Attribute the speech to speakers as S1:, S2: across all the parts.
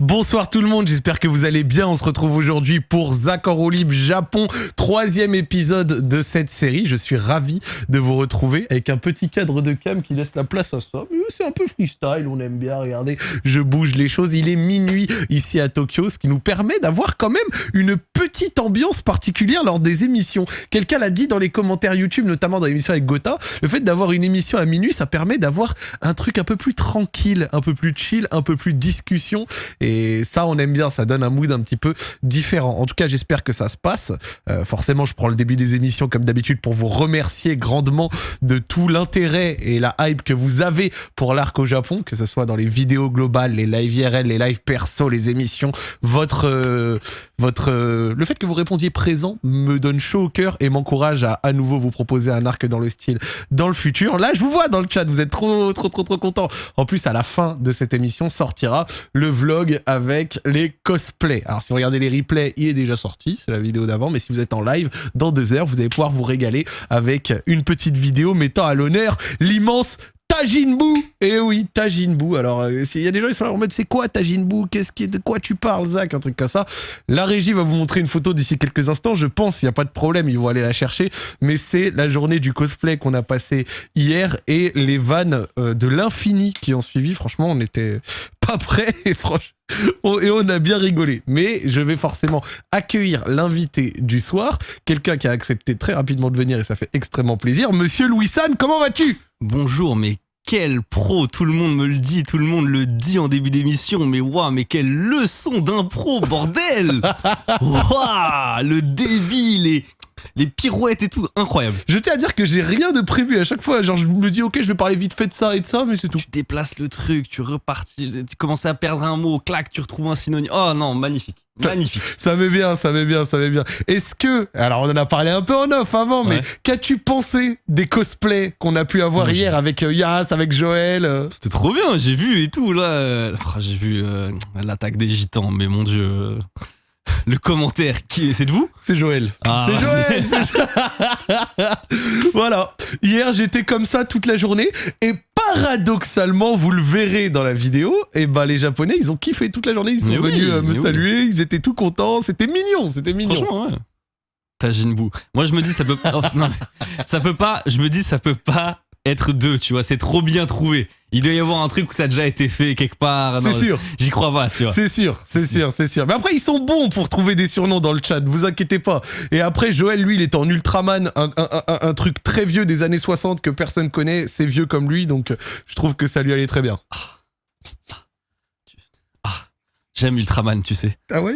S1: Bonsoir tout le monde, j'espère que vous allez bien. On se retrouve aujourd'hui pour Zach Japon, troisième épisode de cette série. Je suis ravi de vous retrouver avec un petit cadre de cam qui laisse la place à ça. C'est un peu freestyle, on aime bien, regardez, je bouge les choses. Il est minuit ici à Tokyo, ce qui nous permet d'avoir quand même une petite ambiance particulière lors des émissions. Quelqu'un l'a dit dans les commentaires YouTube, notamment dans l'émission avec Gotha, le fait d'avoir une émission à minuit, ça permet d'avoir un truc un peu plus tranquille, un peu plus chill, un peu plus discussion. Ça, on aime bien, ça donne un mood un petit peu différent. En tout cas, j'espère que ça se passe. Euh, forcément, je prends le début des émissions comme d'habitude pour vous remercier grandement de tout l'intérêt et la hype que vous avez pour l'arc au Japon, que ce soit dans les vidéos globales, les live IRL, les live perso, les émissions. Votre, euh, votre, euh, le fait que vous répondiez présent me donne chaud au cœur et m'encourage à à nouveau vous proposer un arc dans le style dans le futur. Là, je vous vois dans le chat, vous êtes trop, trop, trop, trop content. En plus, à la fin de cette émission sortira le vlog avec les cosplays. Alors si vous regardez les replays, il est déjà sorti, c'est la vidéo d'avant, mais si vous êtes en live, dans deux heures, vous allez pouvoir vous régaler avec une petite vidéo mettant à l'honneur l'immense Tajinbu Eh oui, Tajinbu. Alors, euh, il y a des gens qui sont là mode, c'est quoi Tajinbu Qu'est-ce qui, de quoi tu parles, Zach? Un truc comme ça. La régie va vous montrer une photo d'ici quelques instants. Je pense, il n'y a pas de problème, ils vont aller la chercher. Mais c'est la journée du cosplay qu'on a passé hier et les vannes euh, de l'infini qui ont suivi. Franchement, on n'était pas prêts et et on a bien rigolé. Mais je vais forcément accueillir l'invité du soir, quelqu'un qui a accepté très rapidement de venir et ça fait extrêmement plaisir. Monsieur Louis San, comment vas-tu?
S2: Bonjour, mais quel pro, tout le monde me le dit, tout le monde le dit en début d'émission, mais waouh, mais quelle leçon d'impro, bordel Waouh, le débit, les, les pirouettes et tout, incroyable.
S1: Je tiens à dire que j'ai rien de prévu à chaque fois, genre je me dis ok je vais parler vite fait de ça et de ça, mais c'est tout.
S2: Tu déplaces le truc, tu repartis, tu commences à perdre un mot, clac, tu retrouves un synonyme. Oh non, magnifique. Magnifique.
S1: Ça, met bien, ça met bien, ça met bien. Est-ce que, alors on en a parlé un peu en off avant, mais qu'as-tu pensé des cosplays qu'on a pu avoir hier avec euh, Yas, avec Joël euh
S2: C'était trop bien, j'ai vu et tout là. Oh, j'ai vu euh, l'attaque des gitans, mais mon dieu. Le commentaire, qui est, c'est de vous
S1: C'est Joël.
S2: Ah,
S1: c'est Joël. voilà. Hier j'étais comme ça toute la journée et paradoxalement, vous le verrez dans la vidéo, et ben les Japonais ils ont kiffé toute la journée, ils sont
S2: Mais
S1: venus euh, me
S2: oui.
S1: saluer, ils étaient tout contents, c'était mignon, c'était mignon.
S2: Franchement, ouais. Tajinbu. Moi, je me dis, ça peut oh, non, ça peut pas, je me dis, ça peut pas être deux, tu vois. C'est trop bien trouvé. Il doit y avoir un truc où ça a déjà été fait quelque part.
S1: C'est sûr.
S2: J'y crois pas, tu vois.
S1: C'est sûr, c'est sûr, c'est sûr. Mais après, ils sont bons pour trouver des surnoms dans le chat, vous inquiétez pas. Et après, Joël, lui, il est en Ultraman, un, un- un- un truc très vieux des années 60 que personne connaît. C'est vieux comme lui, donc je trouve que ça lui allait très bien.
S2: J'aime Ultraman, tu sais.
S1: Ah ouais?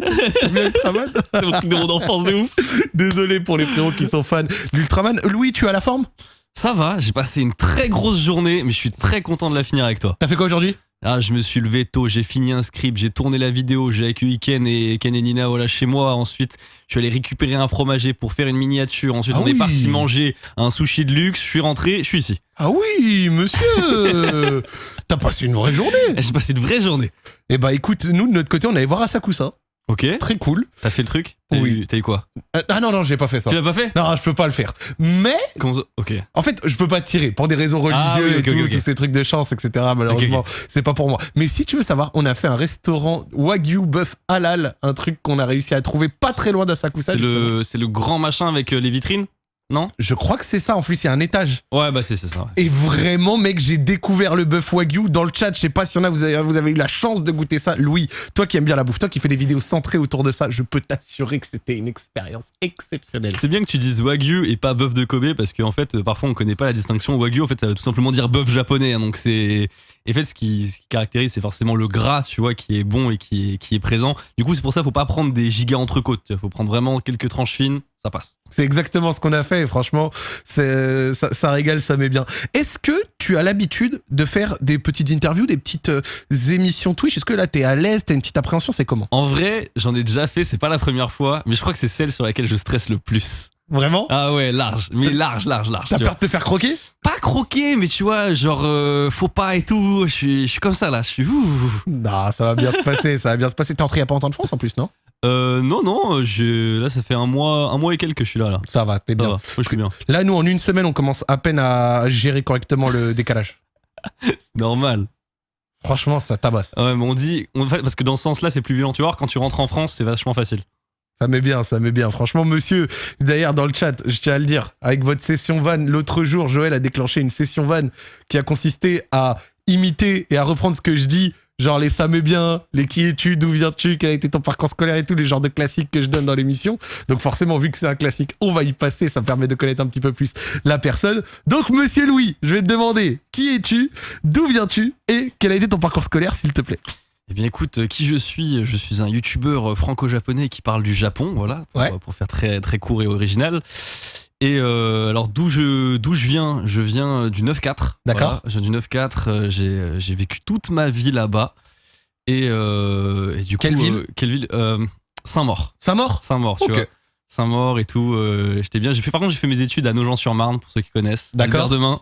S1: Bien Ultraman?
S2: C'est mon truc de mon enfance de ouf.
S1: Désolé pour les frérots qui sont fans d'Ultraman. Louis, tu as la forme?
S2: Ça va, j'ai passé une très grosse journée, mais je suis très content de la finir avec toi.
S1: T'as fait quoi aujourd'hui?
S2: Ah, je me suis levé tôt, j'ai fini un script, j'ai tourné la vidéo, j'ai accueilli Ken et Ken et Nina voilà, chez moi. Ensuite, je suis allé récupérer un fromager pour faire une miniature. Ensuite,
S1: Ah
S2: on est parti manger un sushi de luxe. Je suis rentré, je suis ici.
S1: Ah oui, monsieur T'as passé une vraie journée
S2: J'ai passé une vraie journée.
S1: Eh bah écoute, nous de notre côté, on allait voir Asakusa.
S2: Ok.
S1: Très cool.
S2: T'as fait le truc
S1: Oui.
S2: eu, t'as eu quoi
S1: Euh, Ah non, non, j'ai pas fait ça.
S2: Tu l'as pas fait
S1: Non, je peux pas le faire. Mais
S2: Comment ça Ok.
S1: En fait, je peux pas tirer pour des raisons religieuses
S2: Ah oui,
S1: et tout, tous ces trucs de chance, etc. Malheureusement, c'est pas pour moi. Mais si tu veux savoir, on a fait un restaurant Wagyu bœuf halal, un truc qu'on a réussi à trouver pas très loin d'Asakusa.
S2: C'est
S1: justement.
S2: le, c'est le grand machin avec euh, les vitrines Non
S1: Je crois que c'est ça. En plus, il y a un étage.
S2: Ouais, bah c'est ça. ouais.
S1: Et vraiment, mec, j'ai découvert le bœuf Wagyu dans le chat. Je sais pas si on a, vous avez, vous avez eu la chance de goûter ça. Louis, toi qui aimes bien la bouffe, toi qui fais des vidéos centrées autour de ça, je peux t'assurer que c'était une expérience exceptionnelle.
S2: C'est bien que tu dises wagyu et pas bœuf de Kobe parce qu'en fait, euh, parfois on connaît pas la distinction. Wagyu, en fait, ça veut tout simplement dire bœuf japonais. hein, donc c'est. Et en fait, ce qui, ce qui caractérise, c'est forcément le gras, tu vois, qui est bon et qui est, qui est présent. Du coup, c'est pour ça, faut pas prendre des giga entrecôtes. vois, Faut prendre vraiment quelques tranches fines, ça passe.
S1: C'est exactement ce qu'on a fait et franchement, ça régale, ça met bien. Est-ce que tu as l'habitude de faire des petites interviews, des petites euh, émissions Twitch? Est-ce que là, t'es à l'aise, t'as une petite appréhension C'est comment?
S2: En vrai, j'en ai déjà fait, c'est pas la première fois, mais je crois que c'est celle sur laquelle je stresse le plus.
S1: Vraiment
S2: Ah ouais, large, mais large, large, large.
S1: T'as peur de te faire croquer
S2: Pas croquer, mais tu vois, genre, euh, faut pas et tout. Je suis, je suis comme ça là, je suis.
S1: Non, ça va bien se passer, ça va bien se passer. T'es entré il y a pas longtemps de France en plus, non?
S2: Euh, non, non, je, là, ça fait un mois, un mois et quelques que je suis là, là.
S1: Ça va, t'es
S2: Ça
S1: bien.
S2: va, moi, je suis bien.
S1: Là, nous, en une semaine, on commence à peine à gérer correctement le décalage.
S2: C'est normal.
S1: Franchement, ça tabasse.
S2: Ouais, mais on dit, on- parce que dans ce sens-là, c'est plus violent. Tu vois, quand tu rentres en France, c'est vachement facile.
S1: Ça met bien, ça met bien. Franchement, monsieur, d'ailleurs, dans le chat, je tiens à le dire, avec votre session van, l'autre jour, Joël a déclenché une session van qui a consisté à imiter et à reprendre ce que je dis. Genre les ça met bien, les qui es-tu, d'où viens-tu, quel a été ton parcours scolaire et tout, les genres de classiques que je donne dans l'émission. Donc forcément, vu que c'est un classique, on va y passer, ça permet de connaître un petit peu plus la personne. Donc monsieur Louis, je vais te demander, qui es-tu, d'où viens-tu et quel a été ton parcours scolaire, s'il te plaît?
S2: Eh bien, écoute, euh, qui je suis? Je suis un youtubeur euh, franco-japonais qui parle du Japon, voilà, pour,
S1: Ouais.
S2: euh, pour faire très, très court et original. Et euh, alors, d'où je, d'où je viens? Je viens du 9-4.
S1: D'accord.
S2: Voilà, je viens du 9-4. euh, J'ai, j'ai vécu toute ma vie là-bas. Et, euh, et du coup.
S1: Quelle ville
S2: Quelle ville? Saint-Maur.
S1: Saint-Maur?
S2: Saint-Maur, tu
S1: Ok.
S2: vois. Saint-Maur et tout. J'étais bien. J'ai fait, par contre, j'ai fait mes études à Nogent-sur-Marne, pour ceux qui connaissent.
S1: D'accord.
S2: Demain.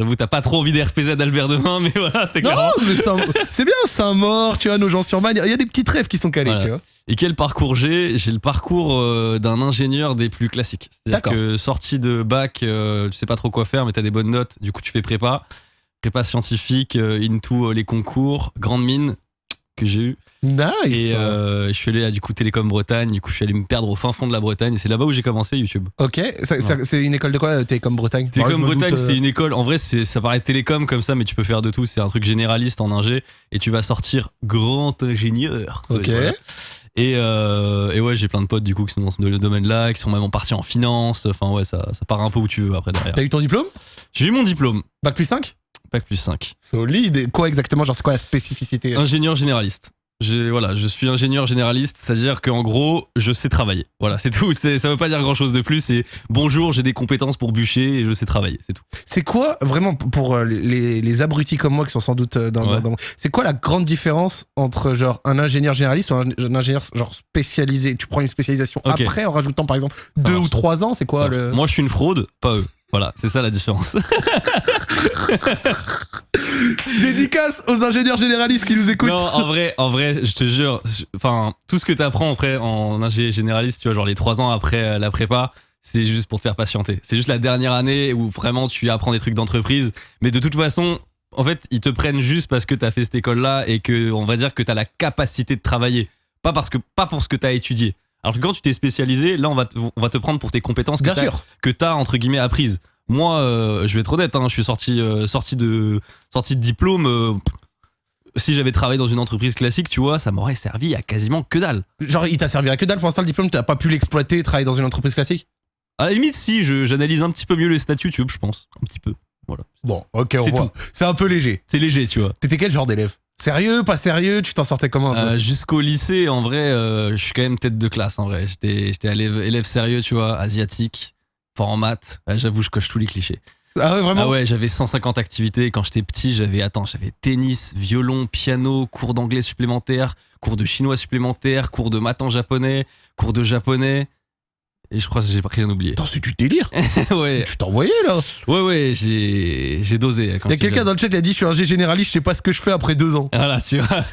S2: J'avoue, t'as pas trop envie d'RPZ d'Albert Demain, mais voilà, c'est
S1: Non,
S2: clair.
S1: mais Saint- c'est bien, Saint-Maur, tu vois, nos gens sur Man, il y a des petits rêves qui sont calés,
S2: Voilà.
S1: tu vois.
S2: Et quel parcours j'ai? J'ai le parcours euh, d'un ingénieur des plus classiques. C'est-à-dire
S1: D'accord.
S2: que sorti de bac, euh, tu sais pas trop quoi faire, mais t'as des bonnes notes, du coup tu fais prépa. Prépa scientifique, euh, into euh, les concours, grande mine que j'ai eu.
S1: Nice.
S2: Et euh, je suis allé à du coup Télécom Bretagne, du coup je suis allé me perdre au fin fond de la Bretagne et c'est là-bas où j'ai commencé YouTube.
S1: Ok, ça- ça- c'est une école de quoi, euh, Télécom Bretagne?
S2: Télécom Bretagne,
S1: euh,
S2: c'est une école. En vrai, c'est ça paraît télécom comme ça, mais tu peux faire de tout. C'est un truc généraliste en ingé et tu vas sortir grand ingénieur.
S1: Ok.
S2: Voilà. Et, euh, et ouais, j'ai plein de potes du coup qui sont dans ce domaine-là, qui sont même partis en finance. Enfin ouais, ça, ça part un peu où tu veux après derrière.
S1: T'as eu ton diplôme?
S2: J'ai eu mon diplôme,
S1: Bac plus 5
S2: bac plus 5.
S1: Solide. Et quoi exactement Genre, c'est quoi la spécificité?
S2: Ingénieur généraliste. J'ai- Voilà, je suis ingénieur généraliste, c'est-à-dire qu'en gros, je sais travailler. Voilà, c'est tout. Ça veut pas dire grand-chose de plus. C'est bonjour, j'ai des compétences pour bûcher et je sais travailler. C'est tout.
S1: C'est quoi, vraiment, pour euh, les, les abrutis comme moi qui sont sans doute euh, dans.
S2: Ouais.
S1: dans- dans- C'est quoi la grande différence entre, genre, un ingénieur généraliste ou un, un ingénieur, genre, spécialisé? Tu prends une spécialisation après en rajoutant, par exemple,
S2: Ça
S1: deux
S2: marche.
S1: ou trois ans C'est quoi le.
S2: Moi, je suis une fraude, pas eux. Voilà, c'est ça la différence.
S1: Dédicace aux ingénieurs généralistes qui nous écoutent.
S2: Non, en vrai, en vrai, je te jure, enfin, tout ce que tu apprends après en ingé généraliste, tu vois, genre les trois ans après euh, la prépa, c'est juste pour te faire patienter. C'est juste la dernière année où vraiment tu apprends des trucs d'entreprise. Mais de toute façon, en fait, ils te prennent juste parce que tu as fait cette école-là et que, on va dire que tu as la capacité de travailler. Pas, parce que, pas pour ce que tu as étudié. Alors que quand tu t'es spécialisé, là, on va, te, on va te prendre pour tes compétences que t'as- que tu as, entre guillemets, apprises. Moi, euh, je vais être honnête, hein, je suis sorti, euh, sorti, de, sorti de diplôme. euh, si j'avais travaillé dans une entreprise classique, tu vois, ça m'aurait servi à quasiment que dalle.
S1: Genre, il t'a servi à que dalle pour l'instant le diplôme, t'as pas pu l'exploiter, travailler dans une entreprise classique?
S2: À la limite, si, je- j'analyse un petit peu mieux les statuts, tu vois, je pense. Un petit peu. Voilà.
S1: Bon, ok, on
S2: C'est
S1: voit.
S2: tout.
S1: C'est un peu léger.
S2: C'est léger, tu vois.
S1: T'étais quel genre d'élève? Sérieux, pas sérieux Tu t'en sortais comment
S2: Euh, Jusqu'au lycée, en vrai, euh, je suis quand même tête de classe, en vrai. J'étais j'étais élève, élève sérieux, tu vois, asiatique, fort en maths. Ouais, J'avoue, je coche tous les clichés.
S1: Ah ouais, vraiment?
S2: Ah ouais, j'avais 150 activités. Quand j'étais petit, j'avais, attends, j'avais tennis, violon, piano, cours d'anglais supplémentaire, cours de chinois supplémentaire, cours de maths en japonais, cours de japonais. Et je crois que j'ai pas rien oublié.
S1: Attends, c'est du délire
S2: ouais,
S1: Tu t'envoyais là
S2: ouais, ouais, j'ai, j'ai dosé. Quand
S1: Il y a quelqu'un dans le chat qui a dit Je suis un G généraliste, je sais pas ce que je fais après deux ans.
S2: Voilà, tu vois.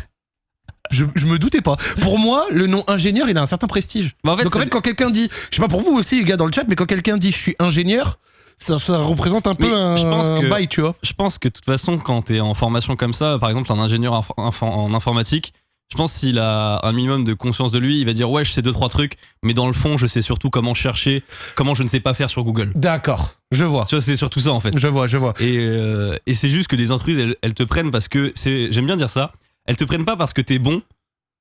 S1: Je, je me doutais pas. Pour moi, le nom ingénieur, il a un certain prestige.
S2: Mais en fait,
S1: Donc en fait, quand quelqu'un dit, je sais pas pour vous aussi, les gars dans le chat, mais quand quelqu'un dit je suis ingénieur, ça, ça représente un peu un,
S2: je pense que-
S1: bail, tu vois.
S2: je pense que de toute façon, quand tu es en formation comme ça, par exemple un ingénieur en informatique, je pense s'il a un minimum de conscience de lui, il va dire ouais, je sais deux trois trucs, mais dans le fond, je sais surtout comment chercher, comment je ne sais pas faire sur Google.
S1: D'accord, je vois.
S2: Tu vois, c'est surtout ça en fait.
S1: Je vois, je vois.
S2: Et, euh, et c'est juste que les entreprises, elles, elles te prennent parce que c'est, j'aime bien dire ça, elles te prennent pas parce que t'es bon,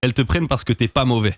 S2: elles te prennent parce que t'es pas mauvais.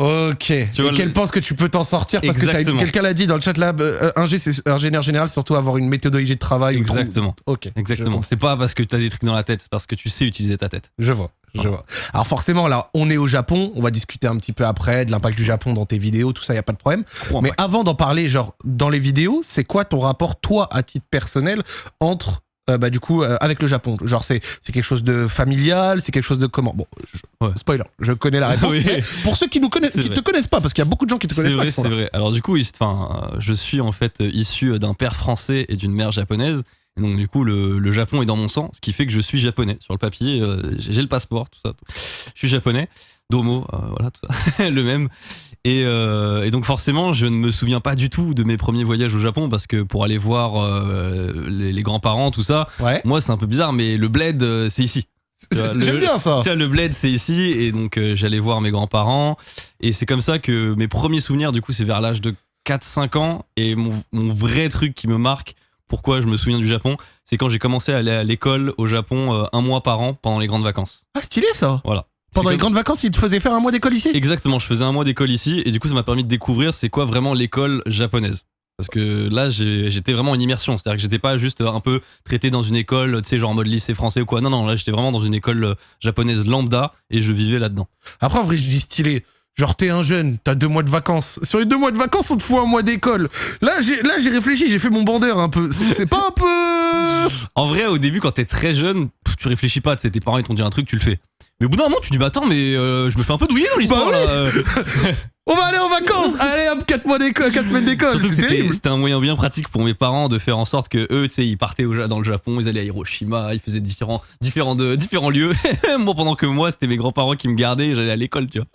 S1: Ok.
S2: Tu vois,
S1: et qu'elle
S2: le-
S1: pense que tu peux t'en sortir parce que quelqu'un l'a dit dans le chat là, euh, ingé, c'est ingénieur général, surtout avoir une méthodologie de travail.
S2: Exactement.
S1: Ok.
S2: Exactement. C'est pas parce que t'as des trucs dans la tête, c'est parce que tu sais utiliser ta tête.
S1: Je vois, je vois. Alors forcément, là, on est au Japon. On va discuter un petit peu après de l'impact du Japon dans tes vidéos, tout ça, y a pas de problème. Mais avant d'en parler, genre dans les vidéos, c'est quoi ton rapport, toi, à titre personnel, entre euh, bah, du coup, euh, avec le Japon Genre, c'est c'est quelque chose de familial, c'est quelque chose de comment? Bon, je-
S2: Ouais.
S1: spoiler, je connais la réponse.
S2: Oui.
S1: mais pour ceux qui nous connaissent,
S2: C'est
S1: qui
S2: vrai.
S1: te connaissent pas, parce qu'il y a beaucoup de gens qui te connaissent pas.
S2: vrai,
S1: sont
S2: c'est vrai. Alors du coup, enfin, euh, je suis en fait issu d'un père français et d'une mère japonaise. Et donc du coup, le, le Japon est dans mon sang, ce qui fait que je suis japonais. Sur le papier, euh, j'ai j'ai le passeport, tout ça. tout. Je suis japonais. Domo, euh, voilà, tout ça, le même. Et, euh, et donc forcément, je ne me souviens pas du tout de mes premiers voyages au Japon parce que pour aller voir euh, les, les grands-parents, tout ça,
S1: Ouais.
S2: moi c'est un peu bizarre, mais le bled, c'est ici. Vois,
S1: J'aime bien ça.
S2: Tiens, le bled, c'est ici, et donc j'allais voir mes grands-parents, et c'est comme ça que mes premiers souvenirs, du coup, c'est vers l'âge de 4-5 ans, et mon, mon vrai truc qui me marque, pourquoi je me souviens du Japon, c'est quand j'ai commencé à aller à l'école au Japon euh, un mois par an pendant les grandes vacances.
S1: Ah, stylé ça.
S2: Voilà.
S1: Pendant les
S2: comme-
S1: grandes vacances, ils te faisaient faire un mois d'école ici
S2: Exactement, je faisais un mois d'école ici, et du coup, ça m'a permis de découvrir c'est quoi vraiment l'école japonaise. Parce que là, j'étais vraiment en immersion. C'est-à-dire que j'étais pas juste un peu traité dans une école, tu sais, genre en mode lycée français ou quoi. Non, non, là, j'étais vraiment dans une école euh, japonaise lambda et je vivais là-dedans.
S1: Après, en vrai, je dis stylé. Genre, t'es un jeune, t'as deux mois de vacances. Sur les deux mois de vacances, on te fout un mois d'école. Là, j'ai, là, j'ai réfléchi, j'ai fait mon bandeur un peu. C'est, pas un peu.
S2: En vrai, au début, quand t'es très jeune, tu réfléchis pas. Tes parents ils t'ont dit un truc, tu le fais. Mais au bout d'un moment, tu dis, bah attends, mais euh, je me fais un peu douiller dans l'histoire
S1: Bah oui.
S2: là. euh.
S1: On va aller en vacances Allez, hop, 4 mois d'école, 4 semaines d'école.
S2: Surtout que
S1: C'est
S2: c'était un moyen bien pratique pour mes parents de faire en sorte que eux, tu sais, ils partaient au, dans le Japon, ils allaient à Hiroshima, ils faisaient différents, différents, de, différents lieux. moi, pendant que moi, c'était mes grands-parents qui me gardaient j'allais à l'école, tu vois.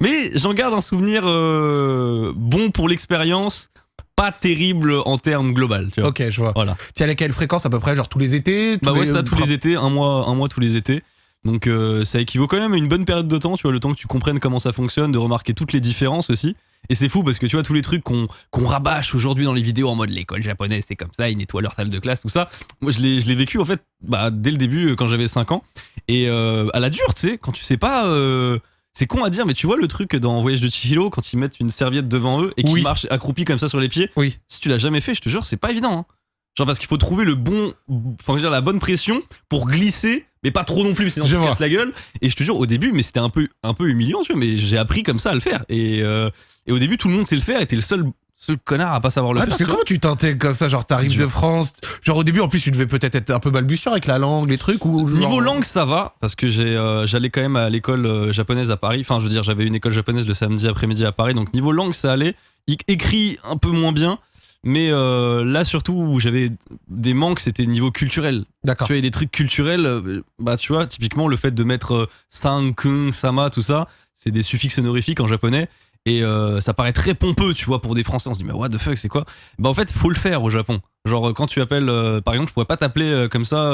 S2: Mais j'en garde un souvenir euh, bon pour l'expérience, pas terrible en termes global, tu vois.
S1: Ok, je vois.
S2: Voilà.
S1: Tu allais à quelle fréquence à peu près Genre tous les étés tous
S2: Bah ouais,
S1: les-
S2: ça tous les étés, un mois, un mois tous les étés. Donc euh, ça équivaut quand même à une bonne période de temps, tu vois, le temps que tu comprennes comment ça fonctionne, de remarquer toutes les différences aussi. Et c'est fou parce que tu vois tous les trucs qu'on rabâche aujourd'hui dans les vidéos en mode l'école japonaise c'est comme ça, ils nettoient leur salle de classe, tout ça. Moi je l'ai vécu en fait bah, dès le début euh, quand j'avais 5 ans. Et euh, à la dure, tu sais, quand tu sais pas... euh, c'est con à dire, mais tu vois le truc dans Voyage de Chihiro quand ils mettent une serviette devant eux et qu'ils
S1: Oui.
S2: marchent accroupis comme ça sur les pieds
S1: Oui.
S2: si tu l'as jamais fait, je te jure, c'est pas évident. hein. Genre parce qu'il faut trouver le bon, enfin je veux dire la bonne pression pour glisser, mais pas trop non plus, sinon
S1: Je
S2: tu te casses la gueule. Et je te jure, au début, mais c'était un peu, un peu humiliant, tu vois, mais j'ai appris comme ça à le faire. Et, euh, et au début, tout le monde sait le faire, et t'es le seul, seul connard à pas savoir le
S1: Ouais,
S2: faire.
S1: parce que comment tu t'intègres comme ça Genre, t'arrives de. France. Genre, au début, en plus, tu devais peut-être être un peu balbutiant avec la langue, les trucs. ou genre-
S2: Niveau langue, ça va, parce que j'ai, euh, j'allais quand même à l'école euh, japonaise à Paris. Enfin, je veux dire, j'avais une école japonaise le samedi après-midi à Paris, donc niveau langue, ça allait. Écrit un peu moins bien, mais euh, là surtout où j'avais des manques, c'était niveau culturel.
S1: D'accord.
S2: Tu vois, il y a des trucs culturels, euh, bah tu vois, typiquement le fait de mettre euh, san, kun, sama, tout ça, c'est des suffixes honorifiques en japonais. Et euh, ça paraît très pompeux, tu vois, pour des Français. On se dit, mais what the fuck, c'est quoi? Bah en fait, faut le faire au Japon. Genre, quand tu appelles, euh, par exemple, je pourrais pas t'appeler comme ça,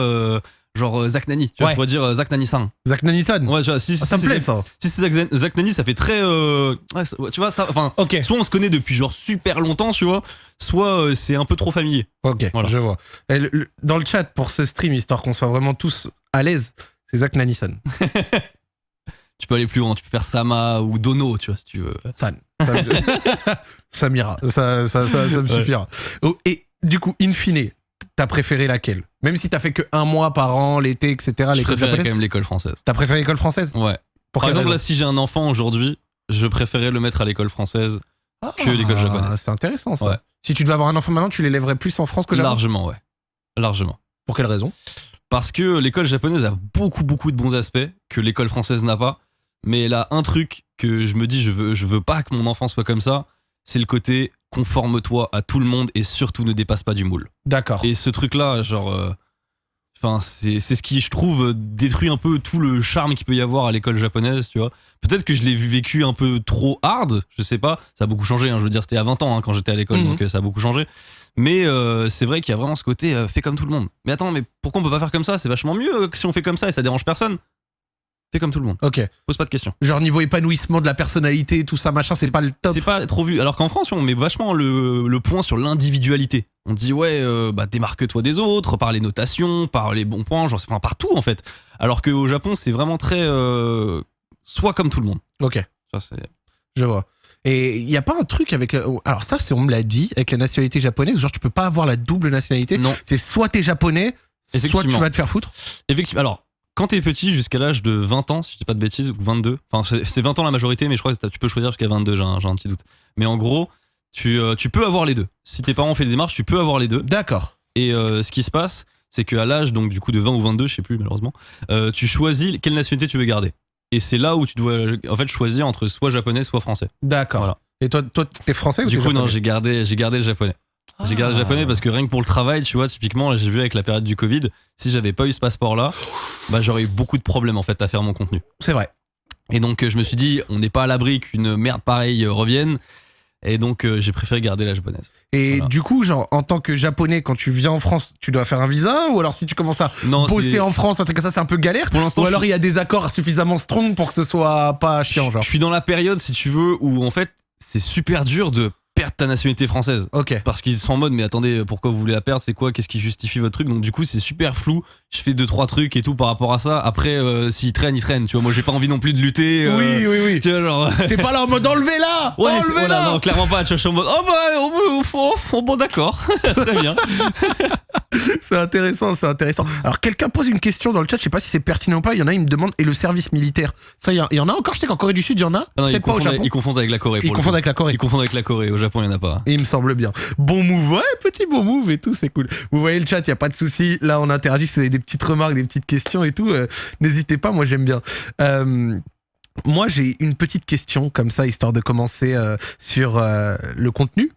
S2: genre euh, Zach Nani. Tu vois,
S1: Ouais.
S2: je pourrais dire euh, Zach Nani-san.
S1: Zach Nanisan.
S2: Ouais, tu vois, si,
S1: Ah, ça
S2: si
S1: me plaît,
S2: c'est-
S1: ça.
S2: Si c'est Zach, Zach Nani, ça fait très. euh, ouais, ça- ouais, tu vois, ça. Enfin,
S1: Ok.
S2: soit on se connaît depuis genre super longtemps, tu vois, soit euh, c'est un peu trop familier.
S1: Ok,
S2: Voilà.
S1: je vois. Et le- le- dans le chat pour ce stream, histoire qu'on soit vraiment tous à l'aise, c'est Zach Nanisan.
S2: Tu peux aller plus loin, tu peux faire Sama ou Dono, tu vois, si tu veux.
S1: San. Ça, ça m'ira. Ça, ça, ça, ça me
S2: Ouais.
S1: suffira. Oh, et du coup, in fine, t'as préféré laquelle? Même si t'as fait que un mois par an, l'été, etc.,
S2: Je préférais quand
S1: japonaise.
S2: même l'école française.
S1: T'as préféré l'école française?
S2: Ouais.
S1: Pour
S2: Par exemple, là, si j'ai un enfant aujourd'hui, je préférais le mettre à l'école française que l'école japonaise.
S1: Ah, C'est intéressant ça.
S2: Ouais.
S1: Si tu devais avoir un enfant maintenant, tu l'élèverais plus en France que Japon
S2: Largement, ouais. Largement.
S1: Pour quelle raison?
S2: Parce que l'école japonaise a beaucoup, beaucoup de bons aspects que l'école française n'a pas. Mais elle a un truc que je me dis, je veux, je veux pas que mon enfant soit comme ça. C'est le côté conforme-toi à tout le monde et surtout ne dépasse pas du moule.
S1: D'accord.
S2: Et ce truc-là, genre. euh, Enfin, c'est c'est ce qui, je trouve, détruit un peu tout le charme qu'il peut y avoir à l'école japonaise, tu vois. Peut-être que je l'ai vécu un peu trop hard, je sais pas. Ça a beaucoup changé, hein, je veux dire, c'était à 20 ans hein, quand j'étais à l'école,
S1: Mhm.
S2: donc euh, ça a beaucoup changé. Mais euh, c'est vrai qu'il y a vraiment ce côté euh, fait comme tout le monde. Mais attends, mais pourquoi on peut pas faire comme ça? C'est vachement mieux que si on fait comme ça et ça dérange personne. Fais comme tout le monde,
S1: Ok.
S2: pose pas de questions.
S1: Genre niveau épanouissement de la personnalité, tout ça, machin, c'est pas le top.
S2: C'est pas trop vu. Alors qu'en France, on met vachement le, le point sur l'individualité. On dit ouais, euh, bah démarque-toi des autres par les notations, par les bons points, genre, enfin partout en fait. Alors qu'au Japon, c'est vraiment très euh, soit comme tout le monde.
S1: Ok.
S2: Ça, c'est-
S1: Je vois. Et il y a pas un truc avec. euh, Alors ça, c'est on me l'a dit avec la nationalité japonaise. Genre tu peux pas avoir la double nationalité.
S2: Non,
S1: C'est soit t'es japonais, soit tu vas te faire foutre.
S2: effectivement. Alors, quand t'es petit, jusqu'à l'âge de 20 ans, si je dis pas de bêtises, ou 22, enfin c'est- c'est 20 ans la majorité, mais je crois que tu peux choisir jusqu'à 22, j'ai un, petit doute. Mais en gros, tu, euh, tu peux avoir les deux. Si tes parents ont fait des démarches, tu peux avoir les deux.
S1: D'accord.
S2: Et euh, ce qui se passe, c'est qu'à l'âge donc du coup de 20 ou 22, je sais plus malheureusement, euh, tu choisis quelle nationalité tu veux garder. Et c'est là où tu dois en fait choisir entre soit japonais soit français.
S1: D'accord.
S2: Voilà.
S1: Et toi, toi, t'es français ou
S2: Du coup non, j'ai gardé j'ai gardé le japonais. J'ai gardé le japonais parce que rien que pour le travail, tu vois, typiquement, j'ai vu avec la période du Covid, si j'avais pas eu ce passeport-là, bah, j'aurais eu beaucoup de problèmes en fait à faire mon contenu.
S1: C'est vrai.
S2: Et donc euh, je me suis dit, on n'est pas à l'abri qu'une merde pareille euh, revienne. Et donc, euh, j'ai préféré garder la japonaise.
S1: Et
S2: Voilà.
S1: du coup, genre, en tant que japonais, quand tu viens en France, tu dois faire un visa Ou alors si tu commences à
S2: Non,
S1: bosser en France, un truc comme ça, c'est un peu galère?
S2: Pour l'instant,
S1: Ou alors
S2: suis-
S1: il y a des accords suffisamment strong pour que ce soit pas chiant, genre?
S2: Je suis dans la période, si tu veux, où en fait, c'est super dur de perdre ta nationalité française.
S1: Ok.
S2: Parce qu'ils sont en mode, mais attendez, pourquoi vous voulez la perdre? C'est quoi? Qu'est-ce qui justifie votre truc? Donc, du coup, c'est super flou. Je fais deux, trois trucs et tout par rapport à ça. Après, euh, s'ils traînent, ils traînent. Tu vois, moi, j'ai pas envie non plus de lutter. euh,
S1: Oui, oui, oui.
S2: Tu vois, genre.
S1: T'es pas là en mode enlevez-la
S2: Ouais, c'est-
S1: Enlevez-la
S2: voilà, non, clairement pas. Tu vois, je suis en mode, oh bah, oh, bah, oh, oh, bon, d'accord. Très bien.
S1: C'est intéressant, c'est intéressant. Alors, quelqu'un pose une question dans le chat, je sais pas si c'est pertinent ou pas. Il y en a, il me demande, et le service militaire? Ça, il y, il en a encore Je sais qu'en Corée du Sud, il y en a.
S2: Ah
S1: Peut-être pas au Japon.
S2: ils confondent avec la Corée.
S1: Ils confondent avec la Corée.
S2: Ils confondent avec la Corée. Au Japon, il y en a pas.
S1: Et il me semble bien. Bon move, ouais, petit bon move et tout, c'est cool. Vous voyez le chat, il y a pas de souci. Là, on interagit, avez des petites remarques, des petites questions et tout, euh, n'hésitez pas, moi j'aime bien. Euh, moi, j'ai une petite question comme ça, histoire de commencer euh, sur le contenu.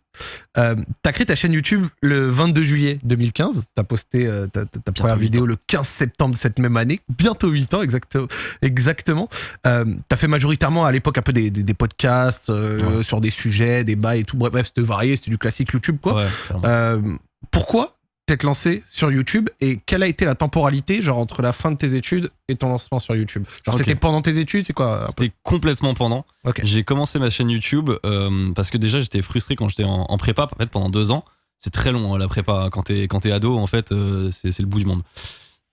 S1: Euh, t'as créé ta chaîne YouTube le 22 juillet 2015. T'as posté euh, ta, première vidéo le 15 septembre de cette même année. Bientôt 8 ans, exactement. exactement. Euh, t'as fait majoritairement à l'époque un peu des, des, des podcasts
S2: Ouais.
S1: sur des sujets, des bails et tout. Bref, c'était varié, c'était du classique YouTube, quoi.
S2: Ouais,
S1: pourquoi t'être lancé sur YouTube et quelle a été la temporalité, genre entre la fin de tes études et ton lancement sur YouTube? Genre c'était pendant tes études, c'est quoi
S2: C'était complètement pendant. J'ai commencé ma chaîne YouTube euh, parce que déjà j'étais frustré quand j'étais en, en prépa. En fait, pendant deux ans, c'est très long hein, la prépa. Quand t'es quand t'es ado, en fait, euh, c'est le bout du monde.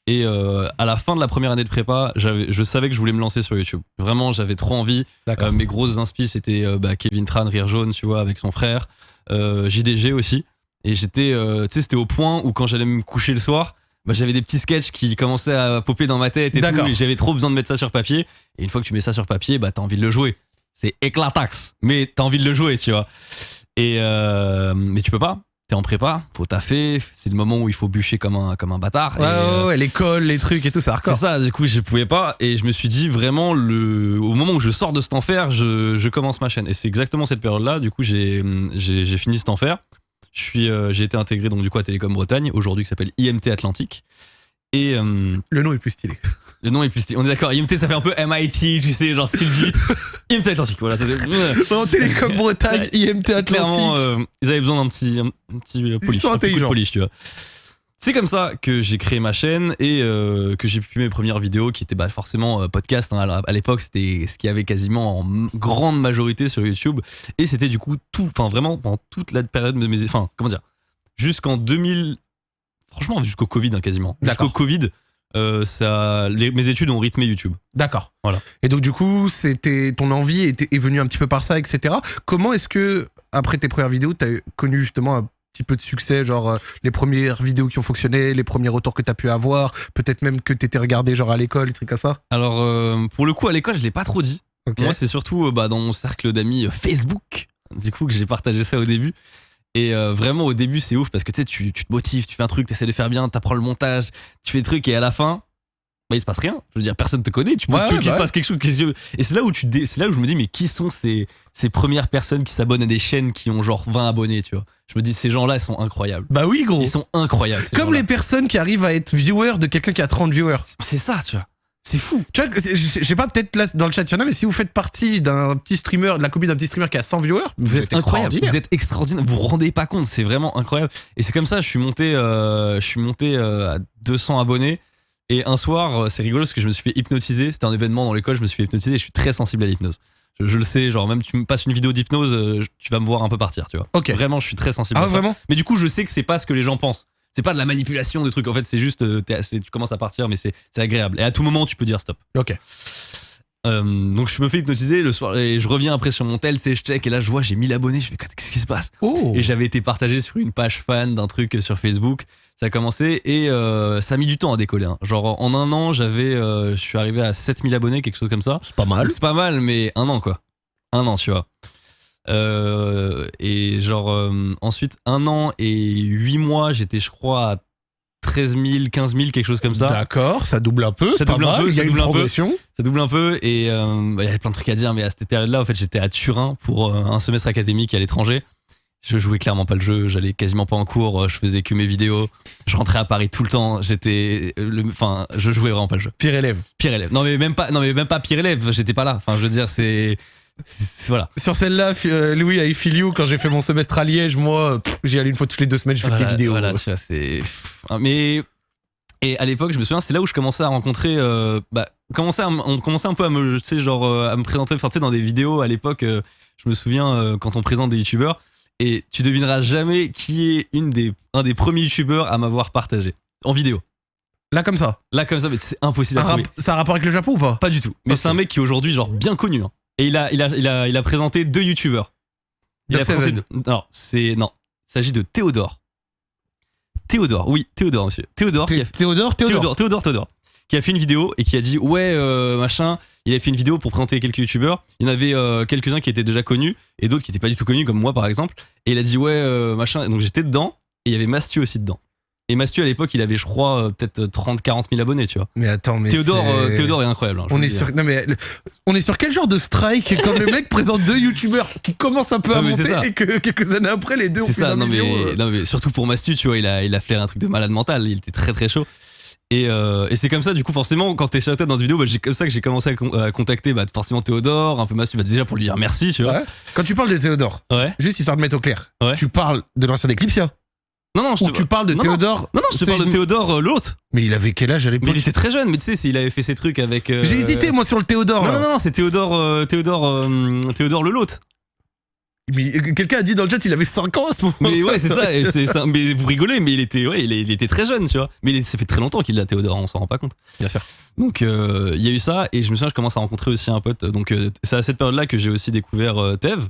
S2: Et euh, à la fin de la première année de prépa, j'avais- je savais que je voulais me lancer sur YouTube. Vraiment, j'avais trop envie. Euh, mes grosses inspi, c'était bah, Kevin Tran, Rire Jaune, tu vois, avec son frère. JDG aussi. Et j'étais, euh, tu sais, c'était au point où quand j'allais me coucher le soir, bah, j'avais des petits sketchs qui commençaient à popper dans ma tête et tout. Et j'avais trop besoin de mettre ça sur papier. Et une fois que tu mets ça sur papier, bah, t'as envie de le jouer. C'est éclatax. Mais t'as envie de le jouer, tu vois. Et, euh, mais tu peux pas. T'es en prépa, faut taffer. C'est le moment où il faut bûcher comme un, comme un bâtard.
S1: Ouais,
S2: Et, euh,
S1: ouais, ouais, l'école, les trucs et tout, c'est
S2: c'est ça, du coup, je pouvais pas. Et je me suis dit, vraiment, le... au moment où je sors de cet enfer, je, je commence ma chaîne. Et c'est exactement cette période-là. Du coup, j'ai fini cet enfer. Euh, j'ai été intégré donc du coup à Télécom Bretagne, aujourd'hui qui s'appelle IMT Atlantique. Et euh,
S1: Le nom est plus stylé.
S2: le nom est plus. On est d'accord, IMT ça fait un peu MIT, tu sais, genre style vite. IMT Atlantique, voilà. ça fait-
S1: En Télécom Bretagne, IMT Atlantique.
S2: Clairement, euh, ils avaient besoin d'un petit, un, petit euh, polish,
S1: sont
S2: un petit coup de
S1: intelligents.
S2: polish, tu vois. C'est comme ça que j'ai créé ma chaîne et euh, que j'ai publié mes premières vidéos qui étaient bah, forcément euh, podcast. hein. À l'époque, c'était ce qu'il y avait quasiment en grande majorité sur YouTube. Et c'était du coup tout, enfin vraiment pendant toute la période de mes. Enfin, comment dire Jusqu'en 2000. Franchement, jusqu'au Covid, hein, quasiment. Jusqu'au Covid, euh, ça, les- mes études ont rythmé YouTube.
S1: D'accord.
S2: Voilà.
S1: Et donc du coup, c'était ton envie était, est venue un petit peu par ça, etc. Comment est-ce que après tes premières vidéos, t'as connu justement un petit peu de succès, genre euh, les premières vidéos qui ont fonctionné, les premiers retours que t'as pu avoir, peut-être même que t'étais regardé genre à l'école, des trucs comme ça.
S2: Alors, euh, pour le coup, à l'école, je l'ai pas trop dit. Moi, c'est surtout euh, bah, dans mon cercle d'amis Facebook, du coup, que j'ai partagé ça au début. Et euh, vraiment, au début, c'est ouf parce que tu sais, tu tu te motives, tu fais un truc, tu essaies de faire bien, tu apprends le montage, tu fais le truc, et à la fin, bah, il se passe rien. Je veux dire, personne te connaît, tu peux
S1: Ouais,
S2: qu'il
S1: bah
S2: se passe quelque chose. que- Et c'est là, où tu c'est là où je me dis, mais qui sont ces, ces premières personnes qui s'abonnent à des chaînes qui ont genre 20 abonnés, tu vois? Je me dis, ces gens-là, ils sont incroyables.
S1: Bah oui, gros.
S2: Ils sont incroyables.
S1: Comme les personnes qui arrivent à être viewers de quelqu'un qui a 30 viewers.
S2: C'est ça, tu vois. C'est fou.
S1: Tu vois, je sais pas, peut-être là dans le chat, il y en a, mais si vous faites partie d'un petit streamer, de la copie d'un petit streamer qui a 100 viewers, vous, êtes
S2: incroyable. Vous êtes extraordinaire. Vous vous rendez pas compte. C'est vraiment incroyable. Et c'est comme ça, je suis monté, euh, je suis monté euh, à 200 abonnés. Et un soir, euh, c'est rigolo parce que je me suis fait hypnotiser. C'était un événement dans l'école, je me suis fait hypnotiser. Et je suis très sensible à l'hypnose. Je, je le sais, genre même tu me passes une vidéo d'hypnose, euh, tu vas me voir un peu partir, tu vois.
S1: Ok.
S2: Vraiment, je suis très sensible.
S1: Ah
S2: à ça.
S1: vraiment?
S2: Mais du coup, je sais que c'est pas ce que les gens pensent. C'est pas de la manipulation de trucs. En fait, c'est juste, euh, tu commences à partir, mais c'est c'est agréable. Et à tout moment, tu peux dire stop.
S1: Ok.
S2: Euh, donc je me fais hypnotiser le soir et je reviens après sur mon tel, c'est je check et là je vois j'ai 1000 abonnés, je fais qu'est-ce qui se passe?
S1: Oh
S2: Et j'avais été partagé sur une page fan d'un truc sur Facebook. Ça a commencé et euh, ça a mis du temps à décoller. hein. Genre en un an, j'avais, euh, je suis arrivé à 7000 abonnés, quelque chose comme ça.
S1: C'est pas mal.
S2: C'est pas mal, mais un an quoi. Un an, tu vois. Et genre ensuite un an et huit mois, j'étais je crois à 13 000, 15 000, quelque chose comme ça.
S1: D'accord, ça double un peu.
S2: Ça double un
S1: mal,
S2: peu,
S1: il y a
S2: ça
S1: une
S2: double un peu.
S1: progression.
S2: Ça double un peu et euh, bah, il y avait plein de trucs à dire, mais à cette période-là, en fait, j'étais à Turin pour euh, un semestre académique à l'étranger. Je jouais clairement pas le jeu, j'allais quasiment pas en cours, euh, je faisais que mes vidéos. Je rentrais à Paris tout le temps, j'étais, enfin, je jouais vraiment pas le jeu.
S1: Pire élève.
S2: Pire élève. Non mais même pas, non mais même pas pire élève. J'étais pas là. Enfin, je veux dire, c'est- voilà.
S1: Sur celle-là, euh, Louis, I feel you. Quand j'ai fait mon semestre à Liège, moi, j'y allais une fois toutes les deux semaines, je fais
S2: Voilà,
S1: des vidéos.
S2: voilà, tu vois, c'est. Ah, Mais. Et à l'époque, je me souviens, c'est là où je commençais à rencontrer. euh, bah, à m- on commençait un peu à me, genre, euh, à me présenter, enfin, dans des vidéos à l'époque. euh, je me souviens quand on présente des youtubeurs. Et tu devineras jamais qui est une des, un des premiers youtubeurs à m'avoir partagé en vidéo.
S1: Là, comme ça.
S2: Là, comme ça, mais c'est impossible à
S1: Un
S2: trouver.
S1: ça a rapport avec le Japon ou pas?
S2: Pas du tout. Mais c'est un mec qui est aujourd'hui, genre, bien connu. hein. Et il a, il, a, il, a, il a présenté deux youtubeurs. Il a présenté
S1: Seven.
S2: deux- Non, c'est. Non. Il s'agit de Théodore. Théodore, oui, Théodore, monsieur. Théodore qui a
S1: Thé- Théodore, Théodore.
S2: Théodore, Théodore, Théodore, qui a fait une vidéo et qui a dit ouais euh, machin. Il a fait une vidéo pour présenter quelques youtubeurs. Il y en avait euh, quelques-uns qui étaient déjà connus et d'autres qui étaient pas du tout connus comme moi par exemple. Et il a dit ouais euh, machin. Donc j'étais dedans et il y avait Mastu aussi dedans. Et Mastu à l'époque il avait je crois euh, peut-être 30 40 000 abonnés tu vois.
S1: Mais attends, mais.
S2: Théodore,
S1: c'est-
S2: euh, Théodore est incroyable. hein,
S1: On est sur non mais le- on est sur quel genre de strike quand le mec présente deux youtubeurs qui commencent un peu à
S2: Non, c'est
S1: monter et que quelques années après les deux ont
S2: C'est
S1: fait
S2: ça, non mais,
S1: euh.
S2: non mais surtout pour Mastu, tu vois, il a, il a flairé un truc de malade mental, il était très très chaud. Et, euh, et c'est comme ça, du coup, forcément, quand t'es sur la tête dans une vidéo, bah, j'ai comme ça que j'ai commencé à, con- à contacter bah, forcément Théodore, un peu Mastu, bah, déjà pour lui dire merci, tu vois.
S1: Ouais. Quand tu parles de Théodore,
S2: Ouais.
S1: juste histoire de mettre au clair,
S2: Ouais.
S1: tu parles de l'ancien Eclipsia
S2: Non, non, je
S1: ou
S2: te,
S1: tu parles de
S2: non,
S1: Théodore
S2: non, non, je te parle de Théodore, euh, l'autre.
S1: Mais il avait quel âge à
S2: Mais
S1: l'époque
S2: il était très jeune, mais tu sais, s'il avait fait ses trucs avec. euh,
S1: J'ai hésité moi sur le Théodore.
S2: Non,
S1: là.
S2: non, non, c'est Théodore, euh, Théodore, euh, Théodore le l'autre.
S1: Mais euh, quelqu'un a dit dans le chat il avait 5 ans à ce moment.
S2: Mais ouais, c'est ça, et c'est ça. Mais vous rigolez, mais il était, ouais, il, est- il était très jeune, tu vois. Mais il est- ça fait très longtemps qu'il l'a Théodore, on s'en rend pas compte.
S1: Bien sûr.
S2: Donc euh, il y a eu ça, et je me souviens, je commence à rencontrer aussi un pote. Donc euh, c'est à cette période-là que j'ai aussi découvert euh, Tev,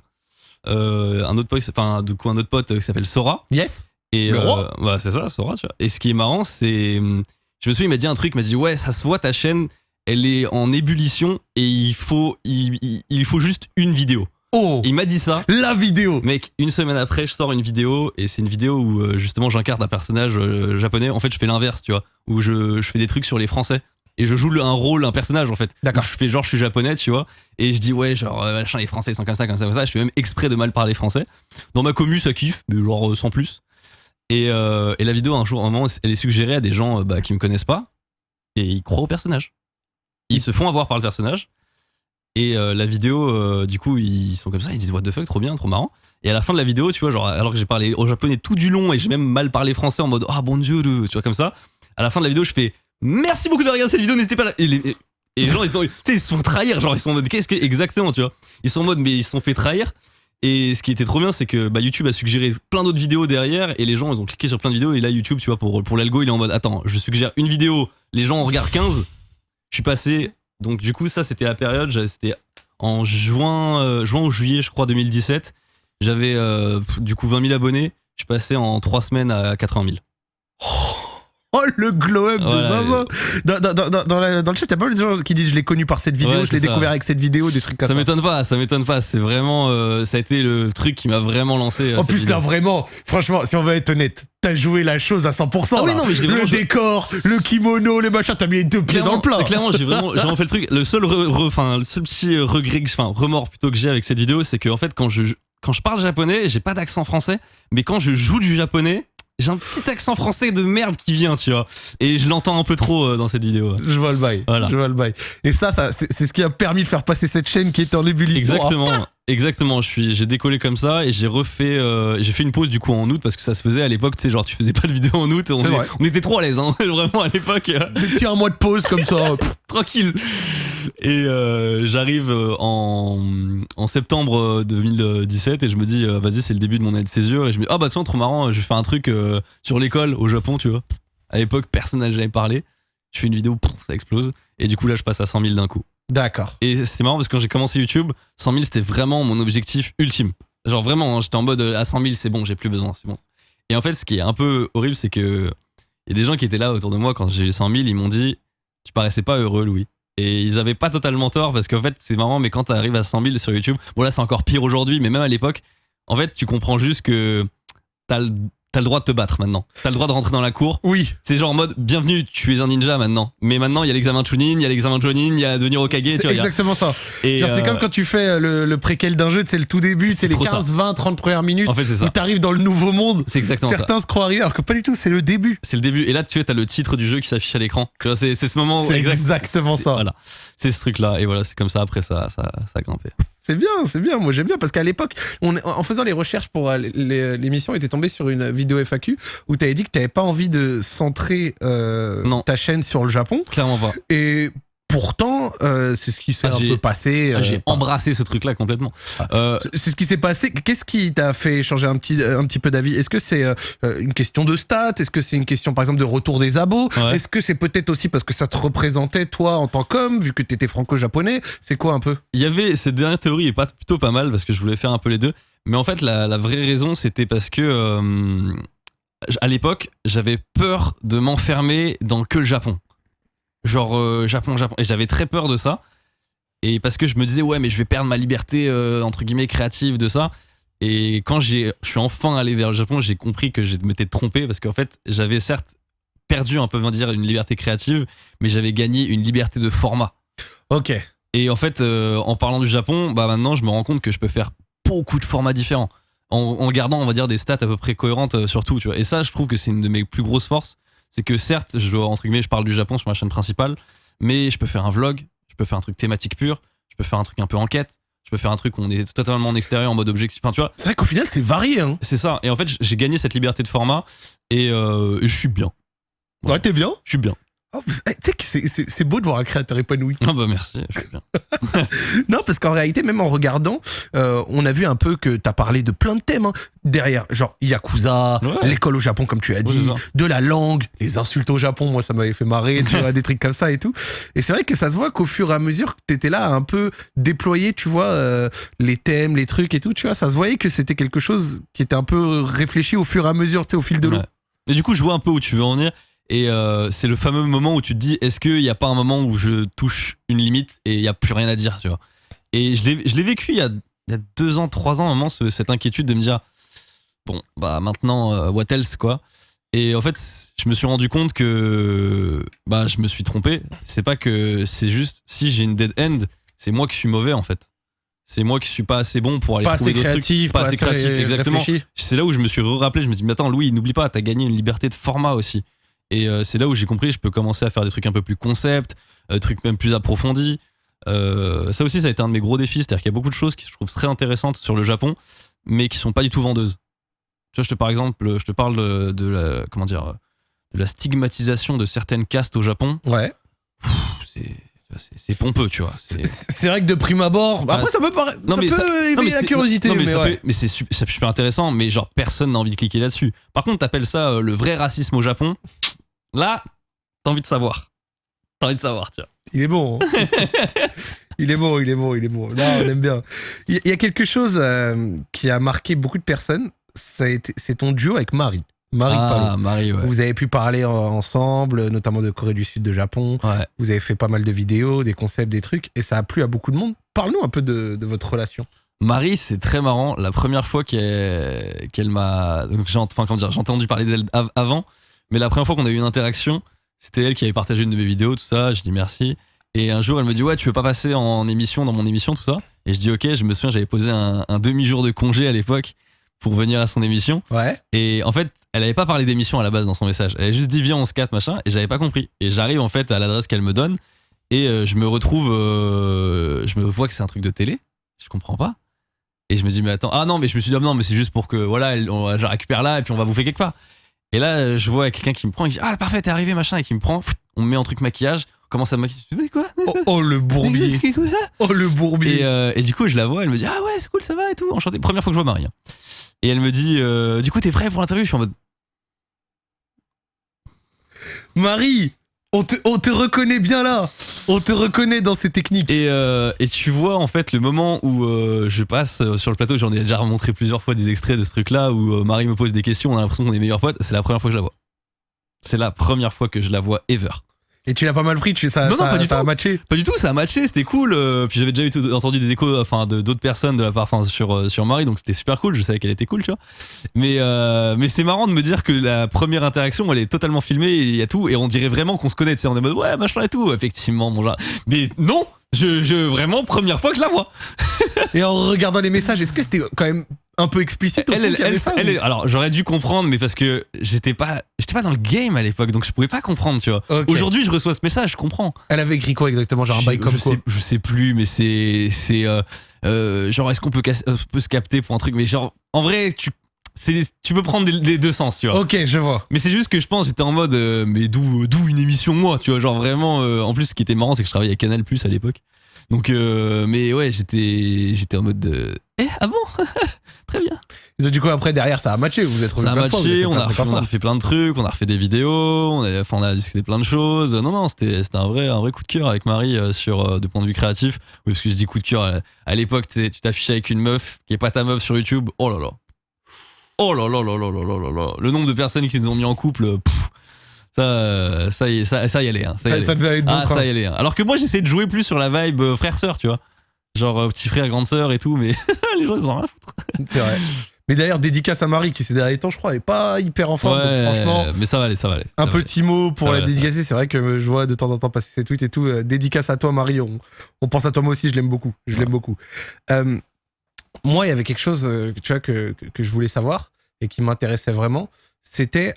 S2: euh, un autre pote, enfin du coup un autre pote qui s'appelle Sora.
S1: Yes.
S2: Et
S1: Le
S2: euh,
S1: roi
S2: bah, c'est ça, Sora, tu vois. Et ce qui est marrant, c'est. hum, Je me souviens, il m'a dit un truc, il m'a dit Ouais, ça se voit, ta chaîne, elle est en ébullition et il faut, il, il- il faut juste une vidéo.
S1: Oh
S2: Et il m'a dit ça.
S1: La vidéo
S2: Mec, une semaine après, je sors une vidéo et c'est une vidéo où euh, justement j'incarne un personnage euh, japonais. En fait, je fais l'inverse, tu vois, où je, je fais des trucs sur les Français et je joue un rôle, un personnage en fait.
S1: D'accord.
S2: Je fais genre, je suis japonais, tu vois, et je dis ouais, genre machin, les Français sont comme ça, comme ça, comme ça. Je fais même exprès de mal parler français. Dans ma commu, ça kiffe, mais genre sans plus. Et, euh, et la vidéo, un jour, un moment, elle est suggérée à des gens euh, bah, qui me connaissent pas et ils croient au personnage. Ils se font avoir par le personnage. Et euh, la vidéo, du coup, ils sont comme ça, ils disent what the fuck, trop bien, trop marrant. Et à la fin de la vidéo, tu vois, genre, alors que j'ai parlé au japonais tout du long et j'ai même mal parlé français en mode ah bon dieu, tu vois, comme ça. À la fin de la vidéo, je fais merci beaucoup de regarder cette vidéo, n'hésitez pas à Et les, et les gens, ils sont, ils se font trahir, genre, ils sont en mode qu'est-ce que, exactement, tu vois. Ils sont en mode, mais ils se sont fait trahir. Et ce qui était trop bien, c'est que bah, YouTube a suggéré plein d'autres vidéos derrière et les gens, ils ont cliqué sur plein de vidéos. Et là, YouTube, tu vois, pour, l'algo, il est en mode attends, je suggère une vidéo, les gens en regardent 15. Je suis passé. Donc, du coup, ça, c'était la période, c'était en juin, euh, juin ou juillet, je crois, 2017. J'avais euh, du coup 20 000 abonnés. Je suis passé en 3 semaines à 80 000.
S1: Oh le glow up de. Zinzin dans, dans, dans, dans la- dans le chat, t'as pas mal de gens qui disent je l'ai connu par cette vidéo,
S2: Ouais,
S1: je l'ai découvert avec cette vidéo, des trucs comme
S2: Ça
S1: ça.
S2: m'étonne pas, ça m'étonne pas. C'est vraiment, euh, ça a été le truc qui m'a vraiment lancé.
S1: En plus
S2: vidéo.
S1: là vraiment, franchement, si on veut être honnête, t'as joué la chose à 100%.
S2: Ah oui, non, mais je
S1: le
S2: joué.
S1: décor, le kimono, les machins, t'as mis les deux pieds dans le plat.
S2: Clairement, j'ai vraiment, vraiment fait le truc. Le seul, re- le seul petit regret, enfin, remords plutôt que j'ai avec cette vidéo, c'est que en fait, quand je, quand je parle japonais, j'ai pas d'accent français, mais quand je joue du japonais, j'ai un petit accent français de merde qui vient, tu vois. Et je l'entends un peu trop euh, dans cette vidéo.
S1: Je vois le bail.
S2: Voilà.
S1: Je vois le bail. Et ça, ça c'est ce qui a permis de faire passer cette chaîne qui était en ébullition.
S2: Exactement, exactement. Je suis, j'ai décollé comme ça et j'ai refait, euh, j'ai fait une pause du coup en août parce que ça se faisait à l'époque, tu sais, genre tu faisais pas de vidéo en août, on, est- était trop à l'aise, hein, vraiment à l'époque.
S1: Des petits un mois de pause comme ça. Pff,
S2: tranquille. Et euh, j'arrive euh, en, en septembre euh, 2017 et je me dis, euh, vas-y, c'est le début de mon année de césure. Et je me dis, ah bah tiens, trop marrant, je vais faire un truc sur l'école au Japon, tu vois. À l'époque, personne n'a jamais parlé. Je fais une vidéo, ça explose. Et du coup, là, je passe à 100 000 d'un coup.
S1: D'accord.
S2: Et c'était marrant parce que quand j'ai commencé YouTube, 100 000, c'était vraiment mon objectif ultime. Genre vraiment, hein, j'étais en mode euh, à 100 000, c'est bon, j'ai plus besoin, c'est bon. Et en fait, ce qui est un peu horrible, c'est que il y a des gens qui étaient là autour de moi quand j'ai eu 100 000, ils m'ont dit, tu paraissais pas heureux, Louis. Et ils avaient pas totalement tort parce qu'en fait, c'est marrant, mais quand t'arrives à 100 000 sur YouTube, bon là, c'est encore pire aujourd'hui, mais même à l'époque, en fait, tu comprends juste que t'as le- t'as le droit de te battre maintenant. T'as le droit de rentrer dans la cour.
S1: Oui.
S2: C'est genre en mode, bienvenue, tu es un ninja maintenant. Mais maintenant, il y a l'examen Chunin, il y a l'examen Jonin, il y a devenir Okage, tu
S1: C'est exactement ça.
S2: Et,
S1: Genre, c'est
S2: euh,
S1: comme quand tu fais le, le préquel d'un jeu, c'est le tout début, c'est les
S2: trop ça.
S1: 15, 20, 30 premières minutes
S2: En fait, c'est
S1: où
S2: ça.
S1: t'arrives dans le nouveau monde.
S2: C'est exactement ça.
S1: Certains se croient arriver, alors que pas du tout, c'est le début.
S2: C'est le début. Et là, tu vois, t'as le titre du jeu qui s'affiche à l'écran. Tu vois, c'est ce moment où.
S1: C'est
S2: exact-
S1: exactement ça.
S2: Voilà. C'est ce truc-là. Et voilà, c'est comme ça. Après, ça, ça, ça a grimpé.
S1: C'est bien, c'est bien. Moi, j'aime bien parce qu'à l'époque, on- en faisant les recherches pour euh, l'émission, était tombé sur une vidéo FAQ où t'avais dit que t'avais pas envie de centrer euh,
S2: Non.
S1: ta chaîne sur le Japon.
S2: Clairement pas.
S1: Et pourtant, euh, c'est ce qui s'est
S2: Ah,
S1: un
S2: j'ai-
S1: peu passé. euh,
S2: J'ai embrassé ce truc-là complètement.
S1: Ah.
S2: Euh,
S1: C'est ce qui s'est passé. Qu'est-ce qui t'a fait changer un petit, un petit peu d'avis? Est-ce que c'est une question de stats? Est-ce que c'est une question, par exemple, de retour des abos?
S2: Ouais.
S1: Est-ce que c'est peut-être aussi parce que ça te représentait, toi, en tant qu'homme, vu que t'étais franco-japonais? C'est quoi un peu?
S2: Il y avait cette dernière théorie est pas plutôt pas mal parce que je voulais faire un peu les deux. Mais en fait, la, la vraie raison, c'était parce que euh, à l'époque, j'avais peur de m'enfermer dans que le Japon. Genre euh, Japon, Japon. Et j'avais très peur de ça. Et parce que je me disais, ouais, mais je vais perdre ma liberté, euh, entre guillemets, créative de ça. Et quand j'ai, je suis enfin allé vers le Japon, j'ai compris que je m'étais trompé parce qu'en fait, j'avais certes perdu, un peu, on va dire, une liberté créative, mais j'avais gagné une liberté de format.
S1: Ok.
S2: Et en fait, euh, en parlant du Japon, bah maintenant, je me rends compte que je peux faire beaucoup de formats différents. En, en gardant, on va dire, des stats à peu près cohérentes euh, sur tout, tu vois. Et ça, je trouve que c'est une de mes plus grosses forces. C'est que certes, je, entre guillemets, je parle du Japon sur ma chaîne principale, mais je peux faire un vlog, je peux faire un truc thématique pur, je peux faire un truc un peu enquête, je peux faire un truc où on est totalement en extérieur, en mode objectif. Enfin, tu vois,
S1: C'est vrai qu'au final, c'est varié. Hein.
S2: c'est ça. Et en fait, j'ai gagné cette liberté de format et, euh, et je suis bien. Ouais,
S1: t'es bien.
S2: Je suis bien.
S1: Oh, eh, tu sais que c'est- beau de voir un créateur épanoui.
S2: Ah bah merci, je suis bien.
S1: Non, parce qu'en réalité, même en regardant, euh, on a vu un peu que t'as parlé de plein de thèmes hein, derrière, genre Yakuza,
S2: Ouais.
S1: l'école au Japon, comme tu as dit, de la langue, les insultes au Japon, moi ça m'avait fait marrer, tu vois, des trucs comme ça et tout. Et c'est vrai que ça se voit qu'au fur et à mesure que t'étais là à un peu déployer, tu vois, euh, les thèmes, les trucs et tout, tu vois, ça se voyait que c'était quelque chose qui était un peu réfléchi au fur et à mesure, tu sais, au fil de l'eau.
S2: Ouais. Et du coup, je vois un peu où tu veux en venir. Et euh, c'est le fameux moment où tu te dis est-ce qu'il n'y a pas un moment où je touche une limite et il n'y a plus rien à dire, tu vois? Et je l'ai vécu il y, a, il y a deux ans, trois ans, à un moment, ce- cette inquiétude de me dire bon, bah maintenant, euh, what else, quoi? Et en fait, je me suis rendu compte que bah, je me suis trompé. C'est pas que c'est juste si j'ai une dead end, c'est moi qui suis mauvais, en fait. C'est moi qui suis pas assez bon pour aller
S1: Pas
S2: trouver
S1: assez
S2: d'autres trucs.
S1: créatif,
S2: pas assez créatif,
S1: ré-
S2: exactement c'est là où je me suis rappelé je me suis dit mais attends Louis n'oublie pas t'as gagné une liberté de format aussi et euh, c'est là où j'ai compris je peux commencer à faire des trucs un peu plus concept euh, trucs même plus approfondis. Euh, ça aussi ça a été un de mes gros défis. C'est à dire qu'il y a beaucoup de choses qui je trouve très intéressantes sur le Japon mais qui sont pas du tout vendeuses. Tu vois je te par exemple je te parle de, de la comment dire de la stigmatisation de certaines castes au Japon.
S1: Ouais.
S2: C'est c'est- pompeux tu vois c'est
S1: vrai que de prime abord,
S2: Bah,
S1: après ça peut paraître,
S2: non,
S1: ça
S2: mais
S1: peut
S2: ça-
S1: éveiller la curiosité,
S2: non, mais,
S1: mais, ouais.
S2: c'est su- c'est super intéressant, mais genre personne n'a envie de cliquer là-dessus. Par contre, t'appelles ça euh, le vrai racisme au Japon. Là, t'as envie de savoir. T'as envie de savoir, tiens.
S1: Il est bon. hein. il est bon, il est bon, il est bon. Là, on aime bien. Il y a quelque chose euh, qui a marqué beaucoup de personnes. C'est ton duo avec Marie. Marie
S2: ah, Marie, ouais.
S1: Vous avez pu parler euh, ensemble, notamment de Corée du Sud, de Japon.
S2: Ouais.
S1: Vous avez fait pas mal de vidéos, des concepts, des trucs, et ça a plu à beaucoup de monde. Parle-nous un peu de, de votre relation.
S2: Marie, c'est très marrant. La première fois qu'elle m'a. Enfin, comment dire, j'ai entendu parler d'elle av- avant, mais la première fois qu'on a eu une interaction, c'était elle qui avait partagé une de mes vidéos, tout ça. Je dis merci. Et un jour, elle me dit Ouais, tu veux pas passer en émission, dans mon émission, tout ça? Et je dis Ok, je me souviens, j'avais posé un, un demi-jour de congé à l'époque pour venir à son émission.
S1: Ouais.
S2: Et en fait, elle avait pas parlé d'émission à la base dans son message. Elle avait juste dit Viens, on se capte, machin. Et j'avais pas compris. Et j'arrive en fait à l'adresse qu'elle me donne. Et euh, je me retrouve. euh, je me vois que c'est un truc de télé. Je comprends pas. Et je me dis, mais attends, ah non, mais je me suis dit, ah non, mais c'est juste pour que, voilà, elle- on- je récupère là et puis on va bouffer quelque part. Et là, je vois quelqu'un qui me prend et qui dit, ah parfait, t'es arrivé, machin, et qui me prend, on me met en truc maquillage, on commence à me maquiller. Quoi?
S1: Oh, oh, le bourbier. Oh le bourbier.
S2: et, euh, et du coup, je la vois, elle me dit, ah ouais, c'est cool, ça va et tout, enchanté. Première fois que je vois Marie. hein. Et elle me dit, euh, du coup, t'es prêt pour l'interview? Je suis en mode,
S1: Marie, on te, on te reconnaît bien là. On te reconnaît dans ces techniques.
S2: Et, euh, et tu vois en fait le moment où euh, je passe sur le plateau, j'en ai déjà montré plusieurs fois des extraits de ce truc-là où euh, Marie me pose des questions, on a l'impression qu'on est meilleurs potes. C'est la première fois que je la vois. C'est la première fois que je la vois ever.
S1: Et tu l'as pas mal pris, tu, ça,
S2: Non, non,
S1: ça,
S2: pas du
S1: ça a
S2: tout.
S1: matché.
S2: Pas du tout, ça a matché, c'était cool. euh, puis j'avais déjà eu entendu des échos, enfin, de d'autres personnes de la part, enfin, sur euh, sur Marie, donc c'était super cool. Je savais qu'elle était cool, tu vois. Mais euh, mais c'est marrant de me dire que la première interaction, elle est totalement filmée, il y a tout, et on dirait vraiment qu'on se connaît. Tu sais, on est en mode ouais, machin et tout. Effectivement, mon genre. Mais non, je, je vraiment première fois que je la vois.
S1: Et en regardant les messages, est-ce que c'était quand même un peu explicite au
S2: Elle,
S1: fond
S2: elle,
S1: ça,
S2: alors j'aurais dû comprendre, mais parce que j'étais pas, j'étais pas dans le game à l'époque, donc je pouvais pas comprendre, tu vois. Aujourd'hui, je reçois ce message, je comprends.
S1: Elle avait écrit quoi exactement Genre un bail comme
S2: je
S1: quoi
S2: sais, je sais plus, mais c'est, c'est, euh, euh, genre est-ce qu'on peut, euh, peut se capter pour un truc, mais genre en vrai, tu, c'est, tu peux prendre des, des deux sens, tu vois.
S1: Ok, je vois.
S2: Mais c'est juste que je pense, j'étais en mode, euh, mais d'où, d'où une émission moi, tu vois, genre vraiment. en plus, ce qui était marrant, c'est que je travaillais à Canal Plus à l'époque. Donc, euh, mais ouais, j'étais, j'étais en mode, de, eh, ah bon, très bien.
S1: Et du coup, après, derrière, ça a matché. Vous êtes
S2: Ça a
S1: fois,
S2: matché,
S1: fait
S2: on a, refait, on a refait plein de trucs, on a refait des vidéos, on a, enfin, on a discuté plein de choses. Non, non, c'était c'était un vrai, un vrai coup de cœur avec Marie euh, sur euh, de point de vue créatif. Oui, parce que je dis coup de cœur, à, à l'époque, tu t'affichais avec une meuf qui est pas ta meuf sur YouTube. Oh là là. Oh là là là là là là là là. Le nombre de personnes qui nous ont mis en couple, pff, ça, ça, y, ça, ça y allait. Hein, ça y
S1: Ça,
S2: allait.
S1: ça devait être bon
S2: Ah, ça y allait. hein. Alors que moi, j'essayais de jouer plus sur la vibe euh, frère-sœur, tu vois. Genre euh, petit frère, grande sœur et tout, mais les gens, ils en ont rien à foutre.
S1: C'est vrai. Mais d'ailleurs, dédicace à Marie qui ces derniers temps, je crois, est pas hyper en forme. donc
S2: Ouais,
S1: franchement,
S2: mais ça va aller, ça va aller. ça
S1: un
S2: va aller.
S1: petit mot pour
S2: Ça
S1: la
S2: va,
S1: dédicacer. C'est vrai que je vois de temps en temps passer ses tweets et tout. Euh, dédicace à toi, Marie. On, on pense à toi, moi aussi. Je l'aime beaucoup. Je l'aime beaucoup. Euh, moi, il y avait quelque chose, tu vois, que, que, que je voulais savoir et qui m'intéressait vraiment. C'était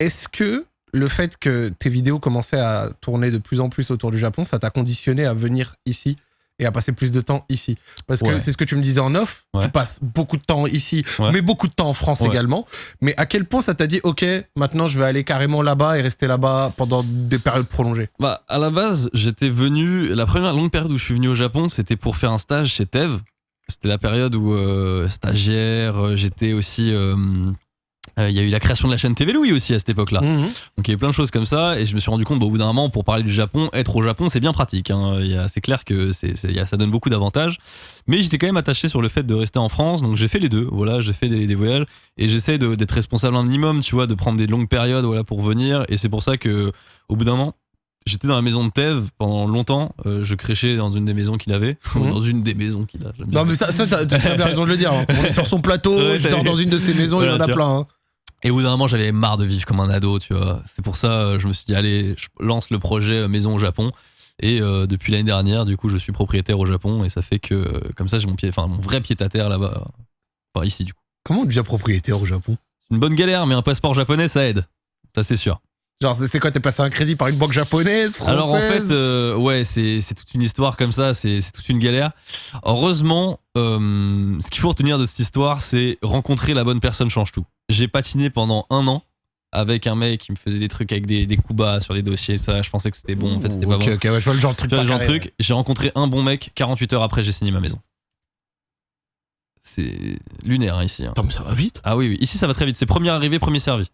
S1: est-ce que le fait que tes vidéos commençaient à tourner de plus en plus autour du Japon, ça t'a conditionné à venir ici et à passer plus de temps ici Parce que
S2: Ouais.
S1: c'est ce que tu me disais en off.
S2: Ouais.
S1: Tu passes beaucoup de temps ici,
S2: Ouais.
S1: mais beaucoup de temps en France également. Mais à quel point ça t'a dit, ok, maintenant je vais aller carrément là-bas et rester là-bas pendant des périodes prolongées?
S2: Bah, à la base, j'étais venu. La première longue période où je suis venu au Japon, c'était pour faire un stage chez Tev. C'était la période où euh, stagiaire, euh, j'étais aussi. euh, euh, Il y a eu la création de la chaîne TV Louis aussi à cette époque-là.
S1: Mhm.
S2: Donc il y avait plein de choses comme ça et je me suis rendu compte bah, au bout d'un moment pour parler du Japon, être au Japon c'est bien pratique. hein. Il a- C'est clair que il a- ça donne beaucoup d'avantages. Mais j'étais quand même attaché sur le fait de rester en France donc j'ai fait les deux. Voilà, j'ai fait des, des voyages et j'essaie d'être responsable un minimum, tu vois, de prendre des longues périodes voilà pour venir et c'est pour ça que au bout d'un moment J'étais dans la maison de Tev pendant longtemps. euh, je créchais dans une des maisons qu'il avait.
S1: Mhm.
S2: dans une des maisons qu'il a.
S1: Non, mais ça, ça t'as bien raison de le dire. hein. On est sur son plateau,
S2: Ouais,
S1: je dors dans une de ses maisons, il y en
S2: Voilà,
S1: a plein. hein.
S2: Et au bout d'un moment, j'avais marre de vivre comme un ado, tu vois. C'est pour ça, euh, je me suis dit, allez, je lance le projet euh, Maison au Japon. Et euh, depuis l'année dernière, du coup, je suis propriétaire au Japon. Et ça fait que, euh, comme ça, j'ai mon pied, enfin, mon vrai pied à terre là-bas. Enfin, ici, du coup.
S1: Comment on devient propriétaire au Japon?
S2: C'est une bonne galère, mais un passeport japonais, ça aide. Ça, c'est sûr.
S1: Genre, c'est quoi T'es passé un crédit par une banque japonaise, française?
S2: Alors, en fait, euh, ouais, c'est toute une histoire comme ça. C'est toute une galère. Heureusement, ce qu'il faut retenir de cette histoire, c'est rencontrer la bonne personne change tout. J'ai patiné pendant un an avec un mec qui me faisait des trucs avec des, des coups bas sur des dossiers, tout ça. Je pensais que c'était bon. En fait, c'était pas
S1: Ok,
S2: bon.
S1: ouais, je vois le genre de truc.
S2: Genre
S1: carré.
S2: J'ai rencontré un bon mec. 48 heures après, j'ai signé ma maison. C'est lunaire hein, ici. hein.
S1: Attends, mais ça va vite.
S2: Ah oui, oui. Ici, ça va très vite. C'est premier arrivé, premier servi.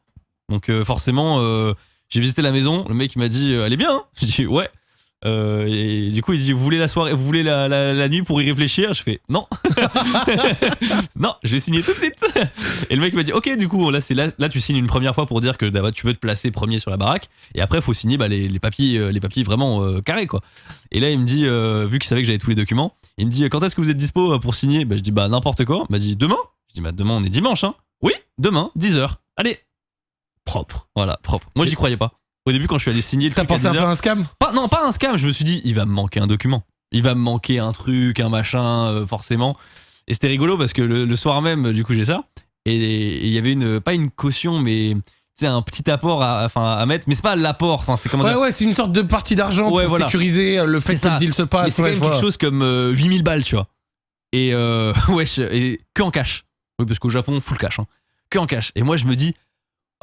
S2: Donc, euh, forcément, euh, j'ai visité la maison. Le mec, il m'a dit euh, Elle est bien. hein J'ai dit Ouais. Euh, et du coup, il dit Vous voulez la soirée, vous voulez la, la- la nuit pour y réfléchir? Je fais Non. non, je vais signer tout de suite. Et le mec m'a dit Ok, du coup, là, c'est là, là, tu signes une première fois pour dire que bah, tu veux te placer premier sur la baraque. Et après, il faut signer bah, les, les papiers, euh, les papiers vraiment euh, carrés, quoi. Et là, il me dit euh, Vu qu'il savait que j'avais tous les documents, il me dit Quand est-ce que vous êtes dispo pour signer? Bah, Je dis Bah, n'importe quoi. Il m'a dit Demain? Je dis Bah, demain, on est dimanche, hein Oui, demain, 10h. Allez,
S1: Propre.
S2: voilà, propre. Moi, j'y croyais pas. Au début, quand je suis allé signer le
S1: T'as pensé un
S2: 10
S1: peu à un scam?
S2: Pas, non, pas un scam. Je me suis dit, il va me manquer un document. Il va me manquer un truc, un machin, euh, forcément. Et c'était rigolo parce que le, le soir même, du coup, j'ai ça. Et il y avait une, pas une caution, mais c'est un petit apport à, enfin, à mettre. Mais c'est pas l'apport. Enfin, c'est comment
S1: Ouais,
S2: dire
S1: ouais, c'est une sorte de partie d'argent
S2: Ouais,
S1: pour
S2: voilà.
S1: sécuriser euh, le fait que
S2: ça.
S1: le deal se
S2: Mais
S1: passe.
S2: c'est quand
S1: ouais,
S2: même quelque chose comme euh, 8000 balles, tu vois. Et euh, wesh, et que en cash. Oui, parce qu'au Japon, full cash. Hein. Que en cash. Et moi, je me dis.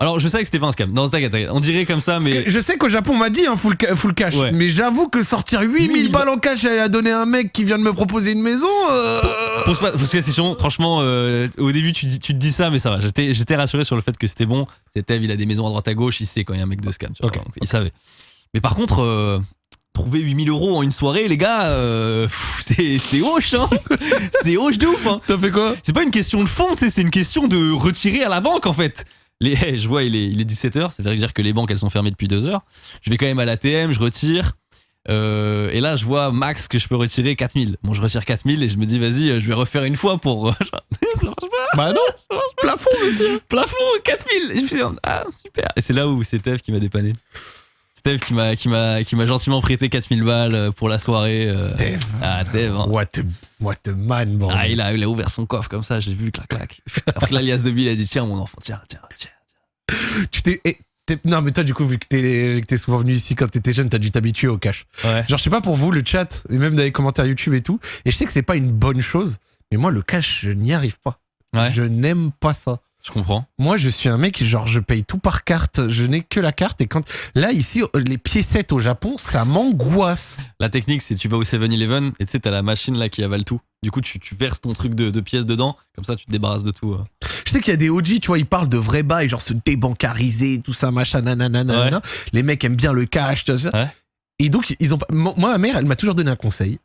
S2: Alors, je savais que c'était pas un scam. Non, t'inquiète. On dirait comme ça, mais.
S1: je sais qu'au Japon, on m'a dit un full, ca- full cash.
S2: Ouais.
S1: Mais j'avoue que sortir 8000
S2: 1000
S1: balles en cash et à donner à un mec qui vient de me proposer une maison. euh,
S2: Pose pas, pose pas la question. Franchement, euh, au début, tu, dis- tu te dis ça, mais ça va. J'étais, j'étais rassuré sur le fait que c'était bon. C'était, il a des maisons à droite à gauche, il sait quand il y a un mec de scam. tu vois.
S1: Ok.
S2: Donc, il savait. Mais par contre, euh, trouver 8000 euros en une soirée, les gars, euh, pff, c'est, c'est hoche, hein. c'est hoche de ouf, hein.
S1: T'as fait quoi?
S2: C'est pas une question de fond, tu sais, c'est une question de retirer à la banque, en fait. Les, je vois, il est, il est 17h, ça veut dire que les banques, elles sont fermées depuis 2 heures. Je vais quand même à l'ATM, je retire. Euh, et là, je vois max que je peux retirer 4000. Bon, je retire 4000 et je me dis, vas-y, euh, je vais refaire une fois pour. ça marche pas.
S1: Bah non,
S2: Ça marche pas.
S1: plafond, monsieur.
S2: Plafond, 4000. Et je me dit, ah, super. Et c'est là où c'est Steph qui m'a dépanné. Steph qui m'a, qui m'a, qui m'a gentiment prêté 4000 balles euh, pour la soirée.
S1: Dev.
S2: Ah, Dev. hein.
S1: What a, what a man, bordel.
S2: Ah, il a, il a ouvert son coffre comme ça, j'ai vu, clac, clac. Après l'alias de Bill, il a dit, tiens, mon enfant, tiens, tiens, tiens.
S1: Tu t'es. eh, t'es- Non, mais toi, du coup, vu que t'es vu que t'es souvent venu ici quand t'étais jeune, t'as dû t'habituer au cash.
S2: Ouais.
S1: Genre, je sais pas pour vous, le chat, et même dans les commentaires YouTube et tout, et je sais que c'est pas une bonne chose, mais moi, le cash, je n'y arrive pas.
S2: Ouais.
S1: Je n'aime pas ça.
S2: Je comprends.
S1: Moi, je suis un mec, genre, je paye tout par carte, je n'ai que la carte, et quand. Là, ici, les piécettes au Japon, ça m'angoisse.
S2: La technique, c'est tu vas au 7-Eleven et tu sais, t'as la machine là qui avale tout. Du coup, tu, tu verses ton truc de, de pièces dedans, comme ça, tu te débarrasses de tout. euh.
S1: Je sais qu'il y a des OG, tu vois, ils parlent de vrais bails, genre se débancariser, tout ça, machin, nanana, nanana. Les mecs aiment bien le cash, tout ça.
S2: Ouais.
S1: Et donc, ils ont. pas- Moi, ma mère, elle m'a toujours donné un conseil.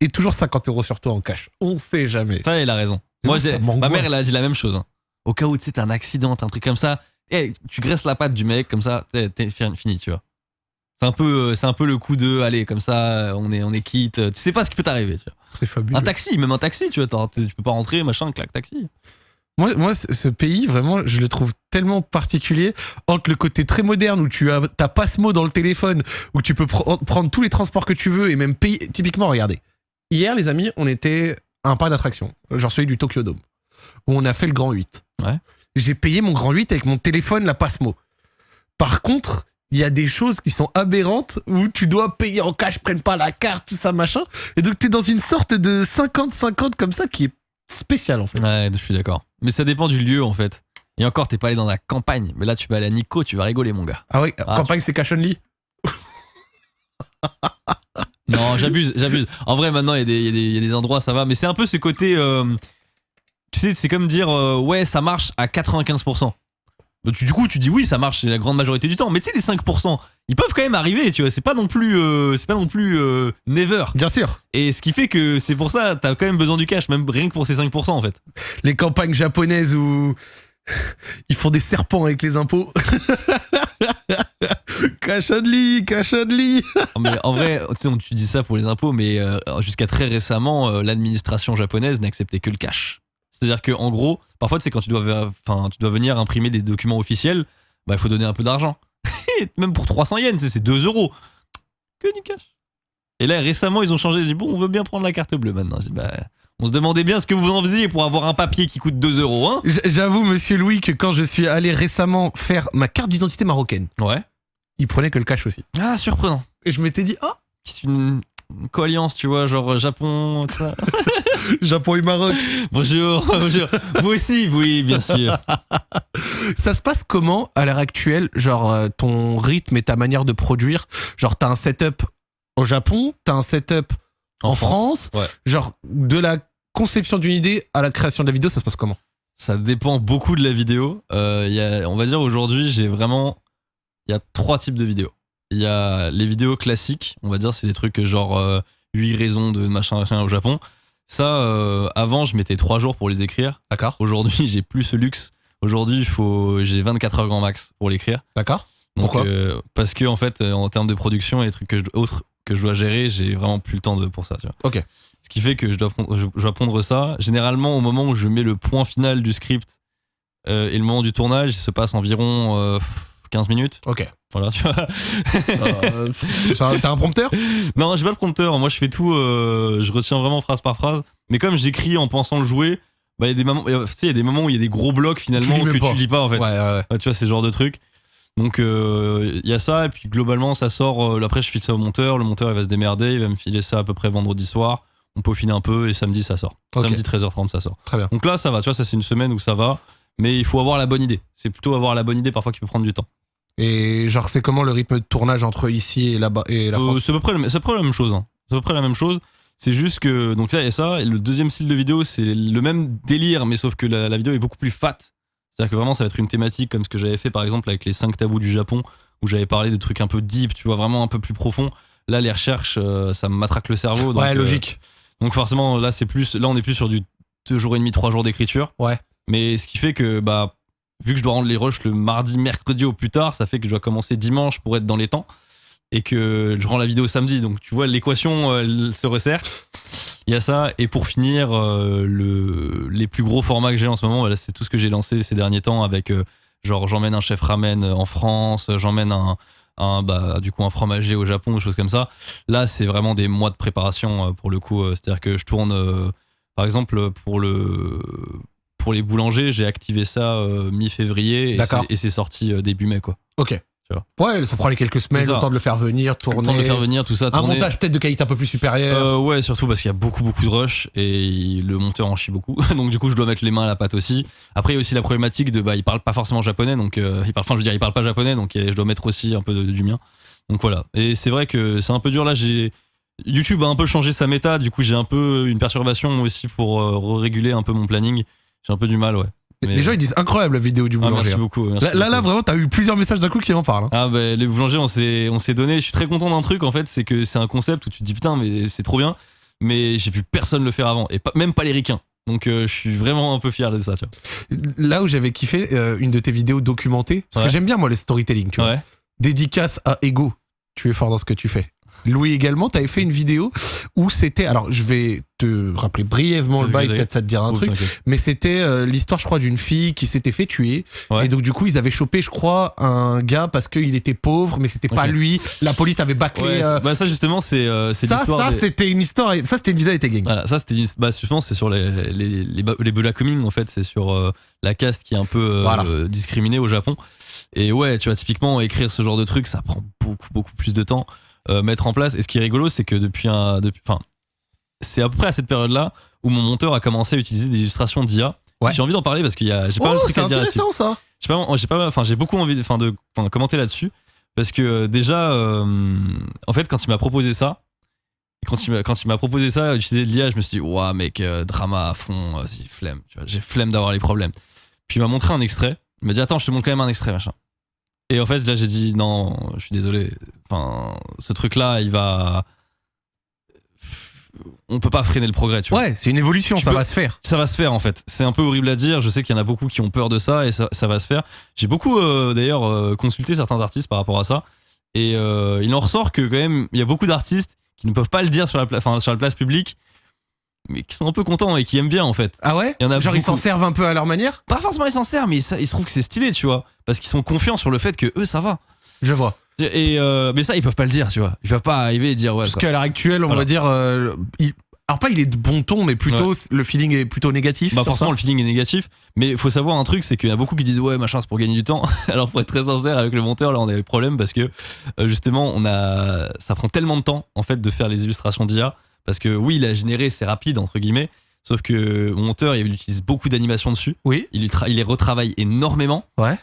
S1: Et toujours 50 euros sur toi en cash. On sait jamais.
S2: Ça, elle a raison. Moi,
S1: ça
S2: ma mère, elle a dit la même chose. hein. Au cas où, tu sais, t'as un accident, t'as un truc comme ça, eh, tu graisses la patte du mec, comme ça, t'es t'es fi- fini, tu vois. C'est un peu, euh, c'est un peu le coup de, allez, comme ça, on est, on est quitte. Tu sais pas ce qui peut t'arriver, tu vois.
S1: C'est fabuleux.
S2: Un taxi, même un taxi, tu vois, tu peux pas rentrer, machin, clac, taxi.
S1: Moi, moi, ce pays, vraiment, je le trouve tellement particulier entre le côté très moderne où tu as ta passe-mot dans le téléphone, où tu peux pr- prendre tous les transports que tu veux et même payer. Typiquement, regardez. Hier, les amis, on était à un parc d'attraction, genre celui du Tokyo Dome, où on a fait le grand 8.
S2: Ouais.
S1: J'ai payé mon grand 8 avec mon téléphone, la passe-mot. Par contre, il y a des choses qui sont aberrantes où tu dois payer en cash, prenne pas la carte, tout ça, machin. Et donc, t'es dans une sorte de 50-50 comme ça qui est spécial, en fait.
S2: Ouais, je suis d'accord. Mais ça dépend du lieu, en fait. Et encore, t'es pas allé dans la campagne. Mais là, tu vas aller à Nico, tu vas rigoler, mon gars.
S1: Ah oui,
S2: Ah,
S1: campagne, c'est cash only.
S2: Non, j'abuse, j'abuse. En vrai, maintenant, y, y il y a des endroits, ça va. Mais c'est un peu ce côté. euh, tu sais, c'est comme dire, euh, ouais, ça marche à 95%. Bah, tu- du coup, tu dis oui, ça marche la grande majorité du temps. Mais tu sais, les 5%, ils peuvent quand même arriver, tu vois. C'est pas non plus, euh, c'est pas non plus euh, never.
S1: Bien sûr.
S2: Et ce qui fait que c'est pour ça, t'as quand même besoin du cash, même rien que pour ces 5% en fait.
S1: Les campagnes japonaises où ils font des serpents avec les impôts. cash only, cash only.
S2: Non, Mais en vrai, tu sais, on- tu dis ça pour les impôts, mais euh, jusqu'à très récemment, l'administration japonaise n'acceptait que le cash. C'est-à-dire que en gros, parfois, tu sais, quand tu dois, enfin, tu dois venir imprimer des documents officiels, bah, il faut donner un peu d'argent. Même pour 300 yens, c'est 2 euros. Que du cash. Et là, récemment, ils ont changé. J'ai dit, bon, on veut bien prendre la carte bleue maintenant. J'ai dit, bah, on se demandait bien ce que vous en faisiez pour avoir un papier qui coûte 2 euros, hein.
S1: J'avoue, monsieur Louis, que quand je suis allé récemment faire ma carte d'identité marocaine,
S2: Ouais.
S1: il prenait que le cash aussi.
S2: Ah, surprenant.
S1: Et je m'étais dit, ah,
S2: une, une coalliance, tu vois, genre euh, Japon, ça.
S1: Japon et Maroc.
S2: Bonjour, bonjour. Vous aussi, oui, bien sûr.
S1: Ça se passe comment à l'heure actuelle Genre euh, ton rythme et ta manière de produire? Genre t'as un setup au Japon, t'as un setup En France
S2: Ouais.
S1: Genre de la conception d'une idée à la création de la vidéo, ça se passe comment?
S2: Ça dépend beaucoup de la vidéo. Euh, il y a, on va dire aujourd'hui, j'ai vraiment. Il y a trois types de vidéos. Il y a les vidéos classiques, on va dire, c'est des trucs genre euh, 8 raisons de machin, machin au Japon. Ça, euh, avant, je mettais 3 jours pour les écrire.
S1: D'accord
S2: Aujourd'hui, j'ai plus ce luxe. Aujourd'hui, faut, j'ai 24 heures grand max pour l'écrire.
S1: D'accord
S2: Donc,
S1: Pourquoi?
S2: euh, Parce que, en fait, euh, en termes de production et les trucs que je, autres que je dois gérer, j'ai vraiment plus le temps de, pour ça. Tu vois.
S1: Ok.
S2: Ce qui fait que je dois, pondre, je, je dois pondre ça. Généralement, au moment où je mets le point final du script et le moment du tournage, il se passe environ 15 minutes.
S1: Ok.
S2: Voilà, tu vois.
S1: Euh, T'as un prompteur?
S2: Non, j'ai pas le prompteur. Moi, je fais tout. euh, je retiens vraiment phrase par phrase. Mais comme j'écris en pensant le jouer, bah, il y a des moments, tu sais, il y a des moments où il y a des gros blocs finalement
S1: Tu
S2: que
S1: pas.
S2: tu lis pas en fait.
S1: Ouais, ouais, ouais.
S2: Ouais, tu vois, c'est ce genre de truc. Donc, euh, il y a ça, et puis globalement, ça sort. euh, après, je file ça au monteur. Le monteur, il va se démerder. Il va me filer ça à peu près vendredi soir. On peaufine un peu, et samedi, ça sort. Samedi, 13h30, ça sort.
S1: Très bien.
S2: Donc là, ça va. Tu vois, ça, c'est une semaine où ça va. Mais il faut avoir la bonne idée. C'est plutôt avoir la bonne idée parfois qui peut prendre du temps.
S1: Et genre, c'est comment le rythme de tournage entre ici et là-bas et la
S2: Euh,
S1: France
S2: c'est à peu près, le- c'est à peu près la même chose. hein. C'est à peu près la même chose. C'est juste que donc là il y a ça. Et le deuxième style de vidéo, c'est le même délire, mais sauf que la, la vidéo est beaucoup plus fat. C'est-à-dire que vraiment, ça va être une thématique comme ce que j'avais fait par exemple avec les 5 tabous du Japon, où j'avais parlé de trucs un peu deep, tu vois, vraiment un peu plus profond. Là, les recherches, euh, ça me matraque le cerveau. donc,
S1: Ouais,
S2: euh,
S1: logique.
S2: donc forcément, là, c'est plus, là, on est plus sur du 2 jours et demi, 3 jours d'écriture.
S1: Ouais.
S2: Mais ce qui fait que, bah, vu que je dois rendre les rushs le mardi, mercredi au plus tard, ça fait que je dois commencer dimanche pour être dans les temps et que je rends la vidéo samedi. Donc tu vois, l'équation euh, elle se resserre. Il y a ça. Et pour finir, euh, le, les plus gros formats que j'ai en ce moment, voilà, c'est tout ce que j'ai lancé ces derniers temps avec euh, genre j'emmène un chef ramen en France, j'emmène un, bah, du fromager au Japon, des choses comme ça. Là, c'est vraiment des mois de préparation pour le coup. C'est-à-dire que je tourne, par exemple, pour le pour les boulangers, j'ai activé ça euh, mi-février et c'est- sorti euh, début mai quoi.
S1: Ok. Ouais, ça prend les quelques semaines, le temps de le faire venir,
S2: Le
S1: tourner.
S2: temps de le faire venir, tout ça.
S1: un montage peut-être de qualité un peu plus supérieure.
S2: Euh, ouais, surtout parce qu'il y a beaucoup beaucoup de rush et le monteur en chie beaucoup. donc du coup, je dois mettre les mains à la pâte aussi. Après, il y a aussi la problématique de bah il parle pas forcément japonais, donc euh, il parle, enfin je veux dire, il parle pas japonais, donc je dois mettre aussi un peu de- du mien. Donc voilà. Et c'est vrai que c'est un peu dur là. J'ai YouTube a un peu changé sa méta, du coup j'ai un peu une perturbation aussi pour euh, réguler un peu mon planning. J'ai un peu du mal, ouais. mais-
S1: Les gens ils disent incroyable la vidéo du
S2: Ah,
S1: boulanger.
S2: merci
S1: hein.
S2: beaucoup. merci
S1: Là, là, là,
S2: beaucoup.
S1: vraiment, t'as eu plusieurs messages d'un coup qui en parlent. hein.
S2: Ah bah les boulangers on s'est on s'est donné, je suis très content d'un truc en fait, c'est que c'est un concept où tu te dis putain mais c'est trop bien, mais j'ai vu personne le faire avant et pas, même pas les ricains. Donc euh, je suis vraiment un peu fier de ça, tu
S1: Là où j'avais kiffé euh, une de tes vidéos documentées, parce que j'aime bien moi le storytelling, tu
S2: vois.
S1: vois.
S2: Ouais.
S1: Dédicace à Ego. Tu es fort dans ce que tu fais. Louis également, t'avais fait une vidéo où c'était, alors je vais te rappeler brièvement le bail, peut-être ça te dira un
S2: Cool,
S1: truc, mais c'était euh, l'histoire, je crois, d'une fille qui s'était fait tuer.
S2: Ouais.
S1: Et donc du coup, ils avaient chopé, je crois, un gars parce qu'il était pauvre, mais c'était pas lui. La police avait bâclé.
S2: Ouais,
S1: euh,
S2: bah ça justement c'est euh,
S1: ça, ça,
S2: des-
S1: c'était une histoire. Ça, c'était une vidéo tes gangs.
S2: Voilà, ça c'était une- bah justement c'est sur les les les, les Black Coming, en fait, c'est sur la caste qui est un peu
S1: Voilà.
S2: discriminée au Japon. Et ouais, tu vois typiquement écrire ce genre de truc, ça prend beaucoup beaucoup plus de temps euh, mettre en place. Et ce qui est rigolo, c'est que depuis un depuis enfin c'est à peu près à cette période-là où mon monteur a commencé à utiliser des illustrations d'IA.
S1: Ouais.
S2: J'ai envie d'en parler parce qu'il y a j'ai pas mal de
S1: Oh,
S2: trucs
S1: c'est
S2: à dire là-dessus.
S1: intéressant ça.
S2: J'ai pas, j'ai pas, enfin, j'ai beaucoup envie, de- enfin, de, commenter là-dessus parce que euh, déjà, euh, en fait, quand il m'a proposé ça, quand il m'a, proposé ça, utiliser de l'IA, je me suis dit, ouah, mec, euh, drama à fond, vas-y, flemme, j'ai flemme d'avoir les problèmes. Puis il m'a montré un extrait, il m'a dit, attends, je te montre quand même un extrait, machin. Et en fait, là, j'ai dit, non, je suis désolé, enfin, ce truc-là, il va, on peut pas freiner le progrès, tu vois
S1: Ouais, c'est une évolution,
S2: Tu
S1: ça
S2: peux-
S1: va se faire.
S2: ça va se faire en fait. C'est un peu horrible à dire. Je sais qu'il y en a beaucoup qui ont peur de ça et ça, ça va se faire. J'ai beaucoup euh, d'ailleurs euh, consulté certains artistes par rapport à ça et euh, il en ressort que quand même il y a beaucoup d'artistes qui ne peuvent pas le dire sur la, pla- enfin, sur la place publique, mais qui sont un peu contents et qui aiment bien en fait.
S1: Ah ouais
S2: Il y en a
S1: Genre ils s'en servent un peu à leur manière
S2: Pas forcément ils s'en servent, mais ça, ils se trouvent que c'est stylé, tu vois, parce qu'ils sont confiants sur le fait que eux ça va.
S1: Je vois.
S2: Et euh, mais ça ils peuvent pas le dire, tu vois. Ils peuvent pas arriver et dire ouais.
S1: Parce qu'à l'heure actuelle, on
S2: Voilà.
S1: va dire. euh, il- Alors, pas il est de bon ton, mais plutôt le feeling est plutôt négatif.
S2: Bah forcément
S1: ça.
S2: le feeling est négatif, mais il faut savoir un truc, c'est qu'il y a beaucoup qui disent ouais machin c'est pour gagner du temps. Alors faut être très sincère avec le monteur, là on a des problèmes parce que euh, justement on a ça prend tellement de temps en fait de faire les illustrations d'IA parce que oui il a généré c'est rapide entre guillemets, sauf que mon monteur il utilise beaucoup d'animations dessus,
S1: Oui.
S2: il, il les retravaille énormément.
S1: Ouais.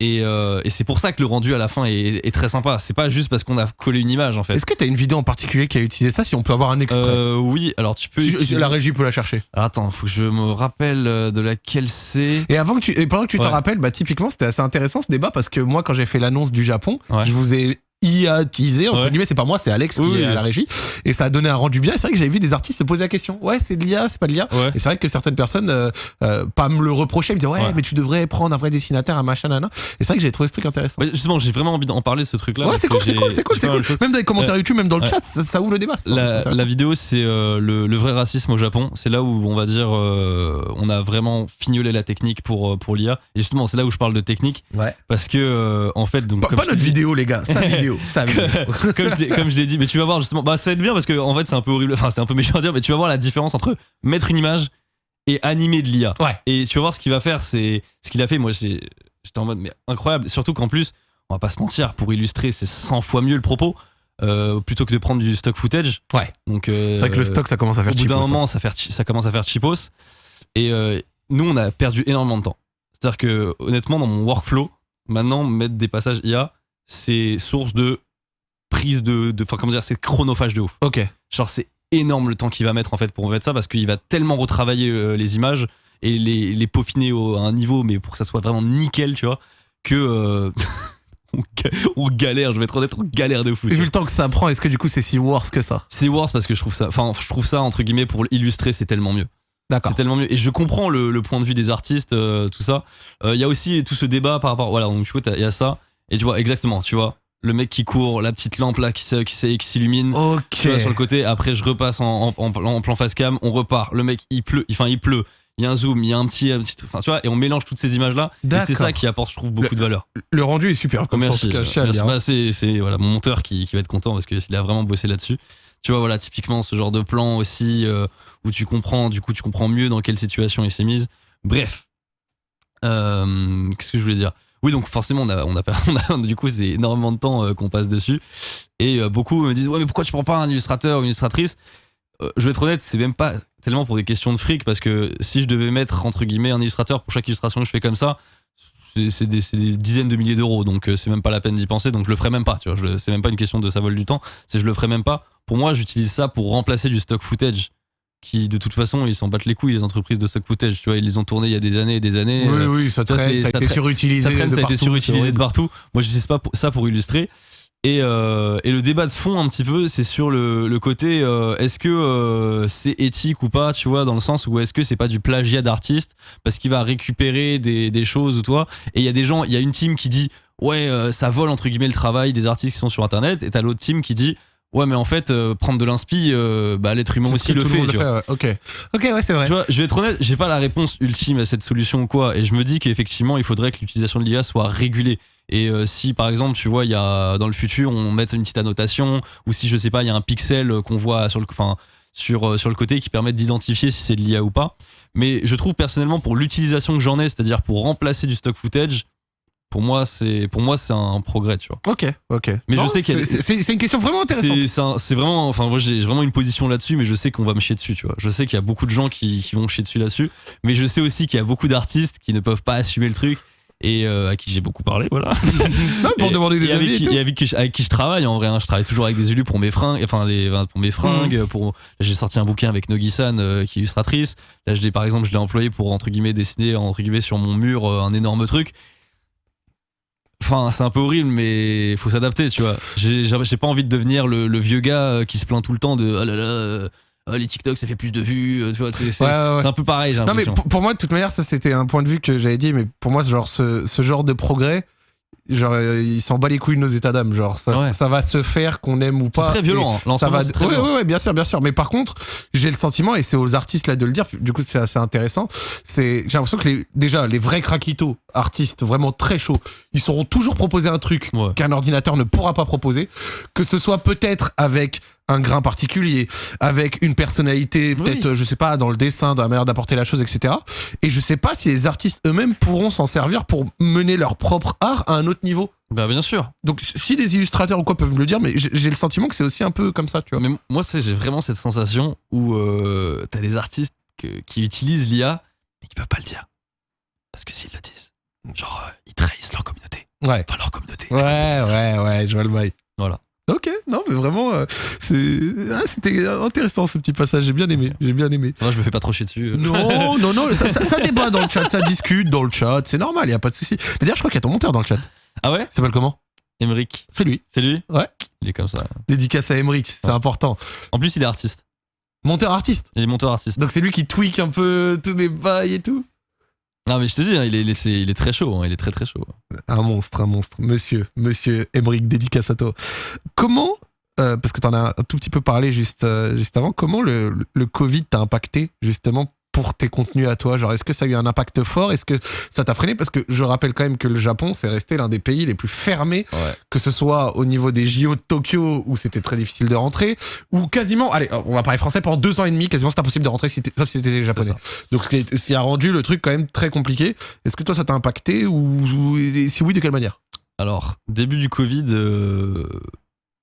S2: Et, euh, et c'est pour ça que le rendu à la fin est, est très sympa. C'est pas juste parce qu'on a collé une image en fait.
S1: Est-ce que t'as une vidéo en particulier qui a utilisé ça Si on peut avoir un extrait.
S2: Euh, oui, alors tu peux.
S1: Si-
S2: utiliser-
S1: La régie peut la chercher.
S2: Alors, attends, faut que je me rappelle euh, de laquelle c'est.
S1: Et avant que tu, et pendant que tu te
S2: Ouais.
S1: rappelles, bah typiquement c'était assez intéressant ce débat parce que moi quand j'ai fait l'annonce du Japon,
S2: Ouais.
S1: je vous ai IA-tisé entre
S2: Ouais.
S1: guillemets, c'est pas moi, c'est Alex qui
S2: Oui,
S1: est à la régie et ça a donné un rendu bien. Et C'est vrai que j'avais vu des artistes se poser la question. Ouais, c'est de l'IA, c'est pas de l'IA.
S2: Ouais.
S1: Et c'est vrai que certaines personnes, euh, euh, pas me le reprochaient, me disaient ouais,
S2: Ouais.
S1: mais tu devrais prendre un vrai dessinateur, un machin, nana. Et c'est vrai que j'ai trouvé ce truc intéressant.
S2: Ouais, justement, j'ai vraiment envie d'en parler ce truc-là.
S1: Ouais,
S2: parce
S1: c'est cool, c'est cool, c'est cool, cool. Même dans les commentaires YouTube, même dans le
S2: Ouais.
S1: chat, ça, ça ouvre le débat.
S2: La, vidéo, c'est euh, le, le vrai racisme au Japon. C'est là où on va dire, on a vraiment fignolé la technique pour, pour l'IA. Et justement, c'est là où je parle de technique.
S1: Ouais.
S2: Parce que, en fait, donc,
S1: Pas, notre vidéo, les gars. Vidéo. Sa vidéo.
S2: comme, je l'ai- comme je l'ai dit, mais tu vas voir justement, bah, ça va être bien parce que, en fait, c'est un peu horrible, enfin, c'est un peu méchant à dire, mais tu vas voir la différence entre mettre une image et animer de l'IA.
S1: Ouais.
S2: Et tu vas voir ce qu'il va faire, c'est ce qu'il a fait. Moi, j'étais en mode, mais incroyable. Surtout qu'en plus, on va pas se mentir, pour illustrer, c'est 100 fois mieux le propos. euh, plutôt que de prendre du stock footage.
S1: Ouais.
S2: Donc, euh,
S1: C'est vrai que le stock, ça commence à faire
S2: au bout d'un
S1: ça.
S2: moment, ça, fait, ça commence à faire cheapos. Et euh, nous, on a perdu énormément de temps. C'est-à-dire que, honnêtement, dans mon workflow, maintenant, mettre des passages IA, c'est source de prise de. de- Enfin, comment dire, c'est chronophage de ouf.
S1: Ok.
S2: Genre, c'est énorme le temps qu'il va mettre en fait pour mettre ça parce qu'il va tellement retravailler euh, les images et les, les peaufiner au- à un niveau, mais pour que ça soit vraiment nickel, tu vois, que. euh, on, ga- on galère, je vais être honnête, on galère de fou.
S1: Et vu le temps que ça prend, est-ce que du coup c'est si worse que ça?
S2: C'est worse parce que je trouve ça. Enfin, je trouve ça, entre guillemets, pour illustrer, c'est tellement mieux.
S1: D'accord.
S2: C'est tellement mieux. Et je comprends le, le point de vue des artistes, euh, tout ça. Euh, Il y a aussi tout ce débat par rapport. Voilà, donc tu vois, il y a ça. Et tu vois, exactement, tu vois, le mec qui court, la petite lampe là qui, s'illumine.
S1: Ok.
S2: Tu vois, sur le côté, après je repasse en, en- en plan- en plan face cam, on repart. Le mec, il pleut, enfin il pleut. Il y a un zoom, il y a un petit, un petit- enfin tu vois, et on mélange toutes ces images là. Et c'est ça qui apporte, je trouve, beaucoup
S1: Le-
S2: de valeur.
S1: Le rendu est super. Comme
S2: Merci. c'est, voilà, mon monteur qui, qui va être content parce qu'il a vraiment bossé là-dessus. Tu vois, voilà, typiquement ce genre de plan aussi euh, où tu comprends, du coup, tu comprends mieux dans quelle situation il s'est mise. Bref. Euh, qu'est-ce que je voulais dire? Oui, donc forcément, on a, on a, du coup, c'est énormément de temps euh, qu'on passe dessus. Et euh, beaucoup me disent, ouais, mais pourquoi tu prends pas un illustrateur ou une illustratrice? Euh, Je vais être honnête, c'est même pas tellement pour des questions de fric parce que si je devais mettre, entre guillemets, un illustrateur pour chaque illustration que je fais comme ça, c'est des, des dizaines de milliers d'euros, donc c'est même pas la peine d'y penser, donc je le ferai même pas, tu vois. C'est même pas une question de ça vole du temps, c'est je le ferai même pas. Pour moi, j'utilise ça pour remplacer du stock footage qui, de toute façon, ils s'en battent les couilles, les entreprises de stock footage, tu vois, ils les ont tournés il y a des années et des années.
S1: Oui,
S2: euh,
S1: oui, ça traîne, ça a été
S2: traîne-
S1: surutilisé.
S2: ça traîne,
S1: de
S2: ça a été
S1: partout,
S2: surutilisé
S1: c'est
S2: de
S1: horrible.
S2: partout. Moi, j'utilise pas pour- ça pour illustrer. Et, euh, et le débat de fond, un petit peu, c'est sur le, le côté euh, est-ce que c'est éthique ou pas, tu vois, dans le sens où est-ce que c'est pas du plagiat d'artiste parce qu'il va récupérer des, des choses ou toi. Et il y a des gens, il y a une team qui dit ouais, ça vole entre guillemets le travail des artistes qui sont sur internet, et t'as l'autre team qui dit ouais, mais en fait, euh, prendre de l'inspi, euh, bah, l'être humain aussi le fait.
S1: monde
S2: tu vois.
S1: ouais. Ok. Ok, ouais, c'est vrai.
S2: Tu vois, je vais être honnête, j'ai pas la réponse ultime à cette solution ou quoi, et je me dis qu'effectivement, il faudrait que l'utilisation de l'IA soit régulée. Et euh, si par exemple, tu vois, il y a dans le futur, on met une petite annotation, ou si je sais pas, il y a un pixel qu'on voit sur le, enfin, sur, sur le côté qui permet d'identifier si c'est de l'IA ou pas. Mais je trouve personnellement pour l'utilisation que j'en ai, c'est-à-dire pour remplacer du stock footage, pour moi c'est pour moi c'est un progrès, tu vois.
S1: Ok, ok.
S2: Mais je sais a-
S1: c'est- une question vraiment intéressante.
S2: C'est vraiment, enfin moi j'ai vraiment une position là-dessus, mais je sais qu'on va me chier dessus, tu vois. Je sais qu'il y a beaucoup de gens qui, qui vont me chier dessus là-dessus, mais je sais aussi qu'il y a beaucoup d'artistes qui ne peuvent pas assumer le truc et euh, à qui j'ai beaucoup parlé, voilà.
S1: Non, pour
S2: Et-
S1: demander des
S2: et avec
S1: avis et tout.
S2: et avec qui, je- avec qui je travaille en vrai. hein. Je travaille toujours avec des élus pour mes fringues, enfin des, pour mes fringues. Pour j'ai sorti un bouquin avec Nogi-san euh, qui est illustratrice. Là, je l'ai par exemple, je l'ai employé pour entre guillemets dessiner entre guillemets sur mon mur euh, un énorme truc. Enfin, c'est un peu horrible, mais faut s'adapter, tu vois. J'ai pas envie de devenir le, le vieux gars euh, qui se plaint tout le temps de oh là là, euh, oh, les TikTok ça fait plus de vues, euh, tu vois. C'est c'est-
S1: Ouais, ouais, ouais.
S2: c'est un peu pareil, j'ai
S1: Non, mais pour, pour moi, de toute manière, ça c'était un point de vue que j'avais dit, mais pour moi, genre, ce, ce genre de progrès, genre, euh, il s'en bat les couilles de nos états d'âme. Genre, ça,
S2: Ouais.
S1: ça va se faire qu'on aime ou
S2: C'est
S1: pas.
S2: très violent. hein. Là, en
S1: Et
S2: ce
S1: ça va.
S2: c'est très
S1: Ouais,
S2: violent.
S1: bien sûr, bien sûr. Mais par contre, j'ai le sentiment, et c'est aux artistes là de le dire, du coup, c'est assez intéressant. C'est, j'ai l'impression que les, déjà, les vrais craquitos, artistes vraiment très chauds, ils sauront toujours proposer un truc qu'un ordinateur ne pourra pas proposer, que ce soit peut-être avec un grain particulier, avec une personnalité,
S2: Oui.
S1: peut-être, euh, je sais pas, dans le dessin, dans la manière d'apporter la chose, etc. Et je sais pas si les artistes eux-mêmes pourront s'en servir pour mener leur propre art à un autre niveau.
S2: Bah bien sûr.
S1: Donc, si des illustrateurs ou quoi peuvent me le dire, mais j'ai le sentiment que c'est aussi un peu comme ça, tu vois.
S2: Mais moi, c'est j'ai vraiment cette sensation où euh, t'as des artistes que- qui utilisent l'IA, mais qui peuvent pas le dire. Parce que s'ils le disent, genre, euh, ils trahissent leur communauté.
S1: Ouais.
S2: Enfin, leur communauté.
S1: Ouais, ouais, ouais, je vois le bail.
S2: Voilà.
S1: Ok, non, mais vraiment, euh, c'est ah, c'était intéressant ce petit passage. J'ai bien aimé, j'ai bien aimé.
S2: Moi, je me fais pas trop chier dessus.
S1: Non, non, non, ça, ça, ça débat dans le chat, ça discute dans le chat, c'est normal, il y a pas de souci. Mais d'ailleurs, je crois qu'il y a ton monteur dans le chat.
S2: Ah ouais
S1: Il s'appelle comment?
S2: Emric.
S1: C'est lui.
S2: C'est lui?
S1: Ouais.
S2: Il est comme ça.
S1: Dédicace à Emric, c'est
S2: Ouais.
S1: important.
S2: En plus, il est artiste.
S1: Monteur artiste.
S2: Il est monteur artiste.
S1: Donc c'est lui qui tweak un peu tous mes bails et tout.
S2: Non, mais je te dis, hein, il, est, il, est, très chaud. hein, il est très très chaud.
S1: Un monstre, un monstre. Monsieur, monsieur à toi. Comment, euh, parce que tu en as un tout petit peu parlé juste, euh, juste avant, comment le, le Covid t'a impacté justement pour tes contenus à toi Genre, est-ce que ça a eu un impact fort? Est-ce que ça t'a freiné? Parce que je rappelle quand même que le Japon, c'est resté l'un des pays les plus fermés,
S2: Ouais.
S1: que ce soit au niveau des JO de Tokyo, où c'était très difficile de rentrer, ou quasiment, allez, on va parler français, pendant deux ans et demi, quasiment c'est impossible de rentrer, si sauf si t'étais japonais. Donc, ce qui, a rendu le truc quand même très compliqué. Est-ce que toi, ça t'a impacté ou, ou- et si oui, de quelle manière?
S2: Alors, début du Covid, euh,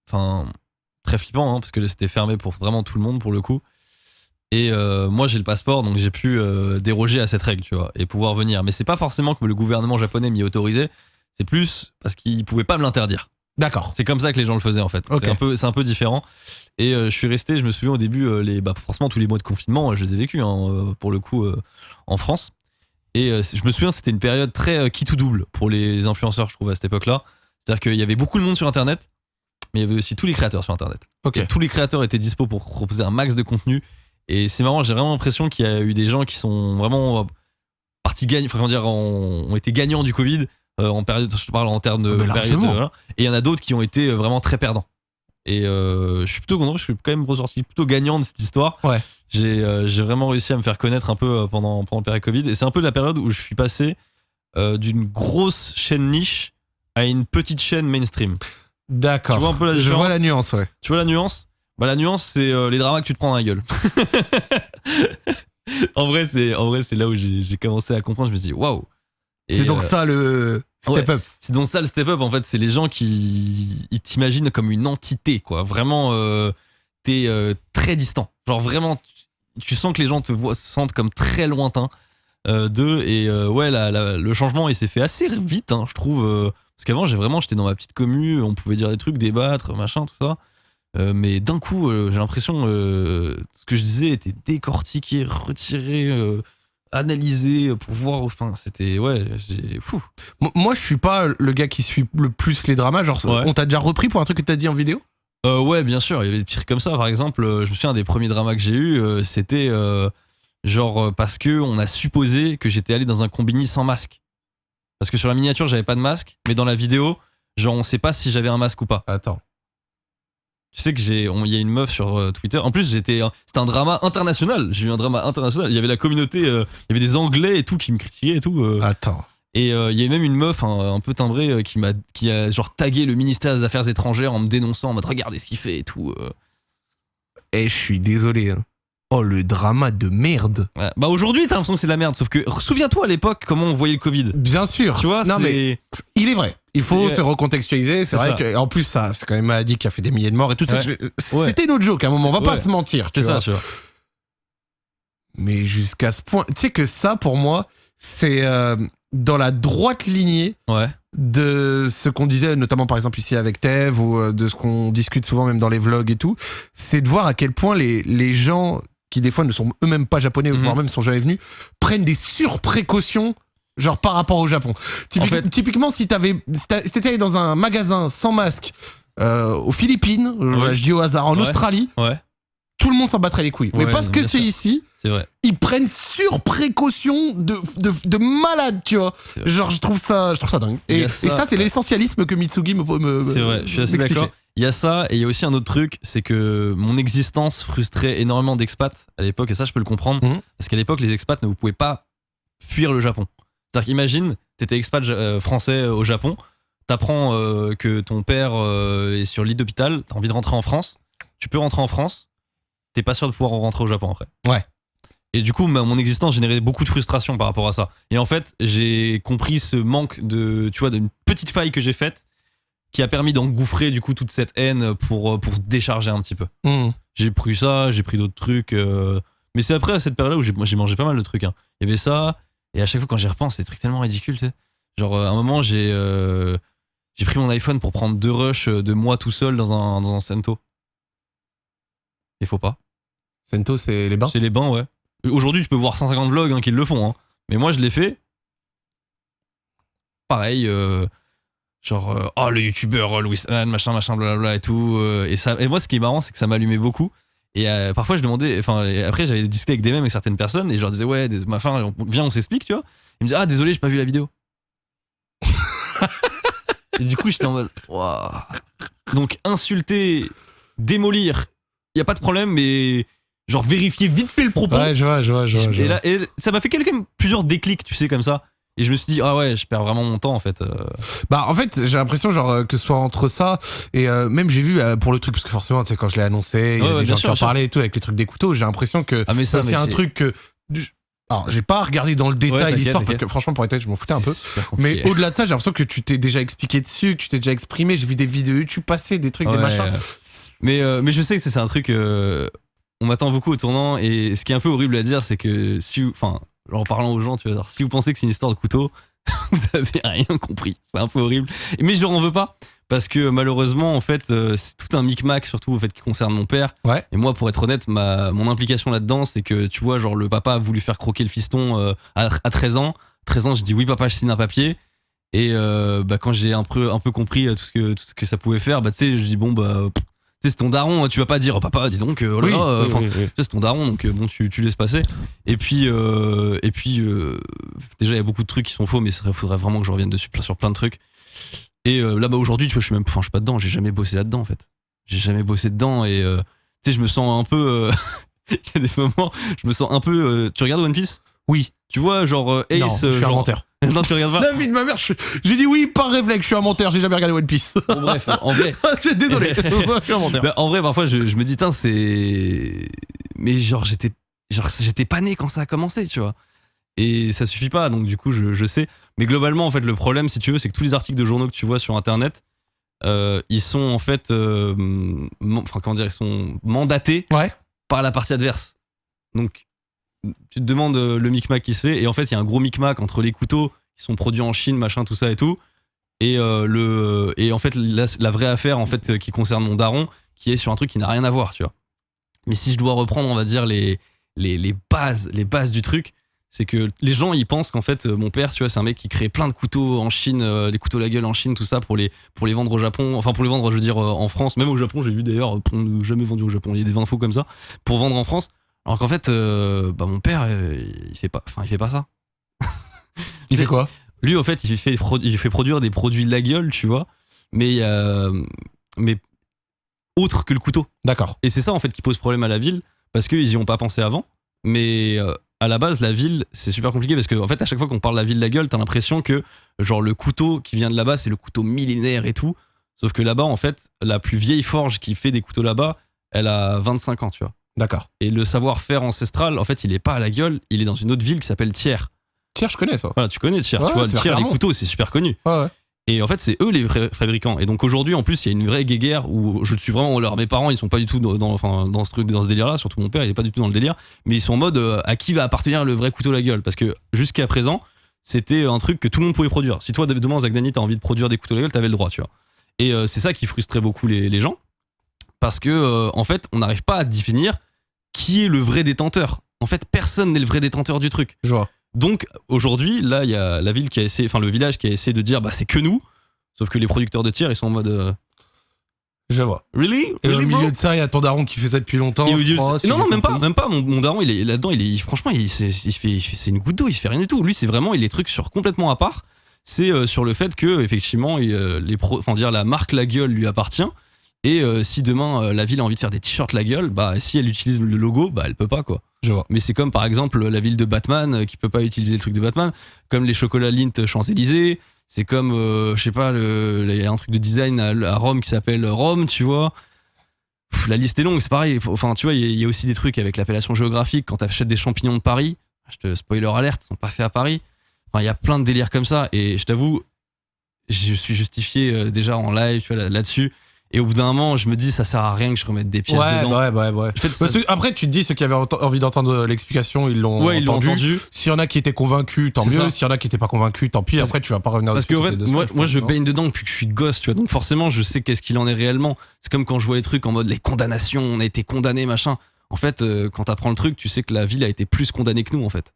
S2: enfin, très flippant, hein, parce que c'était fermé pour vraiment tout le monde pour le coup. Et euh, moi, j'ai le passeport, donc j'ai pu euh, déroger à cette règle, tu vois, et pouvoir venir. Mais c'est pas forcément que le gouvernement japonais m'y autorisait, c'est plus parce qu'il pouvait pas me l'interdire.
S1: D'accord.
S2: C'est comme ça que les gens le faisaient en fait. C'est un peu, c'est un peu différent. Et euh, je suis resté, je me souviens au début, les, bah, forcément tous les mois de confinement, je les ai vécus hein, pour le coup en France. Et je me souviens, c'était une période très qui tout double pour les influenceurs, je trouve à cette époque-là. C'est-à-dire qu'il y avait beaucoup de monde sur Internet, mais il y avait aussi tous les créateurs sur Internet.
S1: Ok.
S2: Et tous les créateurs étaient dispo pour proposer un max de contenu. Et c'est marrant, j'ai vraiment l'impression qu'il y a eu des gens qui sont vraiment partis gagnants, enfin comment dire, ont, ont été gagnants du Covid euh, en période, je te parle en termes de
S1: Ah, mais
S2: période. voilà. Et il y en a d'autres qui ont été euh, vraiment très perdants. Et euh, je suis plutôt content, je suis quand même ressorti plutôt gagnant de cette histoire.
S1: Ouais.
S2: J'ai euh, vraiment réussi à me faire connaître un peu pendant, pendant la période Covid. Et c'est un peu la période où je suis passé d'une grosse chaîne niche à une petite chaîne mainstream.
S1: D'accord.
S2: Tu vois un peu la
S1: Je
S2: différence
S1: vois la nuance, ouais.
S2: Tu vois la nuance? Bah la nuance c'est euh, les dramas que tu te prends dans la gueule. en vrai c'est en vrai c'est là où j'ai commencé à comprendre. Je me suis dit waouh.
S1: C'est donc
S2: euh,
S1: ça le step up.
S2: c'est donc ça le step up en fait. C'est les gens qui ils t'imaginent comme une entité quoi. Vraiment euh, t'es très distant. Genre vraiment tu, tu sens que les gens te voient se sentent comme très lointains d'eux et ouais la- la- le changement il s'est fait assez vite hein, je trouve. parce qu'avant j'ai vraiment j'étais dans ma petite commu, on pouvait dire des trucs, débattre machin tout ça. Euh, mais d'un coup, euh, j'ai l'impression euh, ce que je disais était décortiqué, retiré, euh, analysé pour voir. Enfin, c'était ouais, j'ai fou.
S1: Mo- Moi, je suis pas le gars qui suit le plus les dramas. Genre,
S2: Ouais.
S1: on t'a déjà repris pour un truc que t'as dit en vidéo?
S2: Ouais, bien sûr, il y avait des pires comme ça. Par exemple, je me souviens un des premiers dramas que j'ai eu, c'était genre parce que on a supposé que j'étais allé dans un combini sans masque. Parce que sur la miniature, j'avais pas de masque, mais dans la vidéo, genre on sait pas si j'avais un masque ou pas.
S1: Attends.
S2: Tu sais que j'ai, il y a une meuf sur euh, Twitter. En plus, j'étais, c'était un drama international. J'ai eu un drama international. Il y avait la communauté, euh, il y avait des Anglais et tout qui me critiquaient et tout. euh.
S1: Attends.
S2: Et euh, il y a même une meuf un, un peu timbrée qui m'a, qui a genre tagué le ministère des Affaires étrangères en me dénonçant, en mode regardez ce qu'il fait et tout.
S1: Eh, je suis désolé. hein. Oh, le drama de merde.
S2: Ouais. Bah aujourd'hui, t'as l'impression que c'est de la merde. Sauf que souviens-toi à l'époque comment on voyait le Covid.
S1: Bien sûr.
S2: Tu vois,
S1: non,
S2: c'est-
S1: mais il est vrai. Il faut se recontextualiser. C'est vrai que, en plus, ça, c'est quand même maladie qui a fait des milliers de morts et tout. C'était notre joke à un moment. On va pas se mentir.
S2: c'est ça, tu vois.
S1: Mais jusqu'à ce point. Tu sais que ça, pour moi, c'est euh, dans la droite lignée
S2: Ouais.
S1: de ce qu'on disait, notamment par exemple ici avec Tev, ou euh, de ce qu'on discute souvent même dans les vlogs et tout, c'est de voir à quel point les, les gens qui des fois ne sont eux-mêmes pas japonais,
S2: Mhm.
S1: voire même ne sont jamais venus, prennent des surprécautions. Genre par rapport au Japon. Typique-
S2: En fait-
S1: typiquement, si t'avais, si t'étais allé dans un magasin sans masque euh, aux Philippines, euh, je dis au hasard, en
S2: Ouais.
S1: Australie,
S2: Ouais.
S1: tout le monde s'en battrait les couilles. Mais parce
S2: non,
S1: que c'est ici,
S2: vrai.
S1: ils prennent sur précaution de, de, de malade, tu vois. Genre, je trouve ça, je trouve ça dingue. Et,
S2: ça,
S1: ça, c'est l'essentialisme que Mitsugi me. me
S2: C'est vrai, je suis assez d'accord. Il y a ça, et il y a aussi un autre truc, c'est que mon existence frustrait énormément d'expats à l'époque, et ça je peux le comprendre,
S1: Mhm.
S2: parce qu'à l'époque les expats ne vous pouvaient pas fuir le Japon. C'est-à-dire qu'imagine, t'étais expat euh, français euh, au Japon, t'apprends euh, que ton père euh, est sur lit d'hôpital, t'as envie de rentrer en France, tu peux rentrer en France, t'es pas sûr de pouvoir rentrer au Japon après.
S1: Ouais.
S2: Et du coup, ma- mon existence générait beaucoup de frustration par rapport à ça. Et en fait, j'ai compris ce manque de, tu vois, d'une petite faille que j'ai faite qui a permis d'engouffrer du coup toute cette haine pour, pour se décharger un petit peu.
S1: Mhm.
S2: J'ai pris ça, j'ai pris d'autres trucs. euh, Mais c'est après à cette période-là où j'ai mangé pas mal de trucs. hein. Il y avait ça, et à chaque fois quand j'y repense, c'est des trucs tellement ridicules. tu sais. Genre, euh, à un moment, j'ai euh, j'ai pris mon iPhone pour prendre deux rushs de moi tout seul dans un, dans un Sento. Il faut pas.
S1: Sento, c'est les bains?
S2: C'est les bains, ouais. Aujourd'hui, je peux voir 150 vlogs hein, qui le font. hein. Mais moi, je l'ai fait. Pareil, euh, genre, euh, oh, le youtubeur euh, Louis machin, machin, blablabla et tout. euh, et, ça, et moi, ce qui est marrant, c'est que ça m'allumait beaucoup. Et euh, parfois, je demandais, enfin, et après, j'avais discuté avec des mêmes avec certaines personnes et je leur disais, ouais, des, on- viens, on s'explique, tu vois. Ils me disaient, ah, désolé, j'ai pas vu la vidéo. et du coup, j'étais en mode, Waouh. Donc, insulter, démolir, il y a pas de problème, mais genre vérifier vite fait le propos.
S1: Ouais, je vois, je vois, je vois. je
S2: Et
S1: vois.
S2: là, et ça m'a fait même plusieurs déclics, tu sais, comme ça. Et je me suis dit, ah ouais, je perds vraiment mon temps en fait. euh.
S1: Bah, en fait, j'ai l'impression, genre, euh, que ce soit entre ça et euh, même j'ai vu euh, pour le truc, parce que forcément, tu sais, quand je l'ai annoncé, il y
S2: Ouais,
S1: a
S2: ouais,
S1: des gens
S2: sûr,
S1: qui en parlaient et tout avec les trucs des couteaux. J'ai l'impression que
S2: Ah, mais
S1: c'est
S2: ça, mec,
S1: un
S2: c'est-
S1: truc que. Alors, j'ai pas regardé dans le détail l'histoire parce que franchement, pour être honnête, je m'en foutais un
S2: c'est
S1: peu. Mais au-delà de ça, j'ai l'impression que tu t'es déjà expliqué dessus, que tu t'es déjà exprimé. J'ai vu des vidéos YouTube passer, des trucs, des machins.
S2: Mais, euh, mais je sais que c'est c'est un truc. euh, on m'attend beaucoup au tournant. Et ce qui est un peu horrible à dire, c'est que si. Enfin, en parlant aux gens, tu vas dire, si vous pensez que c'est une histoire de couteau, vous avez rien compris. C'est un peu horrible. Mais je leur en veux pas. Parce que malheureusement, en fait, euh, c'est tout un micmac, surtout au fait qui concerne mon père.
S1: Ouais.
S2: Et moi, pour être honnête, ma, mon implication là-dedans, c'est que, tu vois, genre, le papa a voulu faire croquer le fiston euh, à, à 13 ans. 13 ans, je dis oui, papa, je signe un papier. Et euh, bah, quand j'ai un peu, un peu compris tout ce, que, tout ce que ça pouvait faire, bah, tu sais, je dis bon, bah, c'est ton daron, tu vas pas dire, oh, papa, dis donc, euh, oh là
S1: Oui,
S2: là, euh,
S1: oui,
S2: enfin,
S1: oui,
S2: c'est ton daron, donc euh, bon, tu, tu laisses passer. Et puis, euh, et puis euh, déjà, il y a beaucoup de trucs qui sont faux, mais il faudrait vraiment que je revienne dessus sur plein de trucs. Et euh, là, bah, aujourd'hui, tu vois, je suis même, enfin, je suis pas dedans, j'ai jamais bossé là-dedans, en fait. J'ai jamais bossé dedans, et tu sais, je me sens un peu. Il y a des moments, je me sens un peu. tu regardes One Piece?
S1: Oui.
S2: Tu vois, genre euh, Ace.
S1: non, je
S2: euh,
S1: suis un
S2: genre...
S1: menteur.
S2: non, tu regardes pas.
S1: La vie de ma mère, je- j'ai dit oui par réflexe, je suis un menteur, j'ai jamais regardé One Piece.
S2: Bon, bref, en vrai.
S1: Désolé, je suis un menteur.
S2: Bah, en vrai, parfois, je, je me dis, tiens, c'est. Mais genre, j'étais. Genre, j'étais pas né quand ça a commencé, tu vois. Et ça suffit pas, donc du coup, je, je sais. Mais globalement, en fait, le problème, si tu veux, c'est que tous les articles de journaux que tu vois sur Internet, euh, ils sont en fait. euh, Enfin, comment dire, ils sont mandatés
S1: Ouais.
S2: par la partie adverse. Donc, tu te demandes euh, le micmac qui se fait, et en fait, il y a un gros micmac entre les couteaux qui sont produits en Chine, machin, tout ça et tout, et euh, le et en fait la, vraie affaire en fait euh, qui concerne mon daron, qui est sur un truc qui n'a rien à voir, tu vois. Mais si je dois reprendre, on va dire les les, bases, les bases du truc, c'est que les gens ils pensent qu'en fait mon père, tu vois, c'est un mec qui crée plein de couteaux en Chine, euh, des couteaux la gueule en Chine, tout ça pour les pour les vendre au Japon, enfin pour les vendre, je veux dire en France, même au Japon, j'ai vu d'ailleurs, jamais vendu au Japon, il y a des infos comme ça. Pour vendre en France. Alors qu'en fait, euh, bah mon père, euh, il fait pas, enfin il fait pas ça.
S1: Il fait quoi?
S2: Lui, au fait, il fait, il fait produire des produits de la gueule, tu vois, mais, euh, mais autre que le couteau.
S1: D'accord.
S2: Et c'est ça, en fait, qui pose problème à la ville, parce qu'ils y ont pas pensé avant. Mais à la base, la ville, c'est super compliqué, parce qu'en en fait, à chaque fois qu'on parle de la ville de la gueule, t'as l'impression que, genre, le couteau qui vient de là-bas, c'est le couteau millénaire et tout. Sauf que là-bas, en fait, la plus vieille forge qui fait des couteaux là-bas, elle a 25 ans, tu vois.
S1: D'accord.
S2: Et le savoir-faire ancestral, en fait, il est pas à la gueule, il est dans une autre ville qui s'appelle Thiers.
S1: Tiens, je connais ça.
S2: Voilà, tu connais Thiers,
S1: Ouais,
S2: tu vois, Thiers, les
S1: clairement.
S2: couteaux, c'est super connu.
S1: Ouais, ouais.
S2: Et en fait, c'est eux les vrais fabricants. Et donc aujourd'hui, en plus, il y a une vraie guéguerre où je suis vraiment. Alors, mes parents, ils sont pas du tout dans, dans- enfin, dans ce truc, dans ce délire-là. Surtout mon père, il est pas du tout dans le délire. Mais ils sont en mode euh, à qui va appartenir le vrai couteau la gueule? Parce que jusqu'à présent, c'était un truc que tout le monde pouvait produire. Si toi, demain, Zagdani, t'as envie de produire des couteaux la gueule, t'avais le droit, tu vois. Et euh, c'est ça qui frustrait beaucoup les, les gens. Parce que, euh, en fait, on n'arrive pas à définir qui est le vrai détenteur. En fait, personne n'est le vrai détenteur du truc.
S1: Je vois.
S2: Donc aujourd'hui, là, il y a la ville qui a essayé, enfin le village qui a essayé de dire, bah c'est que nous. Sauf que les producteurs de tiers, ils sont en mode, euh,
S1: Je vois.
S2: really,
S1: Et au
S2: really bro?
S1: milieu de ça, il y a ton daron qui fait ça depuis longtemps.
S2: Et au
S1: je
S2: milieu de
S1: crois,
S2: ça-
S1: si
S2: non, non, même pas, même pas. Mon, mon daron, il est là-dedans. Il est, franchement, il, c'est, fait, il fait- c'est une goutte d'eau. Il fait rien du tout. Lui, c'est vraiment, il est trucs sur complètement à part. C'est euh, sur le fait que effectivement, il, euh, les pro, enfin dire la marque La Gueule lui appartient. Et euh, si demain euh, la ville a envie de faire des t-shirts La Gueule, bah si elle utilise le logo, bah elle peut pas quoi.
S1: Je vois.
S2: Mais c'est comme par exemple la ville de Batman euh, qui peut pas utiliser le truc de Batman, comme les chocolats Lint Champs-Élysées. C'est comme, euh, je sais pas, il y a un truc de design à, à Rome qui s'appelle Rome, tu vois. Pff, la liste est longue, c'est pareil. Enfin, tu vois, il y, a- il y a aussi des trucs avec l'appellation géographique. Quand t'achètes des champignons de Paris, je te spoiler alerte, ils sont pas faits à Paris. Enfin, il y a plein de délires comme ça. Et je t'avoue, je suis justifié déjà en live, tu vois, là- là-dessus. Et au bout d'un moment, je me dis, ça sert à rien que je remette des pièces
S1: Ouais,
S2: dedans.
S1: ouais, ouais, ouais.
S2: En fait, ça-
S1: Parce que après, tu te dis, ceux qui avaient ent- envie d'entendre l'explication, ils l'ont
S2: ouais, ils l'ont
S1: entendu.
S2: entendu.
S1: S'il y en a qui étaient convaincus, tant mieux. S'il y en a qui étaient pas convaincus, tant pis.
S2: Parce-
S1: Après, tu vas pas revenir
S2: Parce que en fait, moi, moi
S1: je
S2: baigne dedans depuis que je suis gosse, tu vois. Donc forcément, je sais qu'est-ce qu'il en est réellement. C'est comme quand je vois les trucs en mode les condamnations, on a été condamné, machin. En fait, euh, quand t'apprends le truc, tu sais que la ville a été plus condamnée que nous, en fait.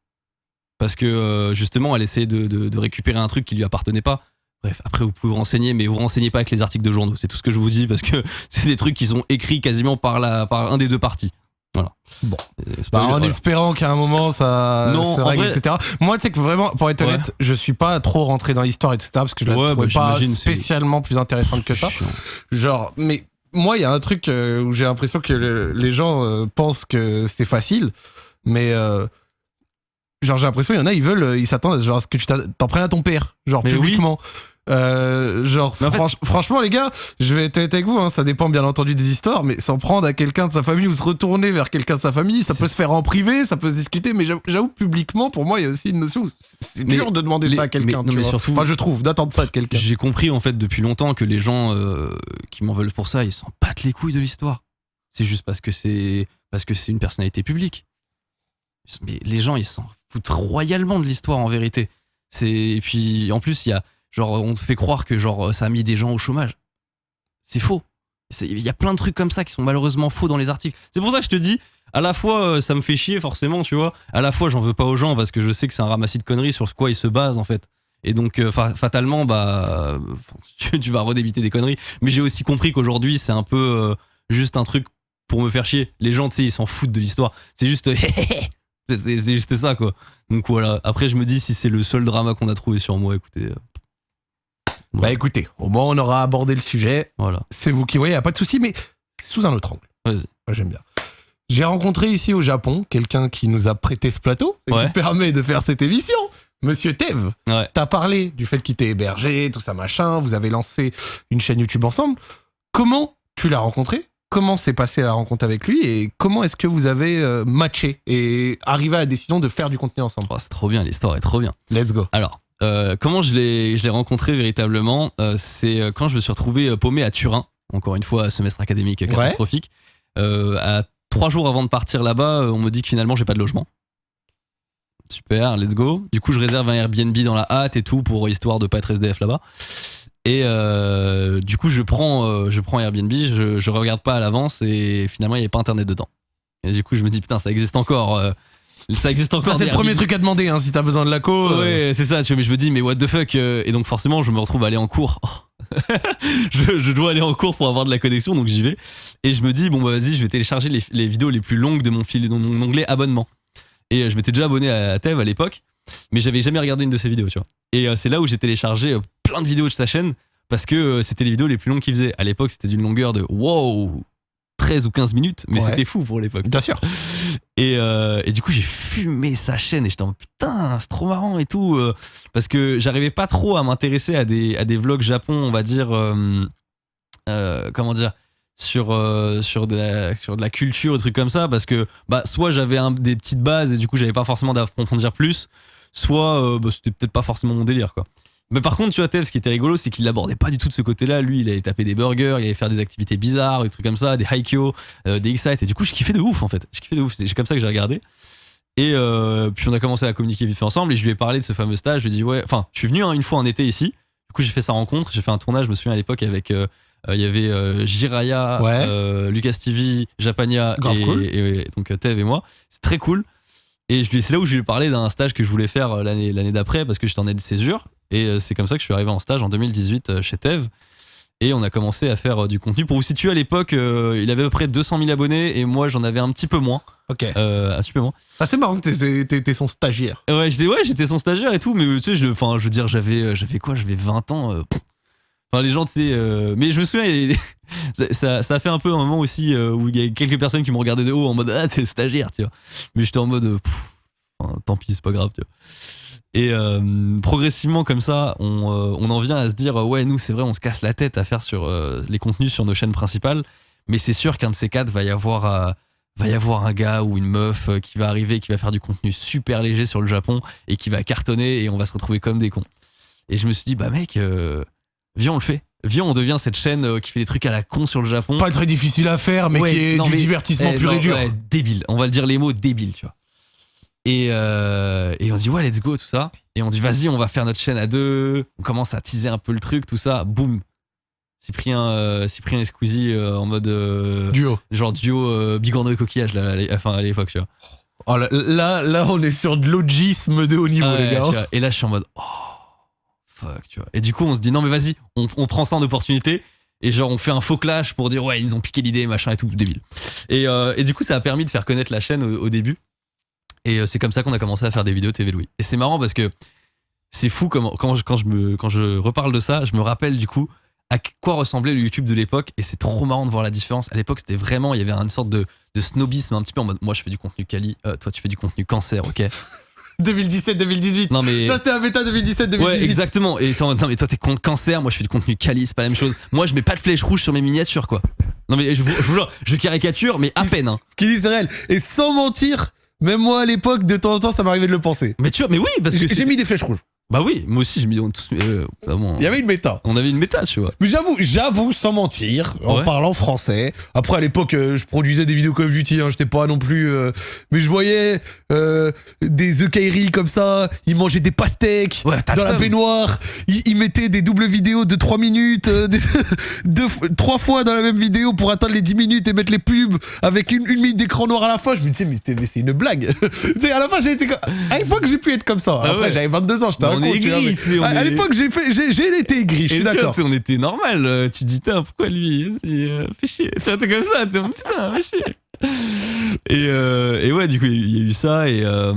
S2: Parce que euh, justement, elle essayait de, de- de récupérer un truc qui lui appartenait pas. Bref, après vous pouvez vous renseigner, mais vous renseignez pas avec les articles de journaux. C'est tout ce que je vous dis parce que c'est des trucs qui sont écrits quasiment par, la, par un des deux partis. Voilà.
S1: Bon.
S2: Euh,
S1: Bah, en
S2: voilà.
S1: espérant qu'à un moment ça
S2: Non,
S1: se règle,
S2: vrai-
S1: etc. Moi, tu sais que vraiment, pour être
S2: Ouais.
S1: honnête, je suis pas trop rentré dans l'histoire, etc. Parce que je la
S2: Ouais,
S1: trouvais
S2: bah,
S1: pas spécialement plus intéressante que ça. Genre, mais moi, il y a un truc euh, où j'ai l'impression que le- les gens euh, pensent que c'est facile, mais euh, genre j'ai l'impression qu'il y en a, ils veulent, ils s'attendent à, genre, à ce que tu t'en prennes à ton père, genre
S2: Mais oui.
S1: Euh, genre
S2: fait-
S1: franchement les gars je vais être honnête avec vous hein, ça dépend bien entendu des histoires mais s'en prendre à quelqu'un de sa famille ou se retourner vers quelqu'un de sa famille ça peut se faire en privé ça peut se discuter mais j'avoue- publiquement pour moi il y a aussi une notion c'est- dur de demander
S2: les-
S1: ça à quelqu'un
S2: mais- mais surtout-
S1: enfin je trouve d'attendre ça de quelqu'un
S2: J'ai compris en fait depuis longtemps que les gens euh, qui m'en veulent pour ça, ils s'en battent les couilles de l'histoire. C'est juste parce que c'est parce que c'est une personnalité publique. Mais les gens, ils s'en foutent royalement de l'histoire en vérité. C'est et puis en plus il y a genre on te fait croire que genre ça a mis des gens au chômage. C'est faux. Il y a plein de trucs comme ça qui sont malheureusement faux dans les articles. C'est pour ça que je te dis, à la fois euh, ça me fait chier forcément, tu vois. À la fois j'en veux pas aux gens parce que je sais que c'est un ramassis de conneries sur quoi ils se basent en fait. Et donc euh, fa- fatalement bah tu, vas redébiter des conneries. Mais j'ai aussi compris qu'aujourd'hui c'est un peu euh, juste un truc pour me faire chier. Les gens, tu sais, ils s'en foutent de l'histoire. C'est juste. c'est juste ça, quoi. Donc voilà. Après, je me dis, si c'est le seul drama qu'on a trouvé sur moi, écoutez.
S1: Bah écoutez, au moins on aura abordé le sujet.
S2: Voilà.
S1: C'est vous qui voyez, y a pas de souci, mais sous un autre angle.
S2: Vas-y.
S1: Moi, j'aime bien. J'ai rencontré ici au Japon quelqu'un qui nous a prêté ce plateau et
S2: Ouais.
S1: qui permet de faire cette émission. Monsieur Tev,
S2: Ouais.
S1: t'as parlé du fait qu'il t'ait hébergé, tout ça machin. Vous avez lancé une chaîne YouTube ensemble. Comment tu l'as rencontré? Comment s'est passée la rencontre avec lui? Et comment est-ce que vous avez euh, matché et arrivé à la décision de faire du contenu ensemble?
S2: Oh, c'est trop bien, l'histoire est trop bien.
S1: Let's go.
S2: Alors, euh, comment je l'ai rencontré véritablement euh, C'est euh, quand je me suis retrouvé paumé à Turin, encore une fois, semestre académique catastrophique. Euh, à trois jours avant de partir là-bas, on me dit que finalement, j'ai pas de logement. Super, let's go. Du coup, je réserve un Airbnb dans la hâte et tout pour histoire de pas être SDF là-bas. Et du coup, je prends, je prends Airbnb, je, je regarde pas à l'avance et finalement, il n'y avait pas internet dedans. Et du coup, je me dis, putain, ça existe encore. Ça existe encore.
S1: Ça, c'est le premier truc à demander hein, si t'as besoin de la co. euh,
S2: Ouais, c'est ça, tu vois, mais je me dis, mais what the fuck euh, Et donc, forcément, je me retrouve à aller en cours. je, je dois aller en cours pour avoir de la connexion, donc j'y vais. Et je me dis, bon, bah vas-y, je vais télécharger les, les vidéos les plus longues de mon, fil, de mon onglet abonnement. Et euh, je m'étais déjà abonné à Tev à l'époque, mais j'avais jamais regardé une de ses vidéos, tu vois. Et euh, c'est là où j'ai téléchargé plein de vidéos de sa chaîne, parce que c'était les vidéos les plus longues qu'il faisait. À l'époque, c'était d'une longueur de wow 13 ou 15 minutes, mais
S1: Ouais.
S2: c'était fou pour l'époque.
S1: Bien sûr.
S2: Et, euh, et du coup, j'ai fumé sa chaîne et j'étais en putain, c'est trop marrant et tout. euh, parce que j'arrivais pas trop à m'intéresser à des, à des vlogs Japon, on va dire. euh, comment dire sur, euh, sur, de la, sur de la culture, des trucs comme ça. Parce que bah, soit j'avais des petites bases et du coup, j'avais pas forcément d'approfondir plus. Soit euh, bah, c'était peut-être pas forcément mon délire, quoi. Mais par contre, tu vois, Tev, ce qui était rigolo, c'est qu'il l'abordait pas du tout de ce côté-là. Lui, il allait taper des burgers, il allait faire des activités bizarres, des trucs comme ça, des haikyo, euh, des excite. Et du coup, je kiffais de ouf, en fait. Je kiffais de ouf. C'est comme ça que j'ai regardé. Et euh, puis, on a commencé à communiquer vite fait ensemble. Et je lui ai parlé de ce fameux stage. Je lui ai dit, ouais, enfin, je suis venu hein, une fois en été ici. Du coup, j'ai fait sa rencontre. J'ai fait un tournage, je me souviens à l'époque, avec. euh, euh, Il y avait Jiraya,
S1: Ouais.
S2: Lucas TV, Japania et,
S1: cool.
S2: et- et donc Tev et moi. C'est très cool. Et c'est là où je lui ai parlé d'un stage que je voulais faire euh, l'année d'après parce que j'étais en aide de césure. Et euh, c'est comme ça que je suis arrivé en stage en 2018 euh, chez Tev. Et on a commencé à faire du contenu. Pour vous situer, à l'époque, euh, il avait à peu près 200 000 abonnés et moi j'en avais un petit peu moins.
S1: Ok.
S2: Euh, un petit peu moins.
S1: Ah, c'est marrant que t'es son stagiaire.
S2: Ouais, j'étais ouais, j'étais son stagiaire et tout, mais tu sais, je, je veux dire, j'avais, j'avais quoi? J'avais 20 ans. euh, pff. Enfin, les gens, tu sais, euh, mais je me souviens, ça, ça, a fait un peu un moment aussi euh, où il y a quelques personnes qui m'ont regardé de haut en mode ah t'es stagiaire, tu vois. Mais j'étais en mode euh, pff, enfin, tant pis, c'est pas grave, tu vois. Et progressivement comme ça, on, on en vient à se dire ouais, nous c'est vrai, on se casse la tête à faire sur les contenus sur nos chaînes principales, mais c'est sûr qu'un de ces quatre va y avoir va y avoir un gars ou une meuf qui va arriver, qui va faire du contenu super léger sur le Japon et qui va cartonner et on va se retrouver comme des cons. Et je me suis dit bah mec, viens on le fait, viens on devient cette chaîne euh, qui fait des trucs à la con sur le Japon.
S1: Pas très difficile à faire, mais
S2: Ouais,
S1: qui est
S2: non,
S1: du
S2: mais-
S1: divertissement
S2: Eh,
S1: pur
S2: non,
S1: et dur.
S2: ouais, débile. On va le dire les mots débile, tu vois. Et, euh, et on dit ouais, let's go, tout ça. Et on dit vas-y, on va faire notre chaîne à deux. On commence à teaser un peu le truc, tout ça. Boum. Cyprien, euh, Cyprien et Squeezie euh, en mode
S1: Duo.
S2: genre duo bigorneau et coquillage là, à l'é- enfin à l'époque, tu vois.
S1: Oh, là, là, là, on est sur de l'ogisme de haut niveau,
S2: Ah
S1: les gars.
S2: vois. Et là, je suis en mode oh Et du coup, on se dit non mais vas-y, on, prend ça en opportunité. Et genre, on fait un faux clash pour dire ouais, ils nous ont piqué l'idée, machin et tout, débile. Et, euh, et du coup, ça a permis de faire connaître la chaîne au, début. Et euh, c'est comme ça qu'on a commencé à faire des vidéos TV Louis. Et c'est marrant parce que c'est fou comment, quand, je, quand, je me, quand je reparle de ça, je me rappelle du coup à quoi ressemblait le YouTube de l'époque. Et c'est trop marrant de voir la différence. À l'époque, c'était vraiment, il y avait une sorte de, snobisme un petit peu en mode moi, je fais du contenu quali, euh, toi, tu fais du contenu cancer, ok?
S1: 2017-2018.
S2: Non mais.
S1: Ça, c'était un bêta 2017-2018.
S2: Ouais, exactement. Et non, mais toi, t'es contre cancer, moi, je fais du contenu quali, c'est pas la même chose. Moi, je mets pas de flèche rouge sur mes miniatures, quoi. Non, mais je vous, je vous jure, je caricature, mais à peine, hein.
S1: Ce qu'il dit, c'est réel. Et sans mentir, même moi, à l'époque, de temps en temps, ça m'arrivait de le penser.
S2: Mais tu vois, mais oui, parce que.
S1: J'ai mis des flèches rouges.
S2: Bah oui, moi aussi, j'ai mis on tous. euh, vraiment,
S1: Il y avait une méta.
S2: On avait une méta, tu vois.
S1: Mais j'avoue, j'avoue, sans mentir, en
S2: Ouais.
S1: parlant français. Après, à l'époque, euh, je produisais des vidéos Call of Duty, hein, j'étais pas non plus. euh, mais je voyais euh, des œufs comme ça, ils mangeaient des pastèques
S2: Ouais, t'as
S1: dans
S2: le
S1: la
S2: seum.
S1: baignoire, ils, ils mettaient des doubles vidéos de 3 minutes, euh, des- deux, trois fois dans la même vidéo pour atteindre les 10 minutes et mettre les pubs avec une, une minute d'écran noir à la fin. Je me disais, mais, c'était- mais c'est une blague. tu sais, à la fin, j'ai été. comme- À l'époque, j'ai pu être comme ça.
S2: Ah
S1: Après,
S2: ouais.
S1: j'avais 22 ans, j'étais un con,
S2: est sais, on
S1: à, à
S2: est-
S1: l'époque, j'ai fait, j'ai, j'ai été aigri, je suis d'accord.
S2: on était normal. euh, Tu dis, Tain, pourquoi lui euh, Fais chier. Tu vois, t'es comme ça. T'es putain, fais chier. Et, euh, et ouais, du coup, il y a eu ça. Et, euh,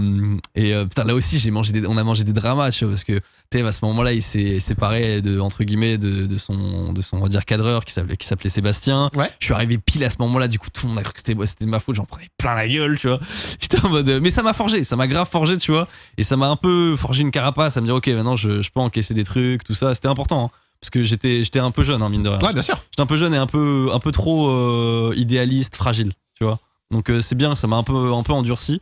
S2: et euh, putain, là aussi, j'ai mangé des, on a mangé des dramas, tu vois, parce que Tev, à ce moment-là, il s'est séparé de, entre guillemets, de, de son, de son, on va dire, cadreur qui s'appelait, qui s'appelait Sébastien.
S1: Ouais.
S2: Je suis arrivé pile à ce moment-là, du coup, tout le monde a cru que c'était, c'était de ma faute, j'en prenais plein la gueule, tu vois. J'étais en mode, mais ça m'a forgé, ça m'a grave forgé, tu vois. Et ça m'a un peu forgé une carapace à me dire, ok, maintenant, je, je peux encaisser des trucs, tout ça. C'était important, hein, parce que j'étais, j'étais un peu jeune, hein, mine de rien.
S1: Ouais, bien sûr.
S2: J'étais un peu jeune et un peu, un peu trop euh, idéaliste, fragile, tu vois. Donc euh, c'est bien, ça m'a un peu, un peu endurci.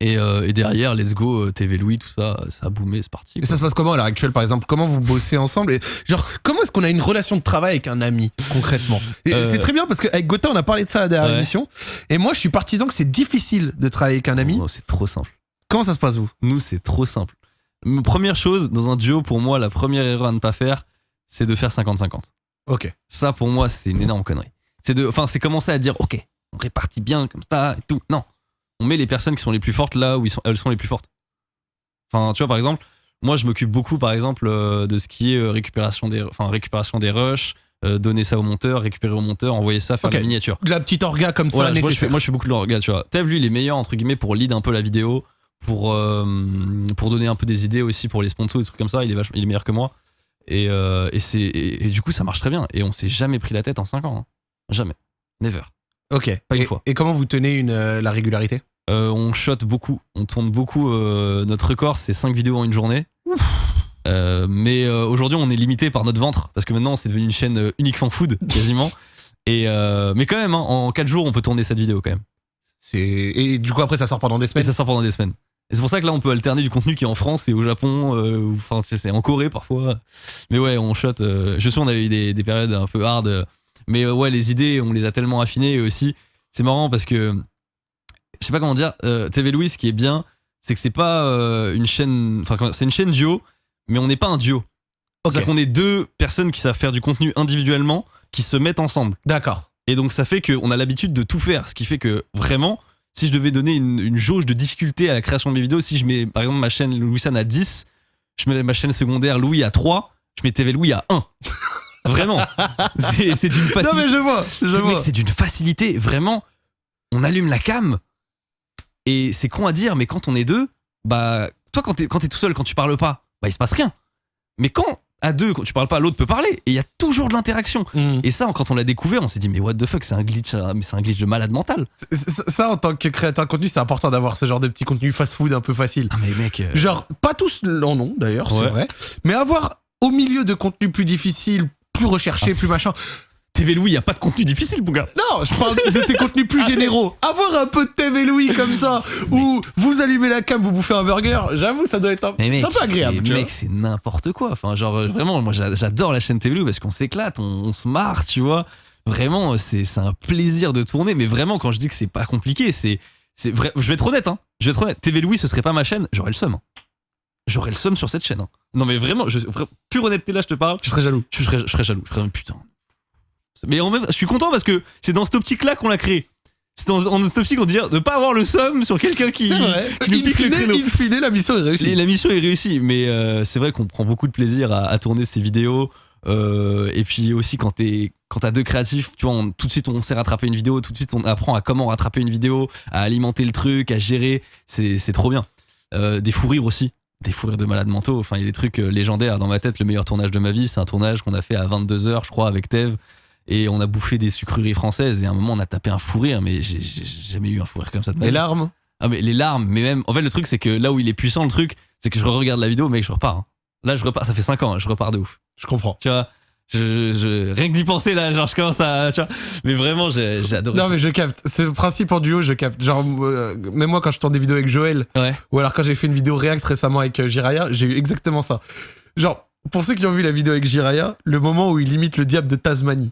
S2: Et, euh, et derrière, let's go, TV Louis, tout ça, ça a boomé, c'est parti.
S1: Et
S2: quoi.
S1: ça se passe comment à l'heure actuelle, par exemple? Comment vous bossez ensemble? Et, Genre, comment est-ce qu'on a une relation de travail avec un ami, concrètement? Et
S2: Euh,
S1: C'est très bien parce qu'avec Gotha, on a parlé de ça à la dernière
S2: Ouais.
S1: émission. Et moi, je suis partisan que c'est difficile de travailler avec un ami.
S2: Non, c'est trop simple.
S1: Comment ça se passe, vous?
S2: Nous, c'est trop simple. Première chose, dans un duo, pour moi, la première erreur à ne pas faire, c'est de faire 50-50.
S1: Ok.
S2: Ça, pour moi, c'est une énorme connerie. C'est de, enfin, c'est commencer à dire, ok, on répartit bien comme ça et tout. Non, on met les personnes qui sont les plus fortes là où ils sont, elles sont les plus fortes. Enfin, tu vois, par exemple, moi, je m'occupe beaucoup, par exemple, euh, de ce qui est euh, récupération des, enfin, récupération des rushs, euh, donner ça au monteur, récupérer au monteur, envoyer ça, faire
S1: Ok.
S2: la miniature.
S1: De la petite orga comme ça,
S2: Voilà, moi, je fais, moi, je fais beaucoup de l'orga, tu vois. Tev, lui, il est meilleur, entre guillemets, pour lead un peu la vidéo, pour, euh, pour donner un peu des idées aussi pour les sponsors, des trucs comme ça. Il est, vachement- il est meilleur que moi. Et, euh, et, c'est, et, et du coup, ça marche très bien. Et on s'est jamais pris la tête en 5 ans. hein. Jamais. Never.
S1: Ok.
S2: Pas une
S1: et,
S2: fois.
S1: et comment vous tenez une, euh, la régularité?
S2: Euh, on shot beaucoup, on tourne beaucoup. euh, notre record, c'est 5 vidéos en une journée. Euh, mais aujourd'hui, on est limité par notre ventre parce que maintenant, c'est devenu une chaîne unique fan food quasiment. Et mais quand même, hein, en 4 jours, on peut tourner cette vidéo quand même.
S1: C'est Et du coup, après, ça sort pendant des semaines?
S2: ça sort pendant des semaines. Et c'est pour ça que là, on peut alterner du contenu qui est en France et au Japon, euh, ou- enfin, c'est en Corée parfois. Mais ouais, on shot. euh, je sais, on avait eu des, des périodes un peu hard. euh, mais ouais, les idées, on les a tellement affinées. Et aussi, c'est marrant parce que, je sais pas comment dire, euh, TV Louis, ce qui est bien, c'est que c'est pas euh, une chaîne. Enfin, c'est une chaîne duo, mais on n'est pas un duo. C'est-à-dire qu'on est deux personnes qui savent faire du contenu individuellement, qui se mettent ensemble.
S1: D'accord.
S2: Et donc ça fait qu'on a l'habitude de tout faire, ce qui fait que vraiment, si je devais donner une, une jauge de difficulté à la création de mes vidéos, si je mets par exemple ma chaîne Louis San à 10, je mets ma chaîne secondaire Louis à 3, je mets TV Louis à 1. Vraiment. C'est d'une
S1: Non,
S2: facilité.
S1: mais je vois. Je vois.
S2: c'est d'une facilité, vraiment. On allume la cam et c'est con à dire, mais quand on est deux, bah, toi, quand t'es quand t'es tout seul, quand tu parles pas, bah, il se passe rien. Mais quand à deux, quand tu parles pas, l'autre peut parler et il y a toujours de l'interaction.
S1: Mhm.
S2: Et ça, quand on l'a découvert, on s'est dit, mais what the fuck, c'est un glitch, euh, mais c'est un glitch de malade mental.
S1: Ça, en tant que créateur de contenu, c'est important d'avoir ce genre de petit contenu fast-food un peu facile.
S2: Ah, mais mec, euh,
S1: Genre, pas tous en ont d'ailleurs, c'est vrai. Mais avoir au milieu de contenus plus difficiles, plus recherchés,
S2: Ah.
S1: plus machin.
S2: TV Louis, il y a pas de contenu difficile, mon gars.
S1: Non, je parle de tes contenus plus généraux. Avoir un peu de TV Louis comme ça, où vous allumez la cam, vous bouffez un burger, j'avoue, ça doit être un,
S2: Mais
S1: c'est
S2: mec,
S1: un peu agréable. vois.
S2: mec, c'est n'importe quoi. Enfin, genre, euh, vraiment, moi, j'a- j'adore la chaîne TV Louis parce qu'on s'éclate, on, on se marre, tu vois. Vraiment, c'est c'est un plaisir de tourner. Mais vraiment, quand je dis que c'est pas compliqué, c'est c'est vrai. Je vais être honnête, hein. Je vais être honnête. TV Louis, ce serait pas ma chaîne, j'aurais le seum. hein. J'aurais le seum sur cette chaîne. hein. Non, mais vraiment, je, pure honnêteté là, je te parle.
S1: Tu serais jaloux.
S2: je serais, je serais jaloux. Je serais putain. Mais en même, je suis content parce que c'est dans cette optique-là qu'on l'a créé. C'est dans, dans cette optique qu'on dit de pas avoir le somme sur quelqu'un qui, qui nous
S1: In
S2: pique le créneau.
S1: in fine, la mission est
S2: Et
S1: réussie.
S2: La mission est réussie, mais euh, c'est vrai qu'on prend beaucoup de plaisir à, à tourner ces vidéos. euh, et puis aussi quand t'es quand t'as deux créatifs, tu vois, on- tout de suite on sait rattraper une vidéo, tout de suite on apprend à comment rattraper une vidéo, à alimenter le truc, à gérer. C'est trop bien. Euh, des fous rires aussi, des fous rires de malades mentaux. Enfin, il y a des trucs euh, légendaires dans ma tête. Le meilleur tournage de ma vie, c'est un tournage qu'on a fait à 22 h je crois, avec Tev. Et on a bouffé des sucreries françaises. Et à un moment, on a tapé un fou rire, mais j'ai jamais eu un fou rire comme ça de ma
S1: Les
S2: vie.
S1: larmes.
S2: Ah mais les larmes, mais même en fait le truc c'est que là où il est puissant le truc, c'est que je regarde la vidéo mec je repars. hein. Là je repars, ça fait 5 ans, hein, je repars de ouf.
S1: Je comprends.
S2: Tu vois, je, je- rien que d'y penser là, genre je commence à tu vois, mais vraiment j'ai adoré
S1: Non
S2: ça.
S1: mais je capte. Ce principe en duo, je capte. Genre, euh, même moi quand je tourne des vidéos avec Joël,
S2: Ouais.
S1: ou alors quand j'ai fait une vidéo React récemment avec euh, Jiraya, j'ai eu exactement ça. Genre, pour ceux qui ont vu la vidéo avec Jiraya, le moment où il imite le diable de Tasmanie.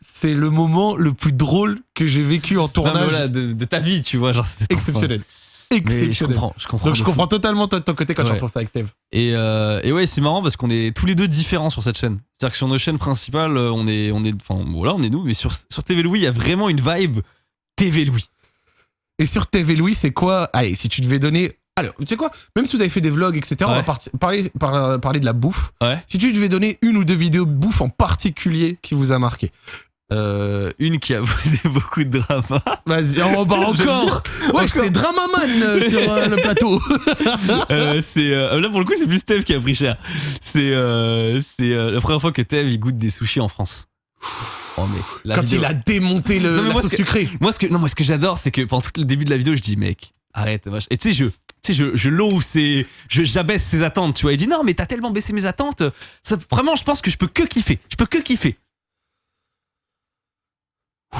S1: C'est le moment le plus drôle que j'ai vécu en tournage.
S2: voilà, de, de ta vie, tu vois, genre trop
S1: Exceptionnel.
S2: Mais je
S1: Exceptionnel.
S2: comprends, je comprends.
S1: Donc je
S2: fou.
S1: comprends totalement toi de ton côté quand
S2: Ouais.
S1: retrouve ça avec Tev.
S2: Et, euh, et ouais, c'est marrant parce qu'on est tous les deux différents sur cette chaîne. C'est-à-dire que sur nos chaînes principales, euh, on est, on est, enfin voilà, on est nous, mais sur, sur TV Louis, il y a vraiment une vibe TV Louis.
S1: Et sur TV Louis, c'est quoi? Allez, si tu devais donner allez, tu sais quoi? Même si vous avez fait des vlogs, etc., on va parler, par- parler de la bouffe.
S2: Ouais.
S1: Si tu devais donner une ou deux vidéos de bouffe en particulier qui vous a marqué?
S2: Euh, une qui a posé beaucoup de drama.
S1: Vas-y, oh, bah encore Ouais, c'est Dramaman euh, sur euh, le plateau.
S2: Euh, c'est euh, là pour le coup c'est plus Steve qui a pris cher. C'est euh, c'est euh, la première fois que Steve il goûte des sushis en France. Oh mais la
S1: Quand
S2: vidéo-
S1: il a démonté le,
S2: Non, mais
S1: la
S2: moi,
S1: sauce
S2: ce que-
S1: sucrée.
S2: Moi ce que non moi ce que j'adore c'est que pendant tout le début de la vidéo je dis mec arrête vache. et tu sais je tu sais je je loue c'est je j'abaisse ses attentes tu vois il dit non mais t'as tellement baissé mes attentes ça vraiment je pense que je peux que kiffer je peux que kiffer